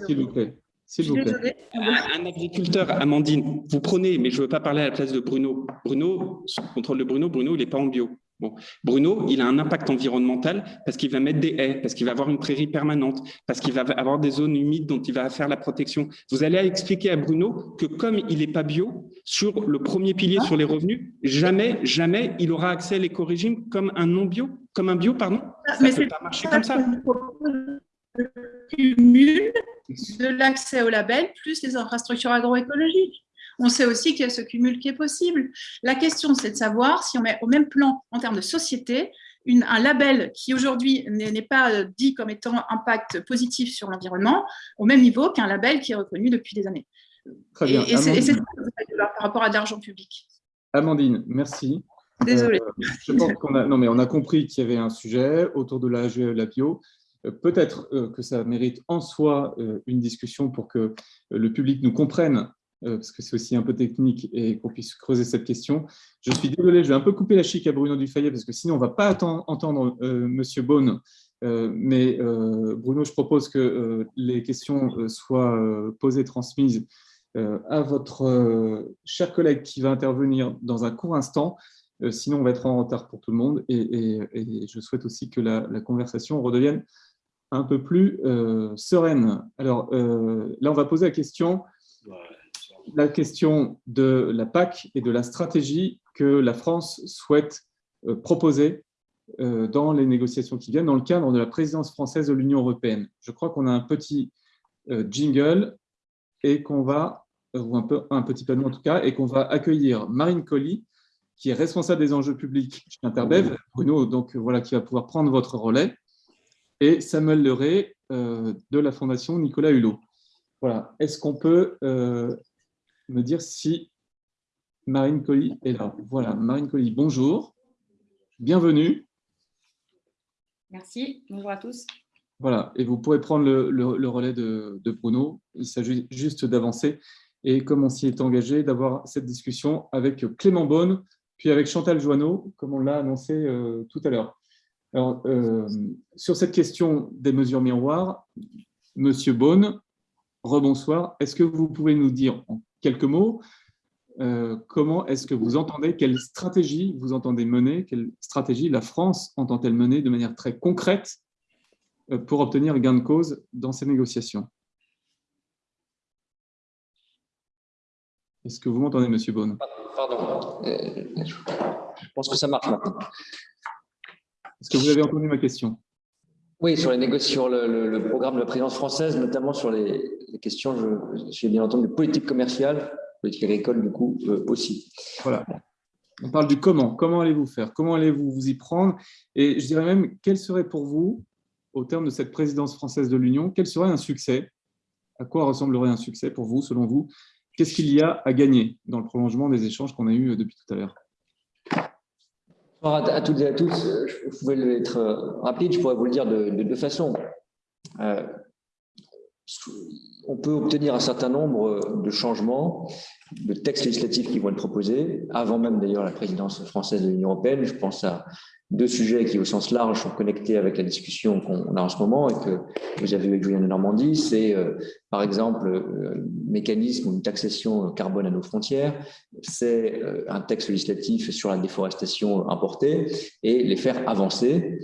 S'il vous plaît. S'il vous plaît. Un agriculteur, Amandine, vous prenez, mais je ne veux pas parler à la place de Bruno. Bruno, le contrôle de Bruno, Bruno, il n'est pas en bio. Bon. Bruno, il a un impact environnemental parce qu'il va mettre des haies, parce qu'il va avoir une prairie permanente, parce qu'il va avoir des zones humides dont il va faire la protection. Vous allez expliquer à Bruno que comme il n'est pas bio, sur le premier pilier sur les revenus, jamais, jamais il aura accès à l'éco-régime comme un non-bio, comme un bio, pardon. Ça ne peut pas marcher comme ça. Le cumul de l'accès au label plus les infrastructures agroécologiques. On sait aussi qu'il y a ce cumul qui est possible. La question, c'est de savoir si on met au même plan, en termes de société, un label qui aujourd'hui n'est pas euh, dit comme étant impact positif sur l'environnement, au même niveau qu'un label qui est reconnu depuis des années. Très bien. Et, c'est par rapport à de l'argent public. Amandine, merci. Désolée. Euh, je pense qu'on a, non, mais on a compris qu'il y avait un sujet autour de la, la bio. Euh, peut-être que ça mérite en soi une discussion pour que le public nous comprenne parce que c'est aussi un peu technique et qu'on puisse creuser cette question. Je suis désolé, je vais un peu couper la chic à Bruno Dufayet parce que sinon on ne va pas entendre euh, Monsieur Beaune. Euh, mais Bruno, je propose que les questions soient posées, transmises à votre cher collègue qui va intervenir dans un court instant. sinon, on va être en retard pour tout le monde. Et, je souhaite aussi que la, la, conversation redevienne un peu plus sereine. Alors là, on va poser la question la question de la PAC et de la stratégie que la France souhaite euh, proposer euh, dans les négociations qui viennent dans le cadre de la présidence française de l'Union européenne. Je crois qu'on a un petit euh, jingle et qu'on va, ou un, peu, un petit panneau en tout cas, et qu'on va accueillir Marine Colli, qui est responsable des enjeux publics chez Interbev, Bruno, donc voilà, qui va pouvoir prendre votre relais, et Samuel Leray de la Fondation Nicolas Hulot. Voilà. Est-ce qu'on peut me dire si Marine Colli est là. Voilà, Marine Colli, bonjour. Bienvenue. Merci, bonjour à tous. Voilà, et vous pourrez prendre le, relais de, Bruno. Il s'agit juste d'avancer et, comme on s'y est engagé, d'avoir cette discussion avec Clément Beaune, puis avec Chantal Joanneau, comme on l'a annoncé euh, tout à l'heure. Alors, euh, sur cette question des mesures miroirs, Monsieur Beaune, rebonsoir. Est-ce que vous pouvez nous dire en quelques mots euh, comment est-ce que vous entendez, quelle stratégie vous entendez mener, quelle stratégie la France entend-elle mener de manière très concrète euh, pour obtenir gain de cause dans ces négociations? Est-ce que vous m'entendez, Monsieur Beaune? Pardon, euh, je pense que ça marche. Maintenant. Est-ce que vous avez entendu ma question? Oui, sur, les négociations, le, programme de la présidence française, notamment sur les, questions, j'ai bien entendu, de politique commerciale, politique agricole du coup euh, aussi. Voilà. On parle du comment. Comment allez-vous faire? Comment allez-vous vous y prendre? Et je dirais même, quel serait pour vous, au terme de cette présidence française de l'Union, quel serait un succès? À quoi ressemblerait un succès pour vous, selon vous? Qu'est-ce qu'il y a à gagner dans le prolongement des échanges qu'on a eus euh, depuis tout à l'heure? À toutes et à tous, je pouvais être euh, rapide, je pourrais vous le dire de deux façons on peut obtenir un certain nombre de changements, de textes législatifs qui vont être proposés, avant même d'ailleurs la présidence française de l'Union européenne. Je pense à deux sujets qui, au sens large, sont connectés avec la discussion qu'on a en ce moment et que vous avez eu avec Julien de Normandie. C'est, euh, par exemple, euh, le mécanisme ou une taxation carbone à nos frontières. C'est euh, un texte législatif sur la déforestation importée et les faire avancer.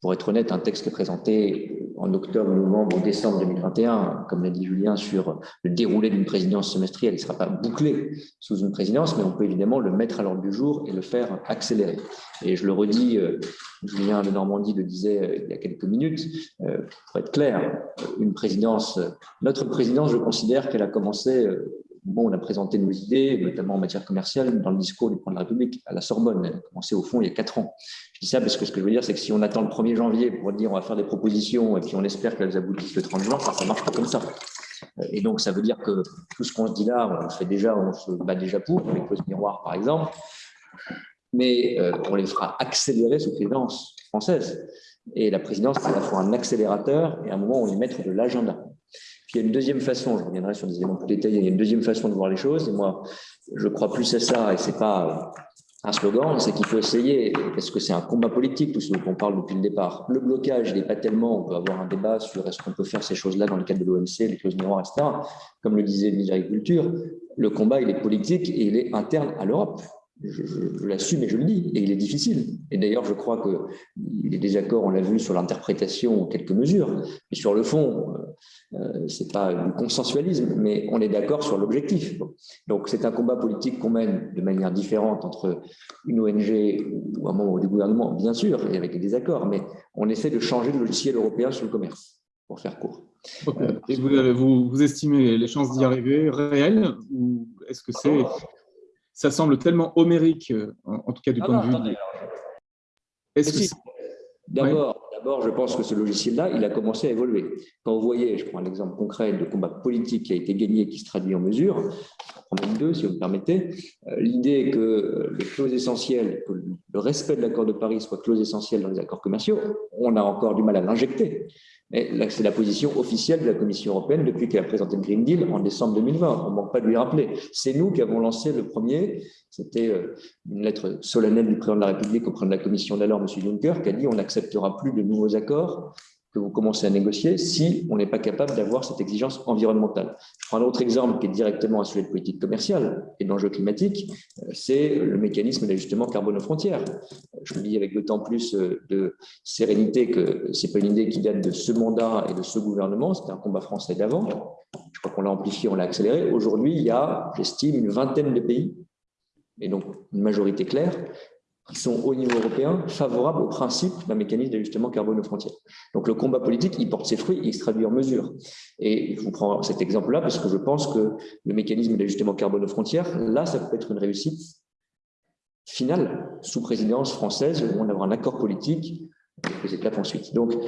Pour être honnête, un texte présenté en octobre, novembre ou décembre 2021, comme l'a dit Julien, sur le déroulé d'une présidence semestrielle. Il ne sera pas bouclé sous une présidence, mais on peut évidemment le mettre à l'ordre du jour et le faire accélérer. Et je le redis, euh, Julien de Normandie le disait euh, il y a quelques minutes, euh, pour être clair, une présidence, notre présidence, je considère qu'elle a commencé bon, on a présenté nos idées, notamment en matière commerciale, dans le discours du président de la République à la Sorbonne. Elle a commencé au fond il y a quatre ans. Je dis ça parce que ce que je veux dire, c'est que si on attend le 1er janvier pour dire on va faire des propositions et puis on espère qu'elles aboutissent le 30 juin, ça ne marche pas comme ça. Et donc, ça veut dire que tout ce qu'on se dit là, on se fait déjà, on se bat déjà pour, les clauses miroirs par exemple, mais euh, on les fera accélérer sous présidence française. Et la présidence, c'est à la fois un accélérateur et un moment où on y mettre de l'agenda. Puis il y a une deuxième façon, je reviendrai sur des éléments plus détaillés, il y a une deuxième façon de voir les choses, et moi, je crois plus à ça, et ce n'est pas un slogan, c'est qu'il faut essayer, est-ce que c'est un combat politique, tout ce qu'on parle depuis le départ? Le blocage, il n'est pas tellement, on peut avoir un débat sur est-ce qu'on peut faire ces choses-là dans le cadre de l'OMC, les clauses miroirs, etc. Comme le disait le ministre de l'Agriculture, le combat, il est politique et il est interne à l'Europe je, l'assume et je le dis, et il est difficile. Et d'ailleurs, je crois qu'il est désaccord, on l'a vu, sur l'interprétation, quelques mesures, mais sur le fond, euh, euh ce n'est pas du consensualisme, mais on est d'accord sur l'objectif. Donc, c'est un combat politique qu'on mène de manière différente entre une ONG ou un membre du gouvernement, bien sûr, et avec des désaccords, mais on essaie de changer le logiciel européen sur le commerce, pour faire court. Et vous, vous, vous, estimez les chances d'y arriver réelles ou est-ce que c'est ça semble tellement homérique, euh, en, tout cas du point de vue. Est-ce D'abord, d'abord, je pense que ce logiciel-là, il a commencé à évoluer. Quand vous voyez, je prends l'exemple concret de combat politique qui a été gagné et qui se traduit en mesure, je prends même deux si vous me permettez, euh, l'idée que les clauses essentielles, que le respect de l'accord de Paris soit clause essentielle dans les accords commerciaux, on a encore du mal à l'injecter c'est la position officielle de la Commission européenne depuis qu'elle a présenté le Green Deal en décembre 2020. On ne manque pas de lui rappeler. C'est nous qui avons lancé le premier. C'était euh, une lettre solennelle du président de la République auprès de la Commission d'alors, M. Juncker, qui a dit on n'acceptera plus de nouveaux accords que vous commencez à négocier si on n'est pas capable d'avoir cette exigence environnementale. Je prends un autre exemple qui est directement un sujet de politique commerciale et d'enjeux climatiques, euh, c'est le mécanisme d'ajustement carbone aux frontières. Je le dis avec d'autant plus euh, de sérénité que ce n'est pas une idée qui date de ce mandat et de ce gouvernement, c'était un combat français d'avant. Je crois qu'on l'a amplifié, on l'a accéléré. Aujourd'hui, il y a, j'estime, une vingtaine de pays, et donc une majorité claire, qui sont au niveau européen favorables au principe d'un mécanisme d'ajustement carbone aux frontières. Donc le combat politique, il porte ses fruits, il se traduit en mesure. Et je vous prends cet exemple-là parce que je pense que le mécanisme d'ajustement carbone aux frontières, là, ça peut être une réussite finale sous présidence française où on aura un accord politique les étapes ensuite. Donc, euh,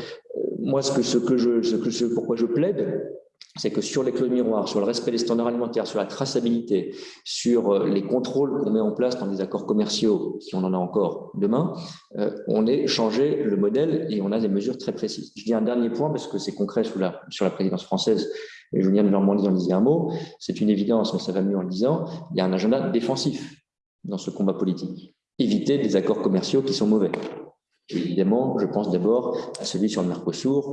moi, ce que, ce je, ce que, pourquoi je plaide, c'est que sur les clauses miroirs, sur le respect des standards alimentaires, sur la traçabilité, sur euh, les contrôles qu'on met en place dans des accords commerciaux, si on en a encore demain, euh, on est changé le modèle et on a des mesures très précises. Je dis un dernier point parce que c'est concret sur la, sur la présidence française et Julien de Normandie en disait un mot. C'est une évidence, mais ça va mieux en le disant. Il y a un agenda défensif dans ce combat politique. Éviter des accords commerciaux qui sont mauvais. Évidemment, je pense d'abord à celui sur le Mercosur.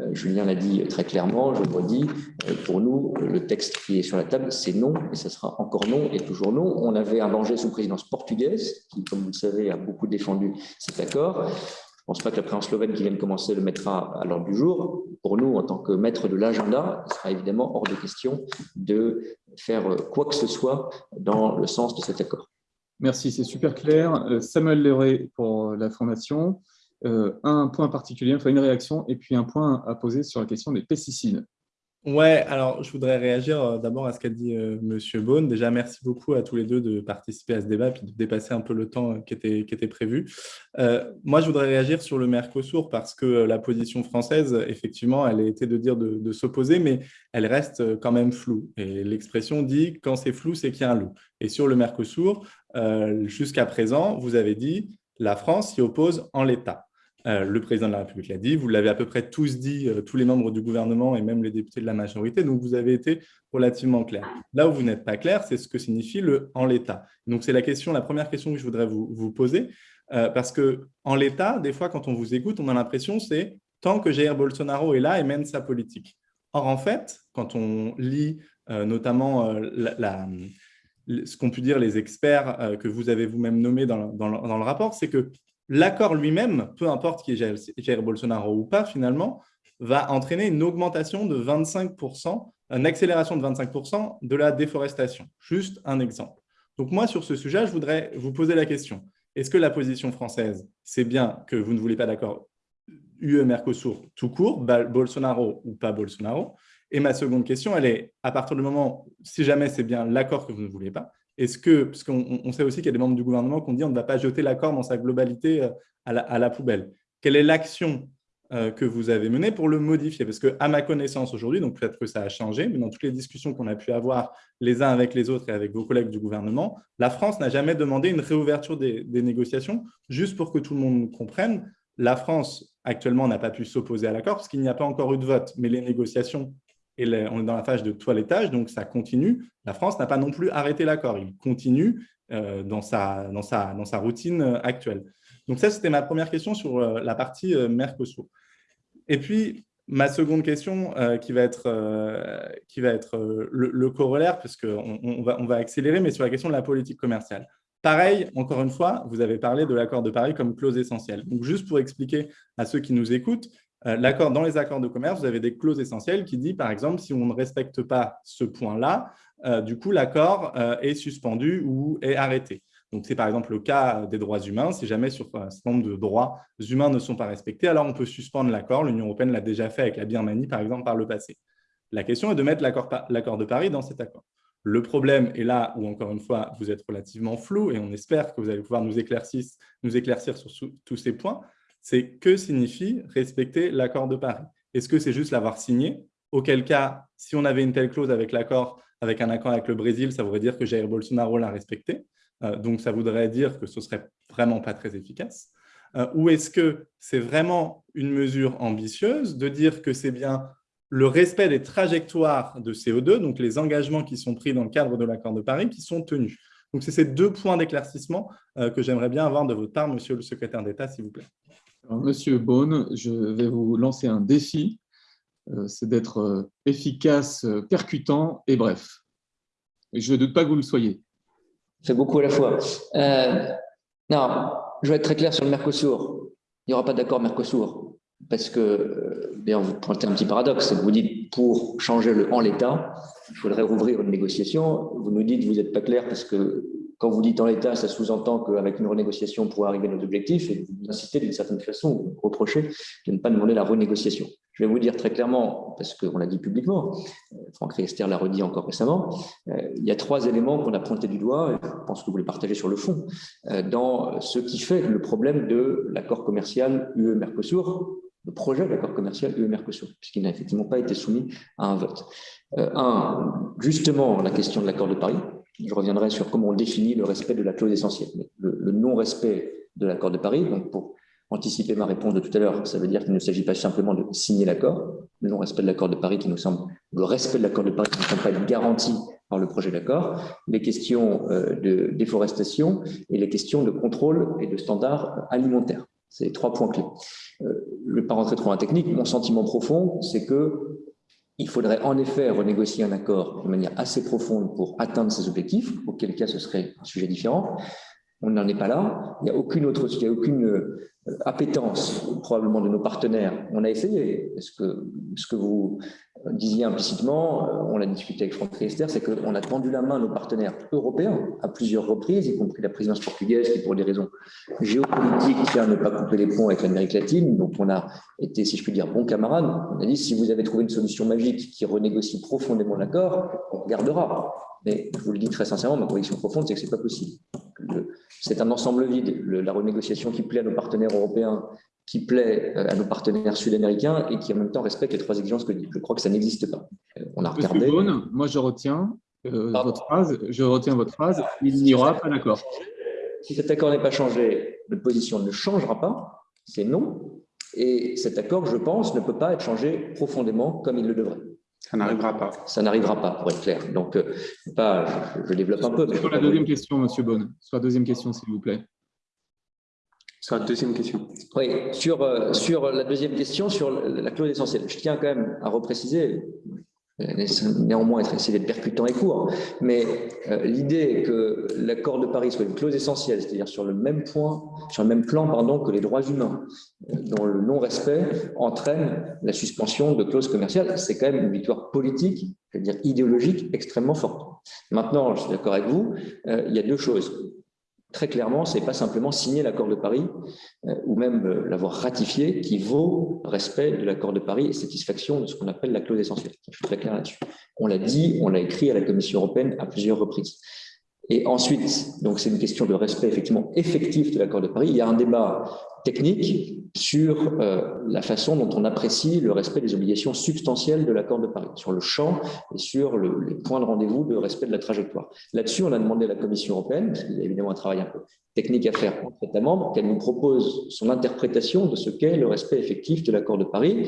Euh, Julien l'a dit très clairement, je le redis, euh, pour nous, le texte qui est sur la table, c'est non, et ça sera encore non et toujours non. On avait arrangé sous présidence portugaise, qui, comme vous le savez, a beaucoup défendu cet accord. Je ne pense pas que la présidence slovène qui vient de commencer le mettra à l'ordre du jour. Pour nous, en tant que maître de l'agenda, il sera évidemment hors de question de faire quoi que ce soit dans le sens de cet accord. Merci, c'est super clair. Euh, Samuel Leray pour la formation. Euh, un point particulier, enfin une réaction, et puis un point à poser sur la question des pesticides. Ouais, alors je voudrais réagir euh, d'abord à ce qu'a dit M. Monsieur Beaune. Déjà, merci beaucoup à tous les deux de participer à ce débat et de dépasser un peu le temps qui était, qui était prévu. moi, je voudrais réagir sur le Mercosur parce que la position française, effectivement, elle a été de dire de, de s'opposer, mais elle reste quand même floue. Et l'expression dit quand c'est flou, c'est qu'il y a un loup. Et sur le Mercosur, euh, jusqu'à présent, vous avez dit la France s'y oppose en l'état. Euh, le président de la République l'a dit, vous l'avez à peu près tous dit, euh, tous les membres du gouvernement et même les députés de la majorité, donc vous avez été relativement clair. Là où vous n'êtes pas clair, c'est ce que signifie le « en l'état ». Donc c'est la question, la première question que je voudrais vous, poser, parce que en l'état, des fois, quand on vous écoute, on a l'impression c'est tant que Jair Bolsonaro est là et mène sa politique. Or, en fait, quand on lit notamment ce qu'ont pu dire les experts euh, que vous avez vous-même nommés dans, le, rapport, c'est que l'accord lui-même, peu importe qui est Jair Bolsonaro ou pas finalement, va entraîner une augmentation de 25%, une accélération de 25% de la déforestation. Juste un exemple. Donc moi, sur ce sujet, je voudrais vous poser la question. Est-ce que la position française, c'est bien que vous ne voulez pas d'accord UE-Mercosur tout court, Bolsonaro ou pas Bolsonaro? Et ma seconde question, elle est, à partir du moment, si jamais c'est bien l'accord que vous ne voulez pas, est-ce que, parce qu'on sait aussi qu'il y a des membres du gouvernement qui ont dit on ne va pas jeter l'accord dans sa globalité euh, à la, poubelle. Quelle est l'action euh, que vous avez menée pour le modifier? Parce qu'à ma connaissance aujourd'hui, donc peut-être que ça a changé, mais dans toutes les discussions qu'on a pu avoir les uns avec les autres et avec vos collègues du gouvernement, la France n'a jamais demandé une réouverture des négociations, juste pour que tout le monde comprenne. La France, actuellement, n'a pas pu s'opposer à l'accord parce qu'il n'y a pas encore eu de vote, mais les négociations et on est dans la phase de toilettage, donc ça continue. La France n'a pas non plus arrêté l'accord, il continue euh, dans, sa, routine euh, actuelle. Donc ça, c'était ma première question sur euh, la partie Mercosur. Et puis, ma seconde question qui va être, le, corollaire, parce qu'on on va, va accélérer, mais sur la question de la politique commerciale. Pareil, encore une fois, vous avez parlé de l'accord de Paris comme clause essentielle. Donc, juste pour expliquer à ceux qui nous écoutent, euh, dans les accords de commerce, vous avez des clauses essentielles qui disent, par exemple, si on ne respecte pas ce point-là, euh, du coup, l'accord euh, est suspendu ou est arrêté. Donc, c'est par exemple le cas des droits humains. Si jamais sur un nombre de droits humains ne sont pas respectés, alors on peut suspendre l'accord. L'Union européenne l'a déjà fait avec la Birmanie, par exemple, par le passé. La question est de mettre l'accord de Paris dans cet accord. Le problème est là où, encore une fois, vous êtes relativement flou et on espère que vous allez pouvoir nous éclaircir sur tous ces points c'est que signifie respecter l'accord de Paris Est-ce que c'est juste l'avoir signé? Auquel cas, si on avait une telle clause avec l'accord, avec un accord avec le Brésil, ça voudrait dire que Jair Bolsonaro l'a respecté. Euh, donc, ça voudrait dire que ce serait vraiment pas très efficace. Euh, ou est-ce que c'est vraiment une mesure ambitieuse de dire que c'est bien le respect des trajectoires de CO2, donc les engagements qui sont pris dans le cadre de l'accord de Paris, qui sont tenus? Donc, c'est ces deux points d'éclaircissement euh, que j'aimerais bien avoir de votre part, monsieur le secrétaire d'État, s'il vous plaît. Monsieur Beaune, je vais vous lancer un défi, euh, c'est d'être euh, efficace, euh, percutant et bref. je ne doute pas que vous le soyez. C'est beaucoup à la fois. non, je vais être très clair sur le Mercosur. Il n'y aura pas d'accord Mercosur. Parce que, bien, vous pointez un petit paradoxe, vous dites pour changer le en l'état, il faudrait rouvrir une négociation. Vous nous dites vous n'êtes pas clair parce que quand vous dites en l'état, ça sous-entend qu'avec une renégociation, on pourra arriver à nos objectifs et vous incitez d'une certaine façon, vous reprochez de ne pas demander la renégociation. Je vais vous dire très clairement, parce qu'on l'a dit publiquement, euh, Franck Riester l'a redit encore récemment, euh, il y a trois éléments qu'on a pointés du doigt, et je pense que vous les partagez sur le fond, euh, dans ce qui fait le problème de l'accord commercial UE-Mercosur, le projet d'accord commercial UE-Mercosur, puisqu'il n'a effectivement pas été soumis à un vote. Un, justement, la question de l'accord de Paris. Je reviendrai sur comment on définit le respect de la clause essentielle. Le, le non-respect de l'accord de Paris, donc pour anticiper ma réponse de tout à l'heure, ça veut dire qu'il ne s'agit pas simplement de signer l'accord, le non-respect de l'accord de Paris qui nous semble, le respect de l'accord de Paris qui ne semble pas être garanti par le projet d'accord, les questions euh, de déforestation et les questions de contrôle et de standards alimentaires. C'est les trois points clés. Euh, je ne vais pas rentrer trop en technique, mon sentiment profond, c'est que il faudrait en effet renégocier un accord de manière assez profonde pour atteindre ces objectifs, auquel cas ce serait un sujet différent. On n'en est pas là. Il n'y a aucune autre, il n'y a aucune euh, appétence probablement de nos partenaires. On a essayé. Ce que, ce que vous disiez implicitement, euh, on l'a discuté avec Franck Riester, c'est qu'on a tendu la main à nos partenaires européens à plusieurs reprises, y compris la présidence portugaise qui, pour des raisons géopolitiques, tient à ne pas couper les ponts avec l'Amérique latine. Donc on a été, si je puis dire, bons camarades. On a dit, si vous avez trouvé une solution magique qui renégocie profondément l'accord, on regardera. Mais je vous le dis très sincèrement, ma conviction profonde, c'est que ce n'est pas possible. C'est un ensemble vide. la renégociation qui plaît à nos partenaires européens, qui plaît euh, à nos partenaires sud-américains et qui en même temps respecte les trois exigences que je crois que ça n'existe pas. Euh, on a regardé. moi je retiens euh, votre phrase. Je retiens votre phrase. Il n'y aura pas d'accord. Si cet accord n'est pas changé, notre position ne changera pas. C'est non. Et cet accord, je pense, ne peut pas être changé profondément comme il le devrait. Ça n'arrivera pas. Ça n'arrivera pas, pour être clair. Donc, pas, je, développe un peu. Sur la deuxième question, M. Bonne. Sur la deuxième question, s'il vous plaît. Sur la deuxième question. Oui, sur, euh, la deuxième question, sur la clause essentielle. Je tiens quand même à repréciser, néanmoins essayer d'être percutant et court, mais euh, l'idée que l'accord de Paris soit une clause essentielle, c'est-à-dire sur le même point, sur le même plan pardon, que les droits humains, euh, dont le non-respect entraîne la suspension de clauses commerciales, c'est quand même une victoire politique, c'est-à-dire idéologique, extrêmement forte. Maintenant, je suis d'accord avec vous, il y a deux choses très clairement, ce n'est pas simplement signer l'accord de Paris euh, ou même euh, l'avoir ratifié qui vaut respect de l'accord de Paris et satisfaction de ce qu'on appelle la clause essentielle. Je suis très clair là-dessus. On l'a dit, on l'a écrit à la Commission européenne à plusieurs reprises. Et ensuite, donc c'est une question de respect effectivement effectif de l'accord de Paris. Il y a un débat technique sur euh, la façon dont on apprécie le respect des obligations substantielles de l'accord de Paris, sur le champ et sur le, les points de rendez-vous de respect de la trajectoire. Là-dessus, on a demandé à la Commission européenne, parce y a évidemment un travail un peu technique à faire entre États membres, qu'elle nous propose son interprétation de ce qu'est le respect effectif de l'accord de Paris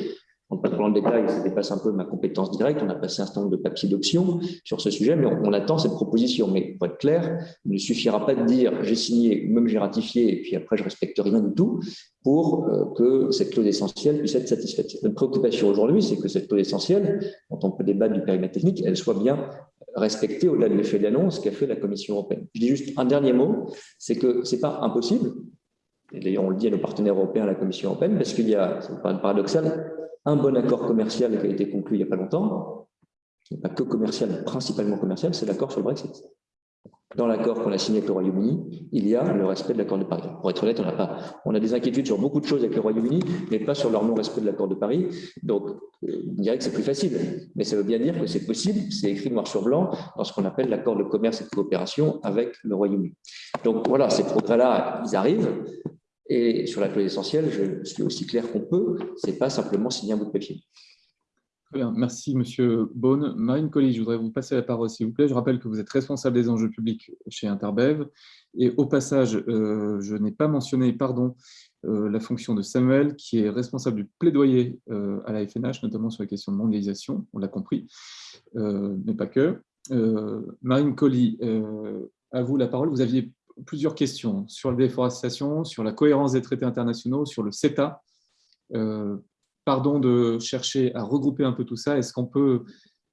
ne pas dans le détail, ça dépasse un peu ma compétence directe. On a passé un certain nombre de papiers d'options sur ce sujet, mais on, attend cette proposition. Mais pour être clair, il ne suffira pas de dire j'ai signé, même j'ai ratifié, et puis après je respecte rien du tout, pour euh, que cette clause essentielle puisse être satisfaite. Notre préoccupation aujourd'hui, c'est que cette clause essentielle, dont on peut débattre du périmètre technique, elle soit bien respectée au-delà de l'effet d'annonce qu'a fait la Commission européenne. Je dis juste un dernier mot, c'est que ce n'est pas impossible, et d'ailleurs on le dit à nos partenaires européens à la Commission européenne, parce qu'il y a, ça me paraît paradoxal, un bon accord commercial qui a été conclu il n'y a pas longtemps, pas que commercial, mais principalement commercial, c'est l'accord sur le Brexit. Dans l'accord qu'on a signé avec le Royaume-Uni, il y a le respect de l'accord de Paris. Pour être honnête, on a, on a des inquiétudes sur beaucoup de choses avec le Royaume-Uni, mais pas sur leur non-respect de l'accord de Paris. Donc, euh, on dirait que c'est plus facile. Mais ça veut bien dire que c'est possible, c'est écrit noir sur blanc dans ce qu'on appelle l'accord de commerce et de coopération avec le Royaume-Uni. Donc voilà, ces progrès-là, ils arrivent. Et sur la clause essentielle, je suis aussi clair qu'on peut, ce n'est pas simplement signer un bout de papier. Très bien, merci Monsieur Beaune. Marine Colli, je voudrais vous passer la parole s'il vous plaît. Je rappelle que vous êtes responsable des enjeux publics chez Interbev. Et au passage, euh, je n'ai pas mentionné, pardon, euh, la fonction de Samuel, qui est responsable du plaidoyer euh, à la FNH, notamment sur les questions de mondialisation, on l'a compris, mais pas que. Marine Colli, à vous la parole. Vous aviez plusieurs questions sur la déforestation, sur la cohérence des traités internationaux, sur le CETA. Euh, pardon de chercher à regrouper un peu tout ça. Est-ce qu'on peut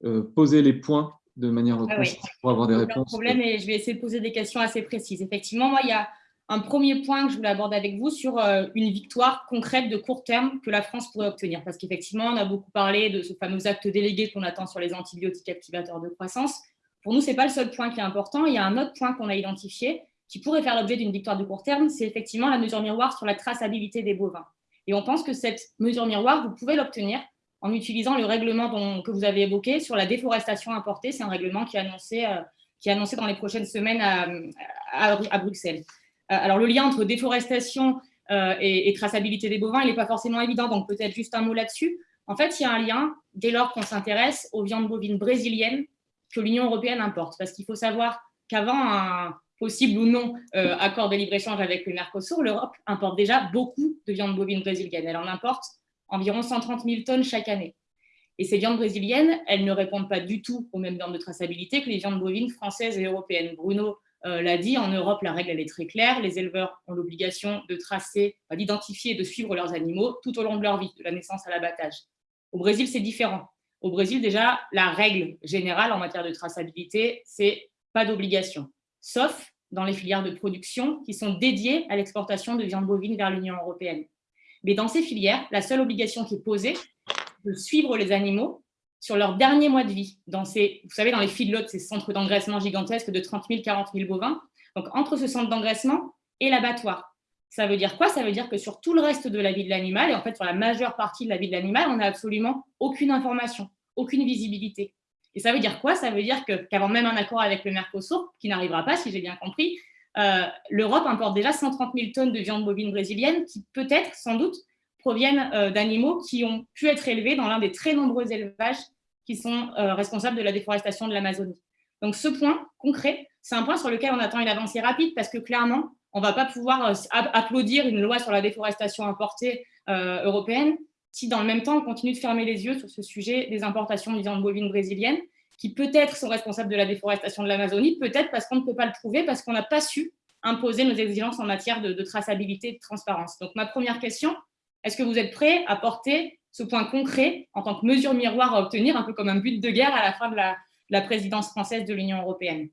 euh, poser les points de manière ah pour avoir des réponses? problème et je vais essayer de poser des questions assez précises. Effectivement, moi, il y a un premier point que je voulais aborder avec vous sur euh, une victoire concrète de court terme que la France pourrait obtenir. Parce qu'effectivement, on a beaucoup parlé de ce fameux acte délégué qu'on attend sur les antibiotiques activateurs de croissance. Pour nous, ce n'est pas le seul point qui est important. Il y a un autre point qu'on a identifié, qui pourrait faire l'objet d'une victoire de court terme, c'est effectivement la mesure miroir sur la traçabilité des bovins. Et on pense que cette mesure miroir, vous pouvez l'obtenir en utilisant le règlement que vous avez évoqué sur la déforestation importée. C'est un règlement qui est annoncé, euh, qui est annoncé dans les prochaines semaines à, Bruxelles. Euh, alors, le lien entre déforestation et, et, traçabilité des bovins, il n'est pas forcément évident, donc peut-être juste un mot là-dessus. En fait, il y a un lien dès lors qu'on s'intéresse aux viandes bovines brésiliennes que l'Union européenne importe. Parce qu'il faut savoir qu'avant un possible ou non euh, accord de libre-échange avec le Mercosur, l'Europe importe déjà beaucoup de viandes bovines brésiliennes. Elle en importe environ 130 000 tonnes chaque année. Et ces viandes brésiliennes, elles ne répondent pas du tout aux mêmes normes de traçabilité que les viandes bovines françaises et européennes. Bruno euh, l'a dit, en Europe, la règle est très claire. Les éleveurs ont l'obligation de tracer, d'identifier et de suivre leurs animaux tout au long de leur vie, de la naissance à l'abattage. Au Brésil, c'est différent. Au Brésil, déjà, la règle générale en matière de traçabilité, c'est pas d'obligation, sauf dans les filières de production qui sont dédiées à l'exportation de viande bovine vers l'Union européenne. Mais dans ces filières, la seule obligation qui est posée, de suivre les animaux sur leur dernier mois de vie. Dans ces, vous savez, dans les feedlots, ces centres d'engraissement gigantesques de 30 000, 40 000 bovins. Donc, entre ce centre d'engraissement et l'abattoir. Ça veut dire quoi? Ça veut dire que sur tout le reste de la vie de l'animal, et en fait sur la majeure partie de la vie de l'animal, on n'a absolument aucune information, aucune visibilité. Et ça veut dire quoi? Ça veut dire qu'avant même un accord avec le Mercosur, qui n'arrivera pas si j'ai bien compris, euh, l'Europe importe déjà 130 000 tonnes de viande bovine brésilienne qui peut-être, sans doute, proviennent euh, d'animaux qui ont pu être élevés dans l'un des très nombreux élevages qui sont euh, responsables de la déforestation de l'Amazonie. Donc ce point concret, c'est un point sur lequel on attend une avancée rapide parce que clairement, on ne va pas pouvoir applaudir une loi sur la déforestation importée européenne si dans le même temps on continue de fermer les yeux sur ce sujet des importations de viande bovine brésilienne qui peut-être sont responsables de la déforestation de l'Amazonie, peut-être parce qu'on ne peut pas le prouver, parce qu'on n'a pas su imposer nos exigences en matière de, traçabilité et de transparence. Donc ma première question, est-ce que vous êtes prêt à porter ce point concret en tant que mesure miroir à obtenir, un peu comme un but de guerre à la fin de la, présidence française de l'Union européenne?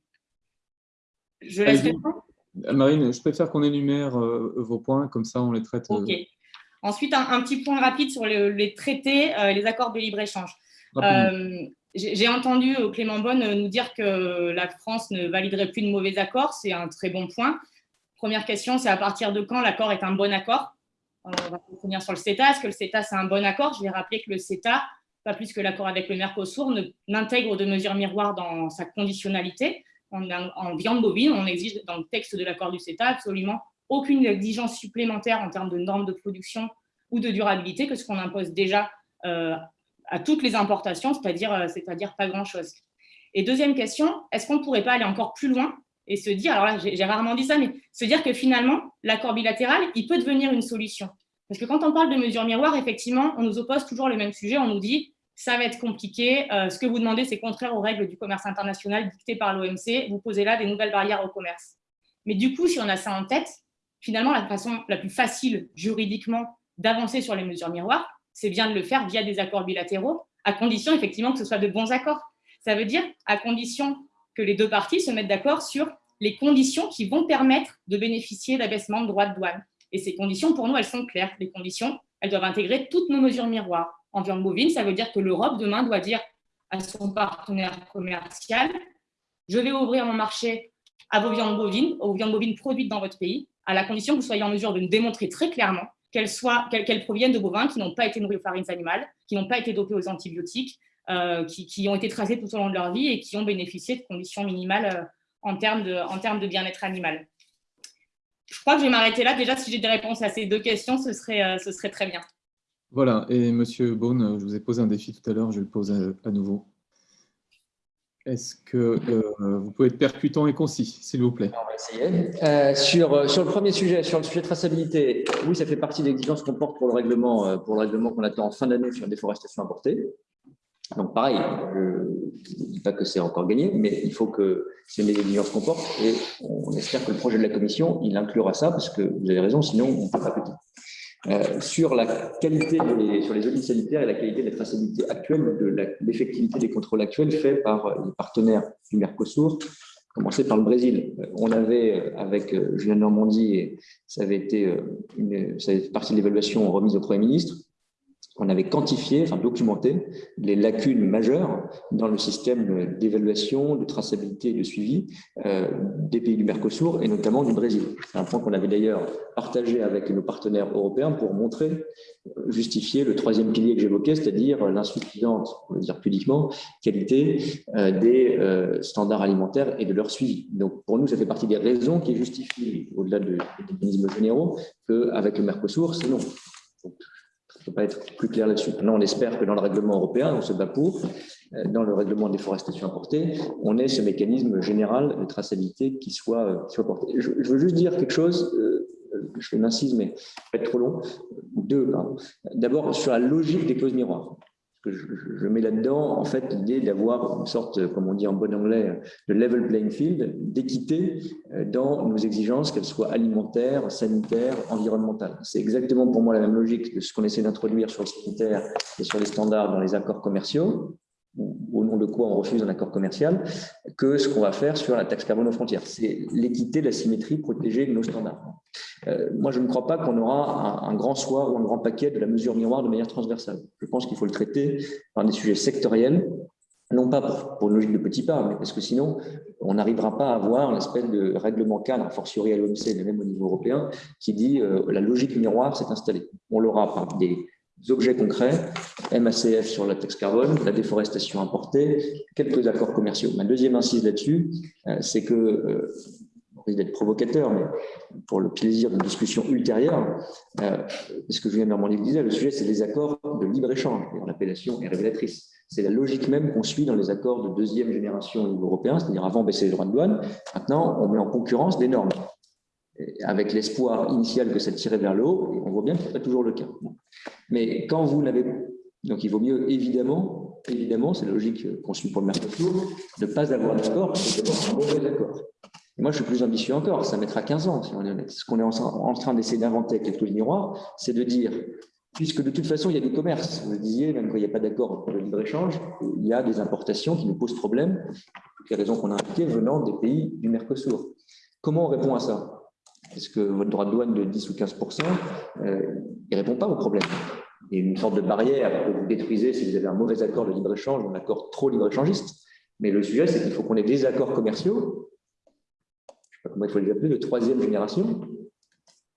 Je laisse répondre Marine, je préfère qu'on énumère euh, vos points, comme ça on les traite. Euh, ok. Ensuite, un, petit point rapide sur les traités et euh, les accords de libre-échange. J'ai entendu Clément Bonne nous dire que la France ne validerait plus de mauvais accords. C'est un très bon point. Première question, c'est à partir de quand l'accord est un bon accord? On va revenir sur le CETA. Est-ce que le CETA, c'est un bon accord? Je vais rappeler que le CETA, pas plus que l'accord avec le Mercosur, n'intègre de mesures miroirs dans sa conditionnalité en, viande bovine, on exige dans le texte de l'accord du CETA absolument aucune exigence supplémentaire en termes de normes de production ou de durabilité que ce qu'on impose déjà euh, à toutes les importations, c'est-à-dire euh, c'est-à-dire pas grand-chose. Et deuxième question, est-ce qu'on ne pourrait pas aller encore plus loin et se dire, alors là j'ai rarement dit ça, mais se dire que finalement l'accord bilatéral, il peut devenir une solution? Parce que quand on parle de mesures miroirs, effectivement, on nous oppose toujours le même sujet, on nous dit ça va être compliqué. Euh, ce que vous demandez, c'est contraire aux règles du commerce international dictées par l'OMC. Vous posez là des nouvelles barrières au commerce. Mais du coup, si on a ça en tête, finalement, la façon la plus facile juridiquement d'avancer sur les mesures miroirs, c'est bien de le faire via des accords bilatéraux, à condition effectivement que ce soit de bons accords. Ça veut dire à condition que les deux parties se mettent d'accord sur les conditions qui vont permettre de bénéficier d'abaissement de droits de douane. Et ces conditions, pour nous, elles sont claires. Les conditions, elles doivent intégrer toutes nos mesures miroirs en viande bovine, ça veut dire que l'Europe, demain, doit dire à son partenaire commercial, je vais ouvrir mon marché à vos viandes bovines, aux viandes bovines produites dans votre pays, à la condition que vous soyez en mesure de nous démontrer très clairement qu'elles proviennent de bovins qui n'ont pas été nourris aux farines animales, qui n'ont pas été dopés aux antibiotiques, euh, qui, ont été tracés tout au long de leur vie et qui ont bénéficié de conditions minimales euh, en termes de, en de bien-être animal. Je crois que je vais m'arrêter là. Déjà, si j'ai des réponses à ces deux questions, ce serait, euh, très bien. Voilà, et Monsieur Beaune, je vous ai posé un défi tout à l'heure, je le pose à, nouveau. Est-ce que euh, vous pouvez être percutant et concis, s'il vous plaît? On va essayer. Euh, sur, euh, sur le premier sujet, sur le sujet de traçabilité, oui, ça fait partie des exigences qu'on porte pour le règlement règlement qu'on attend en fin d'année sur la déforestation importée. Donc pareil, je ne dis pas que c'est encore gagné, mais il faut que c'est une exigences qu'on porte et on espère que le projet de la Commission, il inclura ça, parce que vous avez raison, sinon on ne peut pas petit. Euh, sur la qualité, sur les audits sanitaires et la qualité de la traçabilité actuelle, de l'effectivité des contrôles actuels faits par les partenaires du Mercosur, commencer par le Brésil. On avait, avec euh, Julien Normandie, et ça avait été une, partie de l'évaluation remise au Premier ministre, on avait quantifié, enfin documenté les lacunes majeures dans le système d'évaluation, de traçabilité et de suivi euh, des pays du Mercosur et notamment du Brésil. C'est un point qu'on avait d'ailleurs partagé avec nos partenaires européens pour montrer, justifier le troisième pilier que j'évoquais, c'est-à-dire l'insuffisante, on va dire pudiquement, qualité euh, des euh, standards alimentaires et de leur suivi. Donc pour nous, ça fait partie des raisons qui justifient, au-delà des mécanismes généraux, qu'avec le Mercosur, c'est non. Ne peux pas être plus clair là-dessus. Maintenant, on espère que dans le règlement européen, on se bat pour, euh, dans le règlement de déforestation importée, on ait ce mécanisme général de traçabilité qui soit, euh, qui soit porté. Je, veux juste dire quelque chose, euh, je fais une incise, mais pas être trop long. Deux, D'abord, sur la logique des clauses miroirs que je, mets là-dedans, en fait, l'idée d'avoir une sorte, comme on dit en bon anglais, de level playing field, d'équité euh, dans nos exigences, qu'elles soient alimentaires, sanitaires, environnementales. C'est exactement pour moi la même logique de ce qu'on essaie d'introduire sur le sanitaire et sur les standards dans les accords commerciaux, au nom de quoi on refuse un accord commercial, que ce qu'on va faire sur la taxe carbone aux frontières. C'est l'équité, la symétrie, protéger nos standards. Euh, moi, je ne crois pas qu'on aura un, grand soir ou un grand paquet de la mesure miroir de manière transversale. Je pense qu'il faut le traiter par des sujets sectoriels, non pas pour, une logique de petits pas, mais parce que sinon, on n'arrivera pas à avoir l'espèce de règlement cadre, a fortiori à l'OMC, mais même au niveau européen, qui dit euh, la logique miroir s'est installée. On l'aura par des objets concrets, MACF sur la taxe carbone, la déforestation importée, quelques accords commerciaux. Ma deuxième incise là-dessus, euh, c'est que, risque d'être provocateur, mais pour le plaisir d'une discussion ultérieure, euh, ce que Julien Normandie disait, le sujet, c'est les accords de libre-échange. L'appellation est révélatrice. C'est la logique même qu'on suit dans les accords de deuxième génération au niveau européen, c'est-à-dire avant baisser les droits de douane, maintenant on met en concurrence des normes avec l'espoir initial que ça tirait vers le haut, et on voit bien que ce n'est pas toujours le cas. Mais quand vous n'avez... Donc il vaut mieux, évidemment, évidemment, c'est la logique qu'on suit pour le Mercosur, ne pas avoir d'accord, c'est d'avoir un mauvais accord. Moi, je suis plus ambitieux encore, ça mettra 15 ans, si on est honnête. Ce qu'on est en train d'essayer d'inventer avec les taux miroirs, c'est de dire, puisque de toute façon, il y a du commerce, vous le disiez, même quand il n'y a pas d'accord le libre-échange, il y a des importations qui nous posent problème, pour toutes les raisons qu'on a indiquées, venant des pays du Mercosur. Comment on répond à ça? Est-ce que votre droit de douane de 10 ou 15% euh, il ne répond pas au problème? Il y a une sorte de barrière que vous détruisez si vous avez un mauvais accord de libre-échange, un accord trop libre-échangiste. Mais le sujet, c'est qu'il faut qu'on ait des accords commerciaux, comment il faut les appeler, de troisième génération,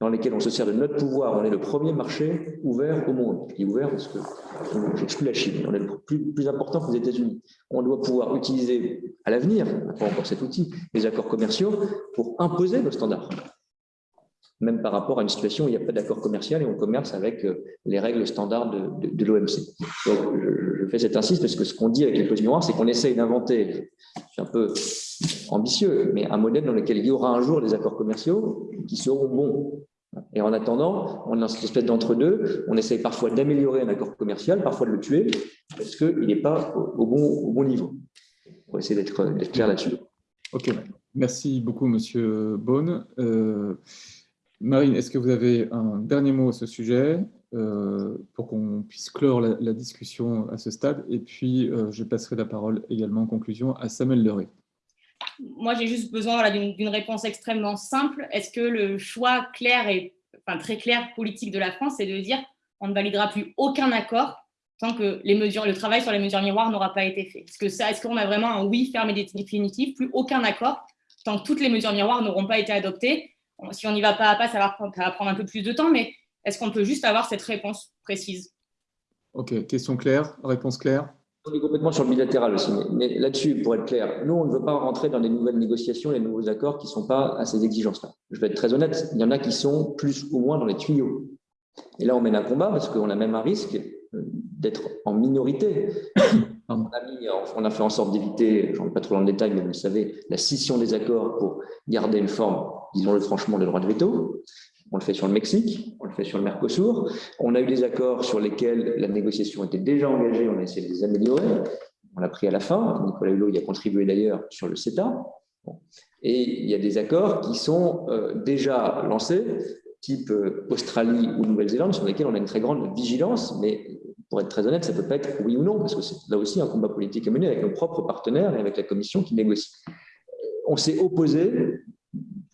dans lesquels on se sert de notre pouvoir. On est le premier marché ouvert au monde. Je ouvert parce que j'exclus la Chine. On est le plus, plus important que les États-Unis. On doit pouvoir utiliser à l'avenir, pas encore cet outil, les accords commerciaux pour imposer nos standards même par rapport à une situation où il n'y a pas d'accord commercial et on commerce avec euh, les règles standards de, l'OMC. Donc, je, fais cette insiste parce que ce qu'on dit avec les clauses miroirs, c'est qu'on essaye d'inventer, suis un peu ambitieux, mais un modèle dans lequel il y aura un jour des accords commerciaux qui seront bons. Et en attendant, on a cette espèce d'entre-deux, on essaye parfois d'améliorer un accord commercial, parfois de le tuer, parce qu'il n'est pas au bon, au bon niveau. On va essayer d'être clair là-dessus. Ok, merci beaucoup, Monsieur Beaune. Euh, Marine, est-ce que vous avez un dernier mot à ce sujet euh, pour qu'on puisse clore la, discussion à ce stade? Et puis, euh, je passerai la parole également en conclusion à Samuel Leray. Moi, j'ai juste besoin d'une réponse extrêmement simple. Est-ce que le choix clair et enfin, très clair politique de la France, c'est de dire on ne validera plus aucun accord tant que les mesures, le travail sur les mesures miroirs n'aura pas été fait? Est-ce qu'on est qu'on a vraiment un oui ferme et définitif, plus aucun accord tant que toutes les mesures miroirs n'auront pas été adoptées? Si on n'y va pas à pas, ça va, prendre un peu plus de temps, mais est-ce qu'on peut juste avoir cette réponse précise? Ok, question claire, réponse claire on est complètement sur le bilatéral aussi, mais, là-dessus, pour être clair, nous, on ne veut pas rentrer dans les nouvelles négociations, les nouveaux accords qui ne sont pas à ces exigences-là. Je vais être très honnête, il y en a qui sont plus ou moins dans les tuyaux. Et là, on mène un combat parce qu'on a même un risque euh, d'être en minorité. [COUGHS] On a, on a, fait en sorte d'éviter, je ne pas trop dans le détail, mais vous le savez, la scission des accords pour garder une forme disons-le franchement, le droit de veto. On le fait sur le Mexique, on le fait sur le Mercosur. On a eu des accords sur lesquels la négociation était déjà engagée, on a essayé de les améliorer. On l'a pris à la fin. Nicolas Hulot y a contribué d'ailleurs sur le CETA. Et il y a des accords qui sont euh, déjà lancés, type euh, Australie ou Nouvelle-Zélande, sur lesquels on a une très grande vigilance, mais pour être très honnête, ça ne peut pas être oui ou non, parce que c'est là aussi un combat politique à mener avec nos propres partenaires et avec la Commission qui négocie. On s'est opposé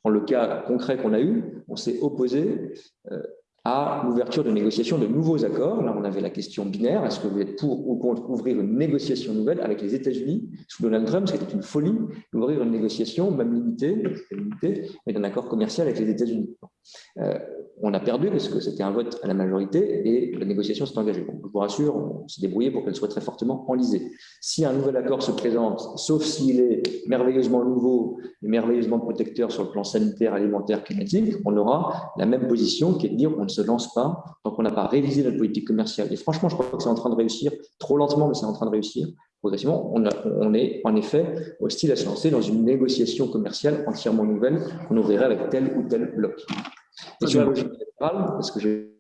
dans le cas concret qu'on a eu, on s'est opposé euh, à l'ouverture de négociations de nouveaux accords. Là, on avait la question binaire. Est-ce que vous êtes pour ou contre ouvrir une négociation nouvelle avec les États-Unis sous Donald Trump? C'était une folie d'ouvrir une négociation, même limitée, mais d'un accord commercial avec les États-Unis. Euh, on a perdu parce que c'était un vote à la majorité et la négociation s'est engagée. je vous rassure, on s'est débrouillé pour qu'elle soit très fortement enlisée. Si un nouvel accord se présente, sauf s'il est merveilleusement nouveau et merveilleusement protecteur sur le plan sanitaire, alimentaire, climatique, on aura la même position qui est de dire on ne se lance pas tant qu'on n'a pas révisé notre politique commerciale. Et franchement, je crois que c'est en train de réussir, trop lentement, mais c'est en train de réussir progressivement, on, on, est en effet hostile à se lancer dans une négociation commerciale entièrement nouvelle qu'on ouvrirait avec tel ou tel bloc. Sur la logique générale, parce que j'ai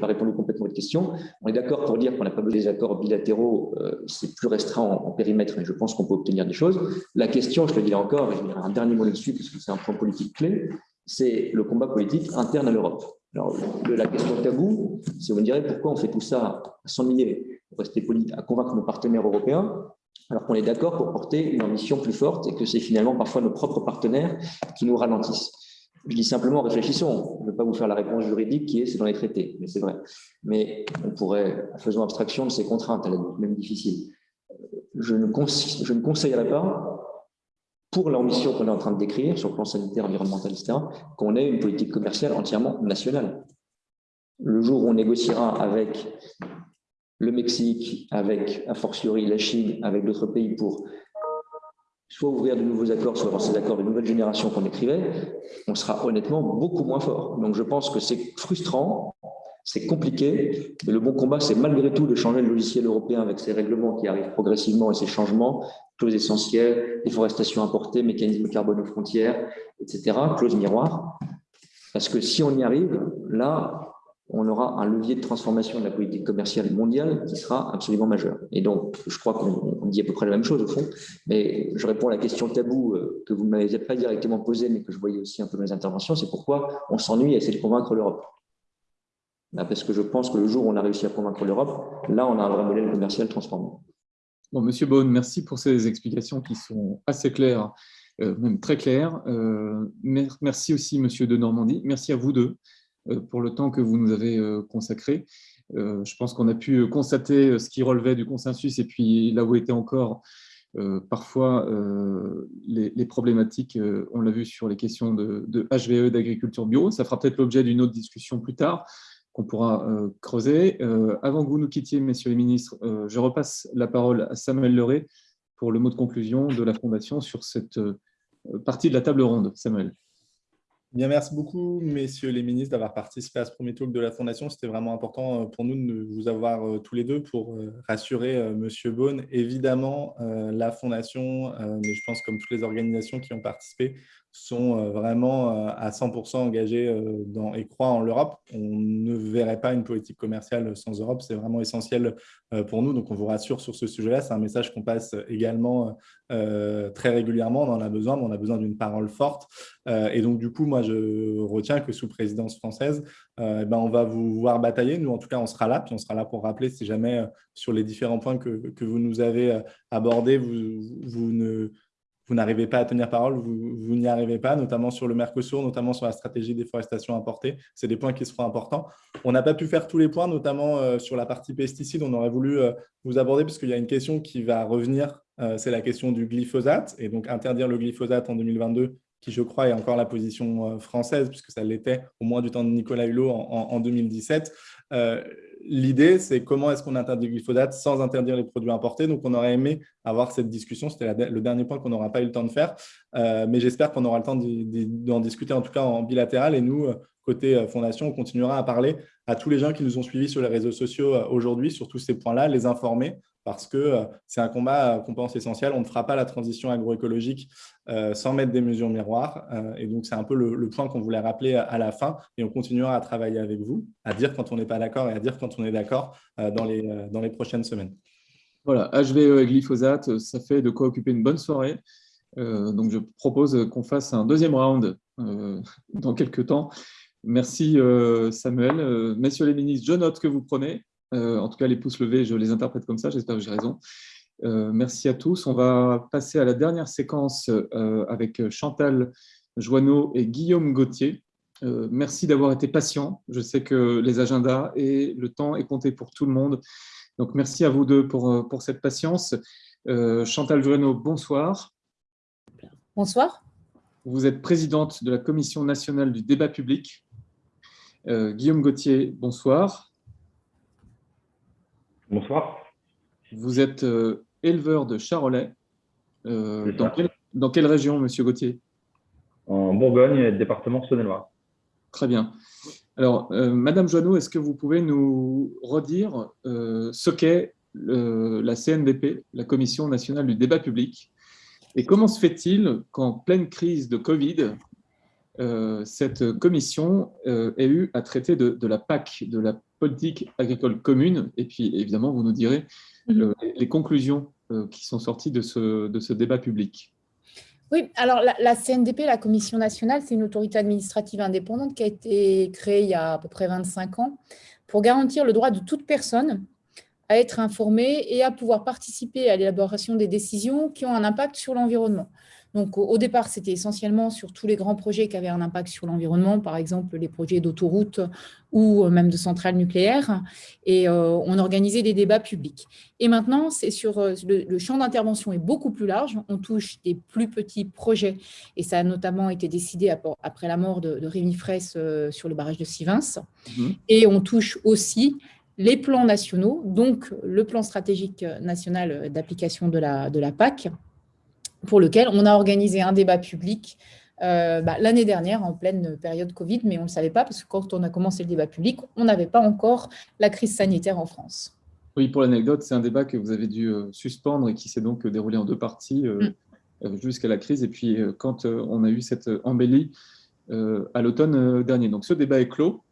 pas répondu complètement à votre question. On est d'accord pour dire qu'on n'a pas besoin des accords bilatéraux, euh, c'est plus restreint en, périmètre et je pense qu'on peut obtenir des choses. La question, je le dis encore, et je dirai un dernier mot là-dessus parce que c'est un point politique clé, c'est le combat politique interne à l'Europe. Alors, la question tabou, c'est vous me direz pourquoi on fait tout ça à s'ennuyer, pour rester poli, à convaincre nos partenaires européens, alors qu'on est d'accord pour porter une ambition plus forte et que c'est finalement parfois nos propres partenaires qui nous ralentissent. Je dis simplement, réfléchissons. Je ne veux pas vous faire la réponse juridique qui est c'est dans les traités, mais c'est vrai. Mais on pourrait, faisons abstraction de ces contraintes, elles sont même difficiles. Je ne, je ne conseillerais pas pour l'ambition qu'on est en train de décrire sur le plan sanitaire, environnemental, etc., qu'on ait une politique commerciale entièrement nationale. Le jour où on négociera avec le Mexique, avec, a fortiori, la Chine, avec d'autres pays pour soit ouvrir de nouveaux accords, soit avoir ces accords de nouvelle génération qu'on écrivait, on sera honnêtement beaucoup moins fort. Donc je pense que c'est frustrant, c'est compliqué, mais le bon combat, c'est malgré tout de changer le logiciel européen avec ces règlements qui arrivent progressivement et ces changements, clauses essentielles, déforestation importée, mécanisme carbone aux frontières, etc., clauses miroirs. Parce que si on y arrive, là, on aura un levier de transformation de la politique commerciale mondiale qui sera absolument majeur. Et donc, je crois qu'on dit à peu près la même chose au fond, mais je réponds à la question tabou euh, que vous ne m'avez pas directement posée, mais que je voyais aussi un peu dans les interventions, c'est pourquoi on s'ennuie à essayer de convaincre l'Europe. Bah, parce que je pense que le jour où on a réussi à convaincre l'Europe, là, on a un vrai modèle commercial transformé. Bon, Monsieur Beaune, merci pour ces explications qui sont assez claires, euh, même très claires. Euh, merci aussi, Monsieur de Normandie. Merci à vous deux pour le temps que vous nous avez consacré. je pense qu'on a pu constater ce qui relevait du consensus et puis là où étaient encore parfois les, problématiques, on l'a vu sur les questions de, HVE, d'agriculture bio. Ça fera peut-être l'objet d'une autre discussion plus tard qu'on pourra euh, creuser. Euh, avant que vous nous quittiez, messieurs les ministres, euh, je repasse la parole à Samuel Leray pour le mot de conclusion de la Fondation sur cette partie de la table ronde. Samuel. Bien, merci beaucoup, messieurs les ministres, d'avoir participé à ce premier talk de la Fondation. C'était vraiment important pour nous de vous avoir tous les deux pour rassurer Monsieur Beaune. Évidemment, la Fondation, mais je pense comme toutes les organisations qui ont participé, sont euh, vraiment euh, à 100% engagés euh, et croient en l'Europe. On ne verrait pas une politique commerciale sans Europe, c'est vraiment essentiel pour nous, donc on vous rassure sur ce sujet-là. C'est un message qu'on passe également très régulièrement, on en a besoin, mais on a besoin d'une parole forte. et donc du coup, moi je retiens que sous présidence française, ben, on va vous voir batailler. Nous, en tout cas, on sera là, puis on sera là pour rappeler si jamais sur les différents points que, que vous nous avez abordés, vous, vous ne vous n'arrivez pas à tenir parole, vous, n'y arrivez pas, notamment sur le Mercosur, notamment sur la stratégie déforestation importée. C'est des points qui seront importants. On n'a pas pu faire tous les points, notamment euh, sur la partie pesticides. On aurait voulu euh, vous aborder puisqu'il y a une question qui va revenir, euh, c'est la question du glyphosate. Et donc, interdire le glyphosate en 2022, qui, je crois, est encore la position française, puisque ça l'était au moins du temps de Nicolas Hulot en, en 2017 l'idée, c'est comment est-ce qu'on interdit le glyphosate sans interdire les produits importés? Donc, on aurait aimé avoir cette discussion. C'était le dernier point qu'on n'aura pas eu le temps de faire. Euh, mais j'espère qu'on aura le temps d'en discuter, en tout cas en bilatéral. Et nous, euh, côté euh, Fondation, on continuera à parler à tous les gens qui nous ont suivis sur les réseaux sociaux aujourd'hui sur tous ces points-là, les informer, parce que euh, c'est un combat euh, qu'on pense essentiel. On ne fera pas la transition agroécologique euh, sans mettre des mesures miroirs. et donc, c'est un peu le, point qu'on voulait rappeler à, la fin. Et on continuera à travailler avec vous, à dire quand on n'est pas d'accord et à dire quand on est d'accord dans, les, dans les prochaines semaines. Voilà, HVE et glyphosate, ça fait de quoi occuper une bonne soirée. donc, je propose qu'on fasse un deuxième round dans quelques temps. Merci Samuel. Messieurs les ministres, je note que vous prenez. Euh, en tout cas, les pouces levés, je les interprète comme ça, j'espère que j'ai raison. Euh, merci à tous. On va passer à la dernière séquence euh, avec Chantal Joanneau et Guillaume Gauthier. merci d'avoir été patient. Je sais que les agendas et le temps est compté pour tout le monde. Donc, merci à vous deux pour, pour cette patience. Chantal Jurenot, bonsoir. Bonsoir. Vous êtes présidente de la Commission nationale du débat public. Guillaume Gauthier, bonsoir. Bonsoir. Vous êtes éleveur de charolais. dans, dans, quelle région, Monsieur Gauthier? En Bourgogne, département Saône-et-Loire. Très bien. Alors, euh, Madame Joanneau, est-ce que vous pouvez nous redire euh, ce qu'est la CNDP, la Commission nationale du débat public, et comment se fait-il qu'en pleine crise de Covid, euh, cette commission ait eu à traiter de, la PAC, de la politique agricole commune, et puis évidemment, vous nous direz mhm. les conclusions qui sont sorties de ce débat public. Oui, alors la, CNDP, la Commission nationale, c'est une autorité administrative indépendante qui a été créée il y a à peu près 25 ans pour garantir le droit de toute personne à être informée et à pouvoir participer à l'élaboration des décisions qui ont un impact sur l'environnement. Donc, au, départ, c'était essentiellement sur tous les grands projets qui avaient un impact sur l'environnement, par exemple les projets d'autoroutes ou euh, même de centrales nucléaires, et euh, on organisait des débats publics. Et maintenant, c'est sur euh, le, champ d'intervention est beaucoup plus large, on touche des plus petits projets, et ça a notamment été décidé après la mort de, Rémi Fraisse sur le barrage de Sivins, mmh. et on touche aussi les plans nationaux, donc le plan stratégique national d'application de la, de la PAC, pour lequel on a organisé un débat public euh, bah, l'année dernière en pleine période Covid, mais on ne le savait pas parce que quand on a commencé le débat public, on n'avait pas encore la crise sanitaire en France. Oui, pour l'anecdote, c'est un débat que vous avez dû euh, suspendre et qui s'est donc déroulé en deux parties euh, mm. jusqu'à la crise. Et puis, quand on a eu cette embellie à l'automne dernier. Donc, ce débat est clos.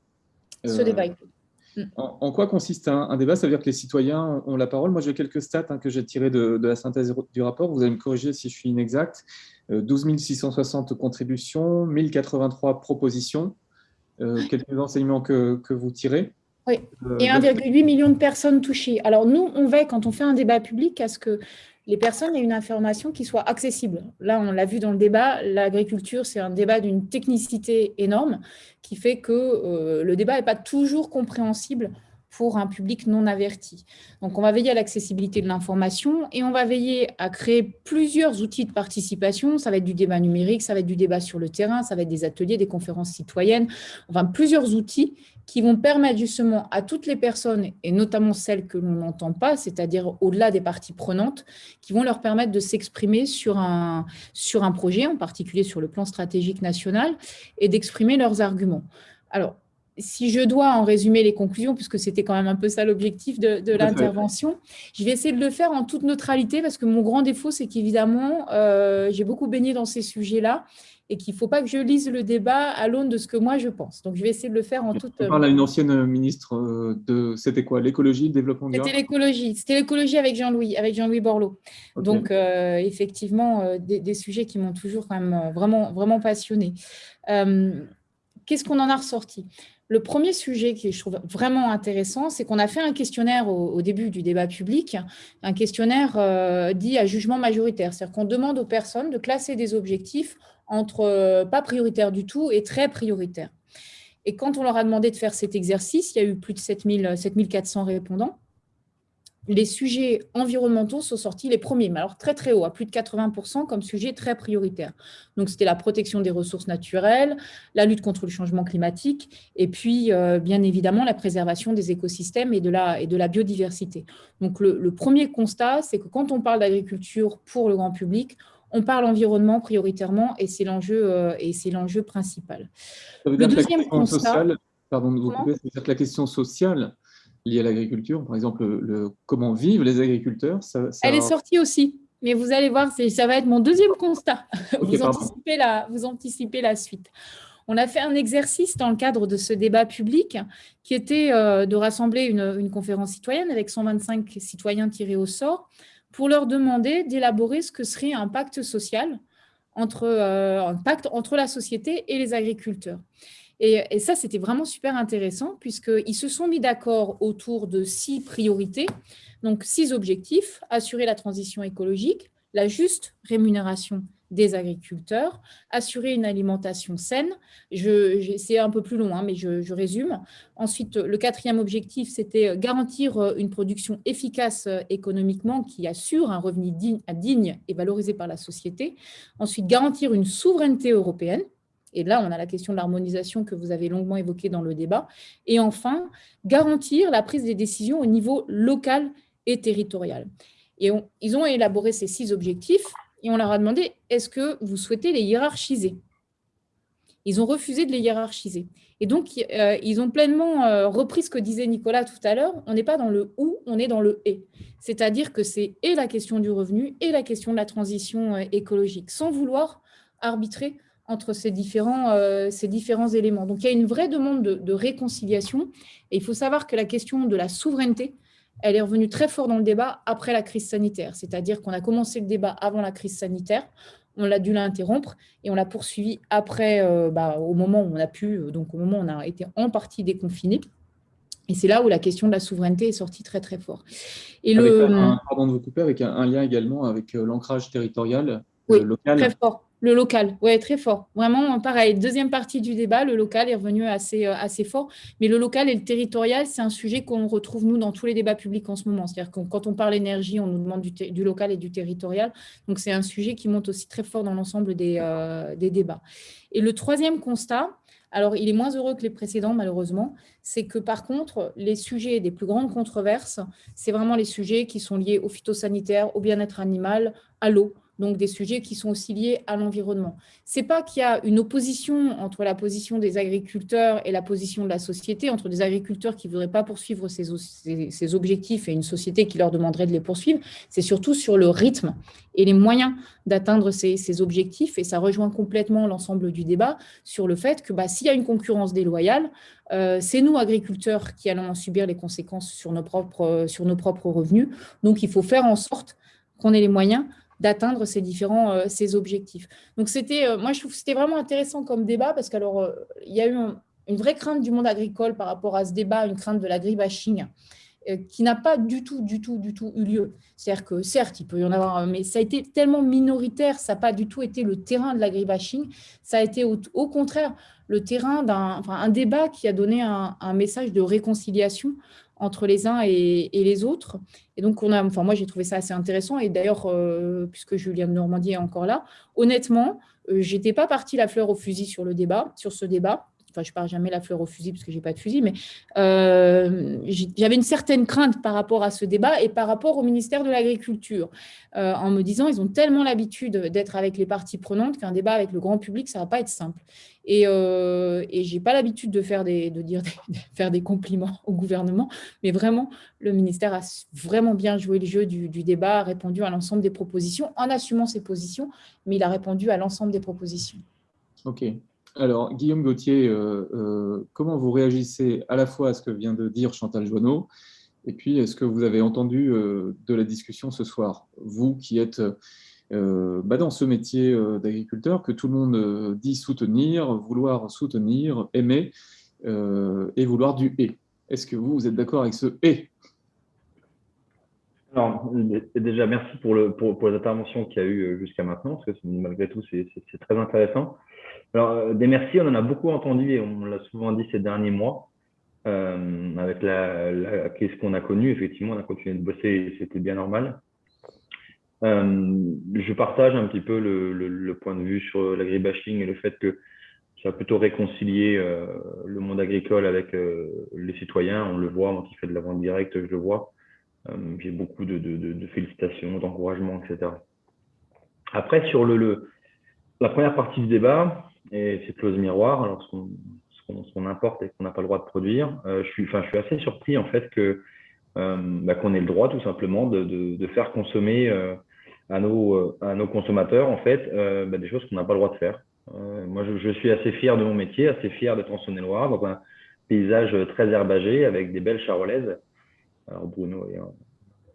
Ce débat est clos. Mm. En, quoi consiste un, débat? Ça veut dire que les citoyens ont la parole. Moi, j'ai quelques stats hein, que j'ai tirées de, la synthèse du rapport. Vous allez me corriger si je suis inexact. 12 euh, 660 contributions, 1083 propositions. Euh, quelques enseignements que, vous tirez? Oui, euh, et 1,8 million de personnes touchées. Alors nous, on veille, quand on fait un débat public, à ce que les personnes aient une information qui soit accessible. Là, on l'a vu dans le débat, l'agriculture, c'est un débat d'une technicité énorme qui fait que euh, le débat n'est pas toujours compréhensible pour un public non averti. Donc, on va veiller à l'accessibilité de l'information et on va veiller à créer plusieurs outils de participation. Ça va être du débat numérique, ça va être du débat sur le terrain, ça va être des ateliers, des conférences citoyennes, enfin plusieurs outils qui vont permettre justement à toutes les personnes, et notamment celles que l'on n'entend pas, c'est-à-dire au-delà des parties prenantes, qui vont leur permettre de s'exprimer sur un, sur un projet, en particulier sur le plan stratégique national, et d'exprimer leurs arguments. Alors, si je dois en résumer les conclusions, puisque c'était quand même un peu ça l'objectif de, l'intervention, je vais essayer de le faire en toute neutralité, parce que mon grand défaut, c'est qu'évidemment, euh, j'ai beaucoup baigné dans ces sujets-là, et qu'il ne faut pas que je lise le débat à l'aune de ce que moi je pense. Donc, je vais essayer de le faire en toute… On parle à une ancienne ministre euh, de… C'était quoi? L'écologie, le développement durable? C'était l'écologie. C'était l'écologie avec Jean-Louis, avec Jean-Louis Borloo. Donc, euh, effectivement, des, des, sujets qui m'ont toujours quand même vraiment, vraiment passionné. Qu'est-ce qu'on en a ressorti? Le premier sujet qui je trouve vraiment intéressant, c'est qu'on a fait un questionnaire au, début du débat public, un questionnaire euh, dit à jugement majoritaire. C'est-à-dire qu'on demande aux personnes de classer des objectifs entre euh, pas prioritaire du tout et très prioritaire. Et quand on leur a demandé de faire cet exercice, il y a eu plus de 7400 répondants les sujets environnementaux sont sortis les premiers, mais alors très très haut, à plus de 80% comme sujet très prioritaire. Donc c'était la protection des ressources naturelles, la lutte contre le changement climatique, et puis euh, bien évidemment la préservation des écosystèmes et de la, et de la biodiversité. Donc le, premier constat, c'est que quand on parle d'agriculture pour le grand public, on parle environnement prioritairement et c'est l'enjeu euh, et c'est l'enjeu principal. le deuxième constat, pardon de vous couper, c'est que la question sociale liées à l'agriculture, par exemple le, comment vivent les agriculteurs. Elle est sortie aussi, mais vous allez voir, ça va être mon deuxième constat. vous, anticipez la, vous anticipez la suite. On a fait un exercice dans le cadre de ce débat public qui était euh, de rassembler une, conférence citoyenne avec 125 citoyens tirés au sort pour leur demander d'élaborer ce que serait un pacte social entre, euh, un pacte entre la société et les agriculteurs. Et, ça, c'était vraiment super intéressant puisqu'ils se sont mis d'accord autour de six priorités, donc six objectifs, assurer la transition écologique, la juste rémunération des agriculteurs, assurer une alimentation saine. C'est un peu plus long, hein, mais je, résume. Ensuite, le quatrième objectif, c'était garantir une production efficace économiquement qui assure un revenu digne et valorisé par la société. Ensuite, garantir une souveraineté européenne. Et là, on a la question de l'harmonisation que vous avez longuement évoquée dans le débat. Et enfin, garantir la prise des décisions au niveau local et territorial. Et ils ont élaboré ces six objectifs et on leur a demandé, est-ce que vous souhaitez les hiérarchiser? Ils ont refusé de les hiérarchiser. Et donc, euh, ils ont pleinement euh, repris ce que disait Nicolas tout à l'heure. On n'est pas dans le « ou », on est dans le « et ». C'est-à-dire que c'est et la question du revenu et la question de la transition euh, écologique, sans vouloir arbitrer entre ces différents, ces différents éléments. Donc, il y a une vraie demande de, de réconciliation. Et il faut savoir que la question de la souveraineté, elle est revenue très fort dans le débat après la crise sanitaire. C'est-à-dire qu'on a commencé le débat avant la crise sanitaire, on l'a dû l'interrompre et on l'a poursuivi après, euh, bah, au moment où on a pu, euh, donc au moment où on a été en partie déconfiné. Et c'est là où la question de la souveraineté est sortie très très fort. Et le... pardon de vous couper, avec un, lien également avec euh, l'ancrage territorial oui, local. très fort. Le local, oui, très fort. Vraiment, pareil, deuxième partie du débat, le local est revenu assez, euh, assez fort. Mais le local et le territorial, c'est un sujet qu'on retrouve, nous, dans tous les débats publics en ce moment. C'est-à-dire que quand on parle énergie, on nous demande du, local et du territorial. Donc, c'est un sujet qui monte aussi très fort dans l'ensemble des, euh, des débats. Et le troisième constat, alors il est moins heureux que les précédents, malheureusement, c'est que par contre, les sujets des plus grandes controverses, c'est vraiment les sujets qui sont liés au phytosanitaire, au bien-être animal, à l'eau donc des sujets qui sont aussi liés à l'environnement. Ce n'est pas qu'il y a une opposition entre la position des agriculteurs et la position de la société, entre des agriculteurs qui ne voudraient pas poursuivre ces, objectifs et une société qui leur demanderait de les poursuivre, c'est surtout sur le rythme et les moyens d'atteindre ces, objectifs, et ça rejoint complètement l'ensemble du débat sur le fait que bah, s'il y a une concurrence déloyale, euh, c'est nous, agriculteurs, qui allons en subir les conséquences sur nos propres, sur nos propres revenus. Donc, il faut faire en sorte qu'on ait les moyens d'atteindre ces différents euh, ces objectifs. Donc, c'était, euh, moi, je trouve que c'était vraiment intéressant comme débat parce qu'alors, euh, il y a eu une vraie crainte du monde agricole par rapport à ce débat, une crainte de l'agribashing qui n'a pas du tout, du tout, du tout eu lieu. C'est-à-dire que, certes, il peut y en avoir, mais ça a été tellement minoritaire, ça n'a pas du tout été le terrain de l'agribashing, ça a été au, contraire le terrain d'un enfin, un débat qui a donné un, un message de réconciliation entre les uns et, les autres. Et donc, on a, enfin, moi, j'ai trouvé ça assez intéressant. Et d'ailleurs, euh, puisque Julien Normandie est encore là, honnêtement, euh, j'étais pas partie la fleur au fusil sur le débat, sur ce débat enfin je pars jamais la fleur au fusil parce que j'ai pas de fusil, mais euh, j'avais une certaine crainte par rapport à ce débat et par rapport au ministère de l'Agriculture, euh, en me disant ils ont tellement l'habitude d'être avec les parties prenantes qu'un débat avec le grand public ça va pas être simple. Et, euh, et j'ai pas l'habitude de faire des, de dire faire des compliments au gouvernement, mais vraiment le ministère a vraiment bien joué le jeu du débat, a répondu à l'ensemble des propositions en assumant ses positions, mais il a répondu à l'ensemble des propositions. Ok, alors, Guillaume Gauthier, euh, euh, comment vous réagissez à la fois à ce que vient de dire Chantal Joanneau, et puis est-ce que vous avez entendu euh, de la discussion ce soir? Vous qui êtes bah, dans ce métier d'agriculteur, que tout le monde dit soutenir, vouloir soutenir, aimer, et vouloir du « et ». Est-ce que vous, êtes d'accord avec ce « et » Alors, déjà, merci pour, le, les interventions qu'il y a eu jusqu'à maintenant, parce que malgré tout, c'est très intéressant. Alors, euh, des merci, on en a beaucoup entendu et on l'a souvent dit ces derniers mois. Euh, avec la, la crise qu'on a connue, effectivement, on a continué de bosser et c'était bien normal. Euh, je partage un petit peu le, point de vue sur l'agribashing et le fait que ça a plutôt réconcilié le monde agricole avec les citoyens. On le voit, moi qui fais de la vente directe, je le vois. J'ai beaucoup de félicitations, d'encouragements, etc. Après, sur le, la première partie du débat, et c'est clause miroir, alors ce qu'on importe et qu'on n'a pas le droit de produire. Euh, je, suis, assez surpris en fait que euh, bah, qu'on ait le droit tout simplement de, faire consommer euh, à, nos, consommateurs en fait bah, des choses qu'on n'a pas le droit de faire. moi, je, suis assez fier de mon métier, assez fier d'être en Saône-et-Loire, dans un paysage très herbagé avec des belles charolaises. Alors Bruno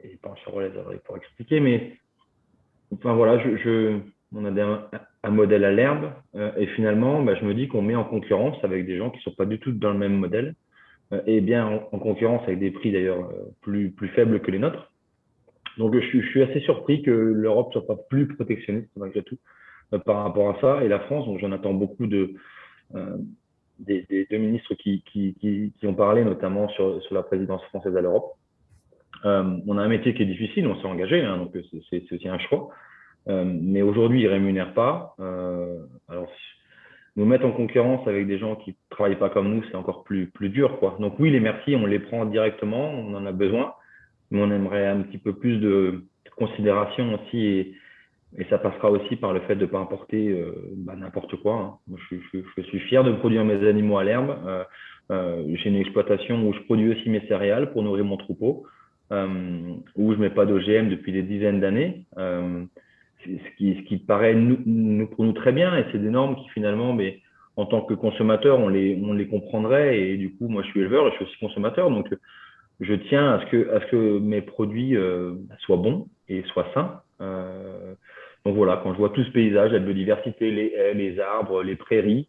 est, pas en charolaise, il pourra expliquer, mais enfin voilà, je, je on a un, modèle à l'herbe, euh, et finalement, bah, je me dis qu'on met en concurrence avec des gens qui ne sont pas du tout dans le même modèle, euh, et bien en, concurrence avec des prix d'ailleurs euh, plus, plus faibles que les nôtres. Donc je, suis assez surpris que l'Europe soit pas plus protectionniste malgré tout par rapport à ça. Et la France, donc j'en attends beaucoup de, des, deux ministres qui, qui, qui, ont parlé, notamment sur, sur la présidence française à l'Europe. on a un métier qui est difficile, on s'est engagé, hein, donc c'est aussi un choix. Mais aujourd'hui, ils ne rémunèrent pas. alors, nous mettre en concurrence avec des gens qui ne travaillent pas comme nous, c'est encore plus, plus dur. Quoi. Donc oui, les merci, on les prend directement, on en a besoin, mais on aimerait un petit peu plus de considération aussi, et, ça passera aussi par le fait de ne pas importer euh, bah, n'importe quoi. Hein. Je, suis fier de produire mes animaux à l'herbe. Euh, euh, J'ai une exploitation où je produis aussi mes céréales pour nourrir mon troupeau, euh, où je ne mets pas d'OGM depuis des dizaines d'années. Ce qui, paraît pour nous très bien, et c'est des normes qui finalement, mais en tant que consommateur, on les, on les comprendrait, et du coup, moi je suis éleveur je suis aussi consommateur, donc je tiens à ce que, à ce que mes produits euh, soient bons et soient sains. Euh, donc voilà, quand je vois tout ce paysage, la biodiversité, les haies, les arbres, les prairies,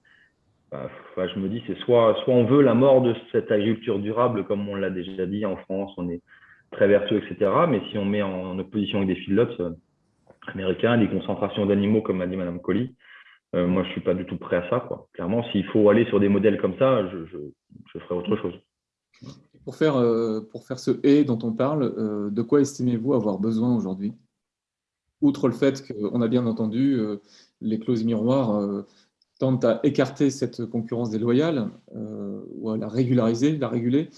bah, je me dis, c'est soit, soit on veut la mort de cette agriculture durable, comme on l'a déjà dit en France, on est très vertueux, etc. Mais si on met en opposition avec des Philips, américains, des concentrations d'animaux, comme m'a dit Mme Colli. Euh, moi, je ne suis pas du tout prêt à ça. Clairement, s'il faut aller sur des modèles comme ça, je, je, ferai autre chose. Pour faire, euh, pour faire ce « et » dont on parle, euh, de quoi estimez-vous avoir besoin aujourd'hui? Outre le fait qu'on a bien entendu, les clauses miroirs tentent à écarter cette concurrence déloyale ou à la régulariser, la réguler.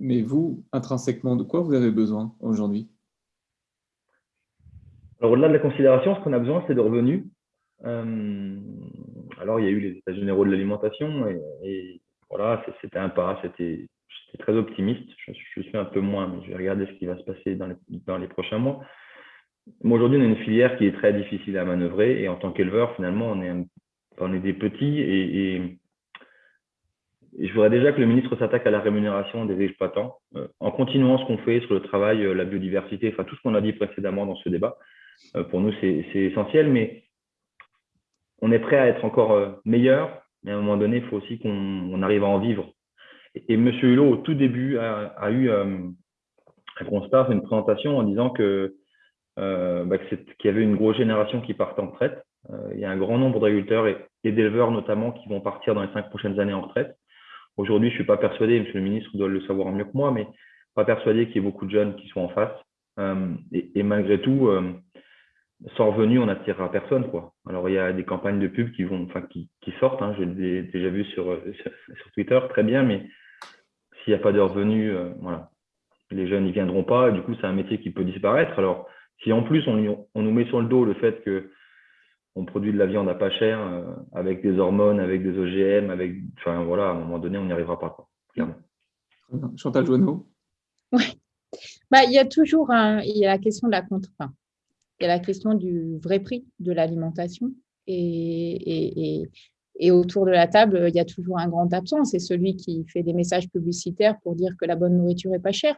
Mais vous, intrinsèquement, de quoi vous avez besoin aujourd'hui? Alors, au-delà de la considération, ce qu'on a besoin, c'est de revenus. Euh, alors, il y a eu les états généraux de l'alimentation et, voilà, c'était un pas, c'était très optimiste. Je, suis un peu moins, mais je vais regarder ce qui va se passer dans les, prochains mois. aujourd'hui, on a une filière qui est très difficile à manœuvrer et en tant qu'éleveur, finalement, on est, des petits et, et, je voudrais déjà que le ministre s'attaque à la rémunération des exploitants euh, en continuant ce qu'on fait sur le travail, euh, la biodiversité, enfin tout ce qu'on a dit précédemment dans ce débat. Euh, pour nous, c'est essentiel, mais on est prêt à être encore euh, meilleur, mais à un moment donné, il faut aussi qu'on arrive à en vivre. Et, M. Hulot, au tout début, a, eu euh, un constat, une présentation en disant que bah, qu'il y avait une grosse génération qui partait en retraite. il y a un grand nombre d'agriculteurs et, d'éleveurs notamment qui vont partir dans les cinq prochaines années en retraite. Aujourd'hui, je ne suis pas persuadé, Monsieur le ministre doit le savoir mieux que moi, mais pas persuadé qu'il y ait beaucoup de jeunes qui soient en face. et, malgré tout, sans revenu, on n'attirera personne. Quoi. Alors, il y a des campagnes de pub qui, vont, enfin, qui, qui sortent, hein, je l'ai déjà vu sur, sur, Twitter, très bien, mais s'il n'y a pas de revenus, euh, voilà, les jeunes n'y viendront pas, et du coup, c'est un métier qui peut disparaître. Alors, si en plus, on, on, nous met sur le dos le fait que on produit de la viande à pas cher, euh, avec des hormones, avec des OGM, avec, enfin, voilà, à un moment donné, on n'y arrivera pas, quoi, clairement. Chantal Joanneau Oui. Bah, il y a toujours un, il y a la question de la contre il y a la question du vrai prix de l'alimentation. Et, et, autour de la table, il y a toujours un grand absent, c'est celui qui fait des messages publicitaires pour dire que la bonne nourriture est pas chère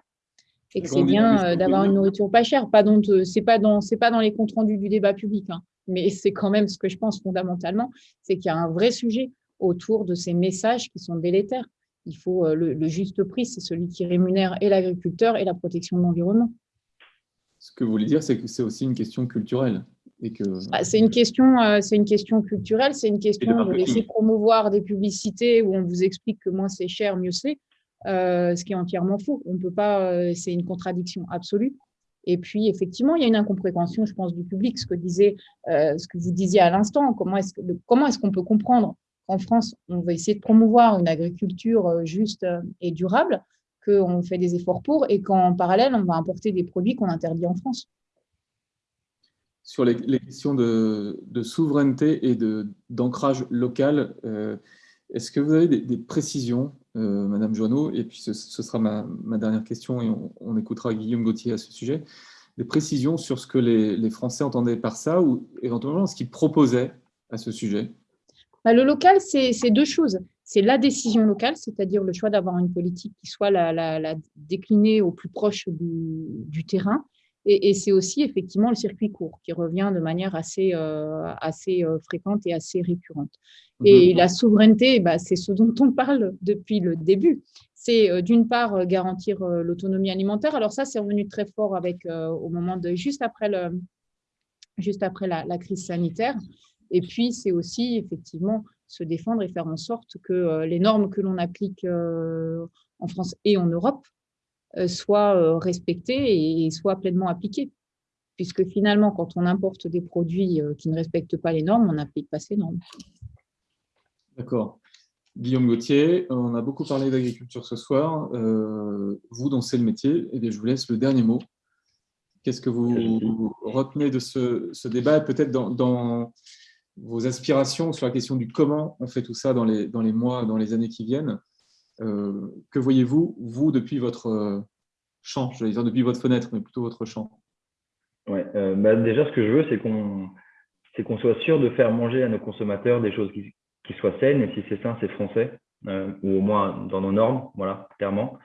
et que c'est bien euh, d'avoir une nourriture pas chère. Pas c'est pas dans, c'est pas dans les comptes rendus du débat public, hein. mais [LAUGHS] c'est quand même ce que je pense fondamentalement, c'est qu'il y a un vrai sujet autour de ces messages qui sont délétères. Il faut euh, le juste prix, c'est celui qui rémunère et l'agriculteur et la protection de l'environnement. Ce que vous voulez dire, c'est que c'est aussi une question culturelle. Bah, c'est une, question, euh, une question culturelle, c'est une question de laisser promouvoir des publicités où on vous explique que moins c'est cher, mieux c'est, euh, ce qui est entièrement faux. On peut pas, euh, c'est une contradiction absolue. Et puis, effectivement, il y a une incompréhension, je pense, du public, ce que, disait, ce que vous disiez à l'instant. Comment est-ce qu'on est qu'on peut comprendre qu'en France, on va essayer de promouvoir une agriculture juste et durable, qu'on fait des efforts pour et qu'en parallèle, on va importer des produits qu'on interdit en France. Sur les, questions de, souveraineté et d'ancrage local, euh, est-ce que vous avez des, précisions, euh, Madame Joanneau? Et puis ce, sera ma, dernière question et on, écoutera Guillaume Gauthier à ce sujet. Des précisions sur ce que les, les Français entendaient par ça ou éventuellement ce qu'ils proposaient à ce sujet? Bah, Le local, c'est deux choses c'est la décision locale, c'est-à-dire le choix d'avoir une politique qui soit la, déclinée au plus proche du, terrain. Et, c'est aussi effectivement le circuit court qui revient de manière assez, euh, assez euh, fréquente et assez récurrente. Mhm. Et la souveraineté, bah, c'est ce dont on parle depuis le début. C'est euh, d'une part garantir l'autonomie alimentaire. Alors ça, c'est revenu très fort avec, au moment de juste après, le, juste après la, crise sanitaire. Et puis, c'est aussi effectivement se défendre et faire en sorte que les normes que l'on applique en France et en Europe soient respectées et soient pleinement appliquées. Puisque finalement, quand on importe des produits qui ne respectent pas les normes, on n'applique pas ces normes. D'accord. Guillaume Gauthier, on a beaucoup parlé d'agriculture ce soir. Euh, vous, dont c'est le métier, et eh je vous laisse le dernier mot. Qu'est-ce que vous retenez de ce, débat? Peut-être dans, vos aspirations sur la question du comment on fait tout ça dans les, dans les mois, dans les années qui viennent. Euh, que voyez-vous, vous, depuis votre champ Je vais dire depuis votre fenêtre, mais plutôt votre champ? Ouais, euh, bah, déjà, ce que je veux, c'est qu'on qu'on soit sûr de faire manger à nos consommateurs des choses qui, qui soit saine, et si c'est sain, c'est français, euh, ou au moins dans nos normes, voilà, clairement.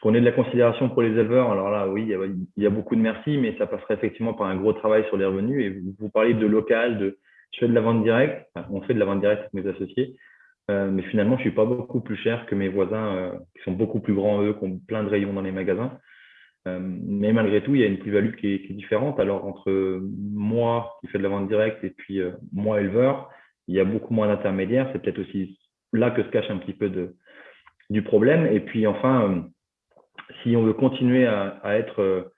Euh, qu'on ait de la considération pour les éleveurs, alors là, oui, il y, a, beaucoup de merci, mais ça passerait effectivement par un gros travail sur les revenus. Et vous, parlez de local, de je fais de la vente directe, on fait de la vente directe avec mes associés, euh, mais finalement, je ne suis pas beaucoup plus cher que mes voisins qui sont beaucoup plus grands, eux, qui ont plein de rayons dans les magasins. Euh, mais malgré tout, il y a une plus-value qui, est différente. Alors, entre moi qui fais de la vente directe et puis euh, moi éleveur, il y a beaucoup moins d'intermédiaires. C'est peut-être aussi là que se cache un petit peu de, du problème. Et puis, enfin, euh, si on veut continuer à, être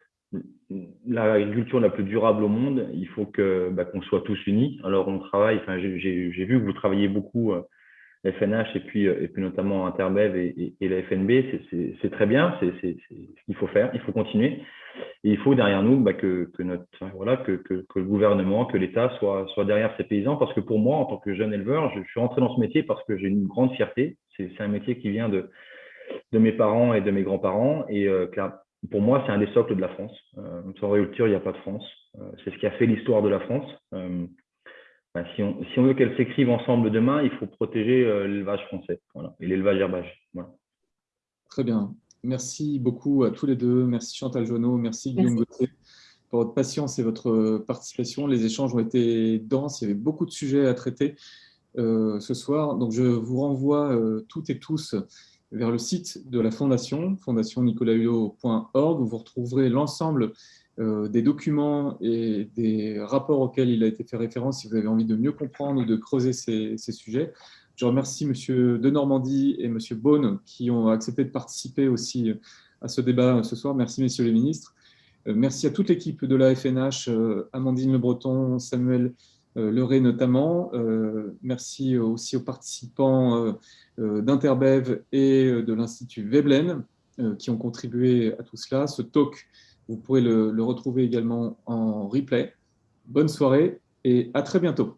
l'agriculture la plus durable au monde, il faut que bah, qu'on soit tous unis. Alors, on travaille, j'ai vu que vous travaillez beaucoup FNH et puis, euh, et puis notamment Interbev et, la FNB, c'est très bien, c'est ce qu'il faut faire, il faut continuer. Et il faut derrière nous bah, que, que, notre, voilà, que, que, que le gouvernement, que l'État soit, soit derrière ces paysans, parce que pour moi, en tant que jeune éleveur, je, suis rentré dans ce métier parce que j'ai une grande fierté. C'est un métier qui vient de, de mes parents et de mes grands-parents. Et euh, pour moi, c'est un des socles de la France. Euh, sans agriculture, il n'y a pas de France. Euh, c'est ce qui a fait l'histoire de la France. Euh, si, on, veut qu'elles s'écrivent ensemble demain, il faut protéger euh, l'élevage français et l'élevage herbage. Très bien. Merci beaucoup à tous les deux. Merci Chantal Jonot, merci Guillaume Gauthier pour votre patience et votre participation. Les échanges ont été denses, il y avait beaucoup de sujets à traiter euh, ce soir. Donc je vous renvoie euh, toutes et tous vers le site de la Fondation, fondationnicolahulo.org, où vous retrouverez l'ensemble euh, des documents et des rapports auxquels il a été fait référence si vous avez envie de mieux comprendre ou de creuser ces, sujets. Je remercie M. de Normandie et M. Beaune qui ont accepté de participer aussi à ce débat ce soir. Merci, messieurs les ministres. Euh, merci à toute l'équipe de la FNH, euh, Amandine Le Breton, Samuel Leray notamment. Merci aussi aux participants d'Interbev et de l'Institut Veblen qui ont contribué à tout cela. Ce talk vous pourrez le, retrouver également en replay. Bonne soirée et à très bientôt.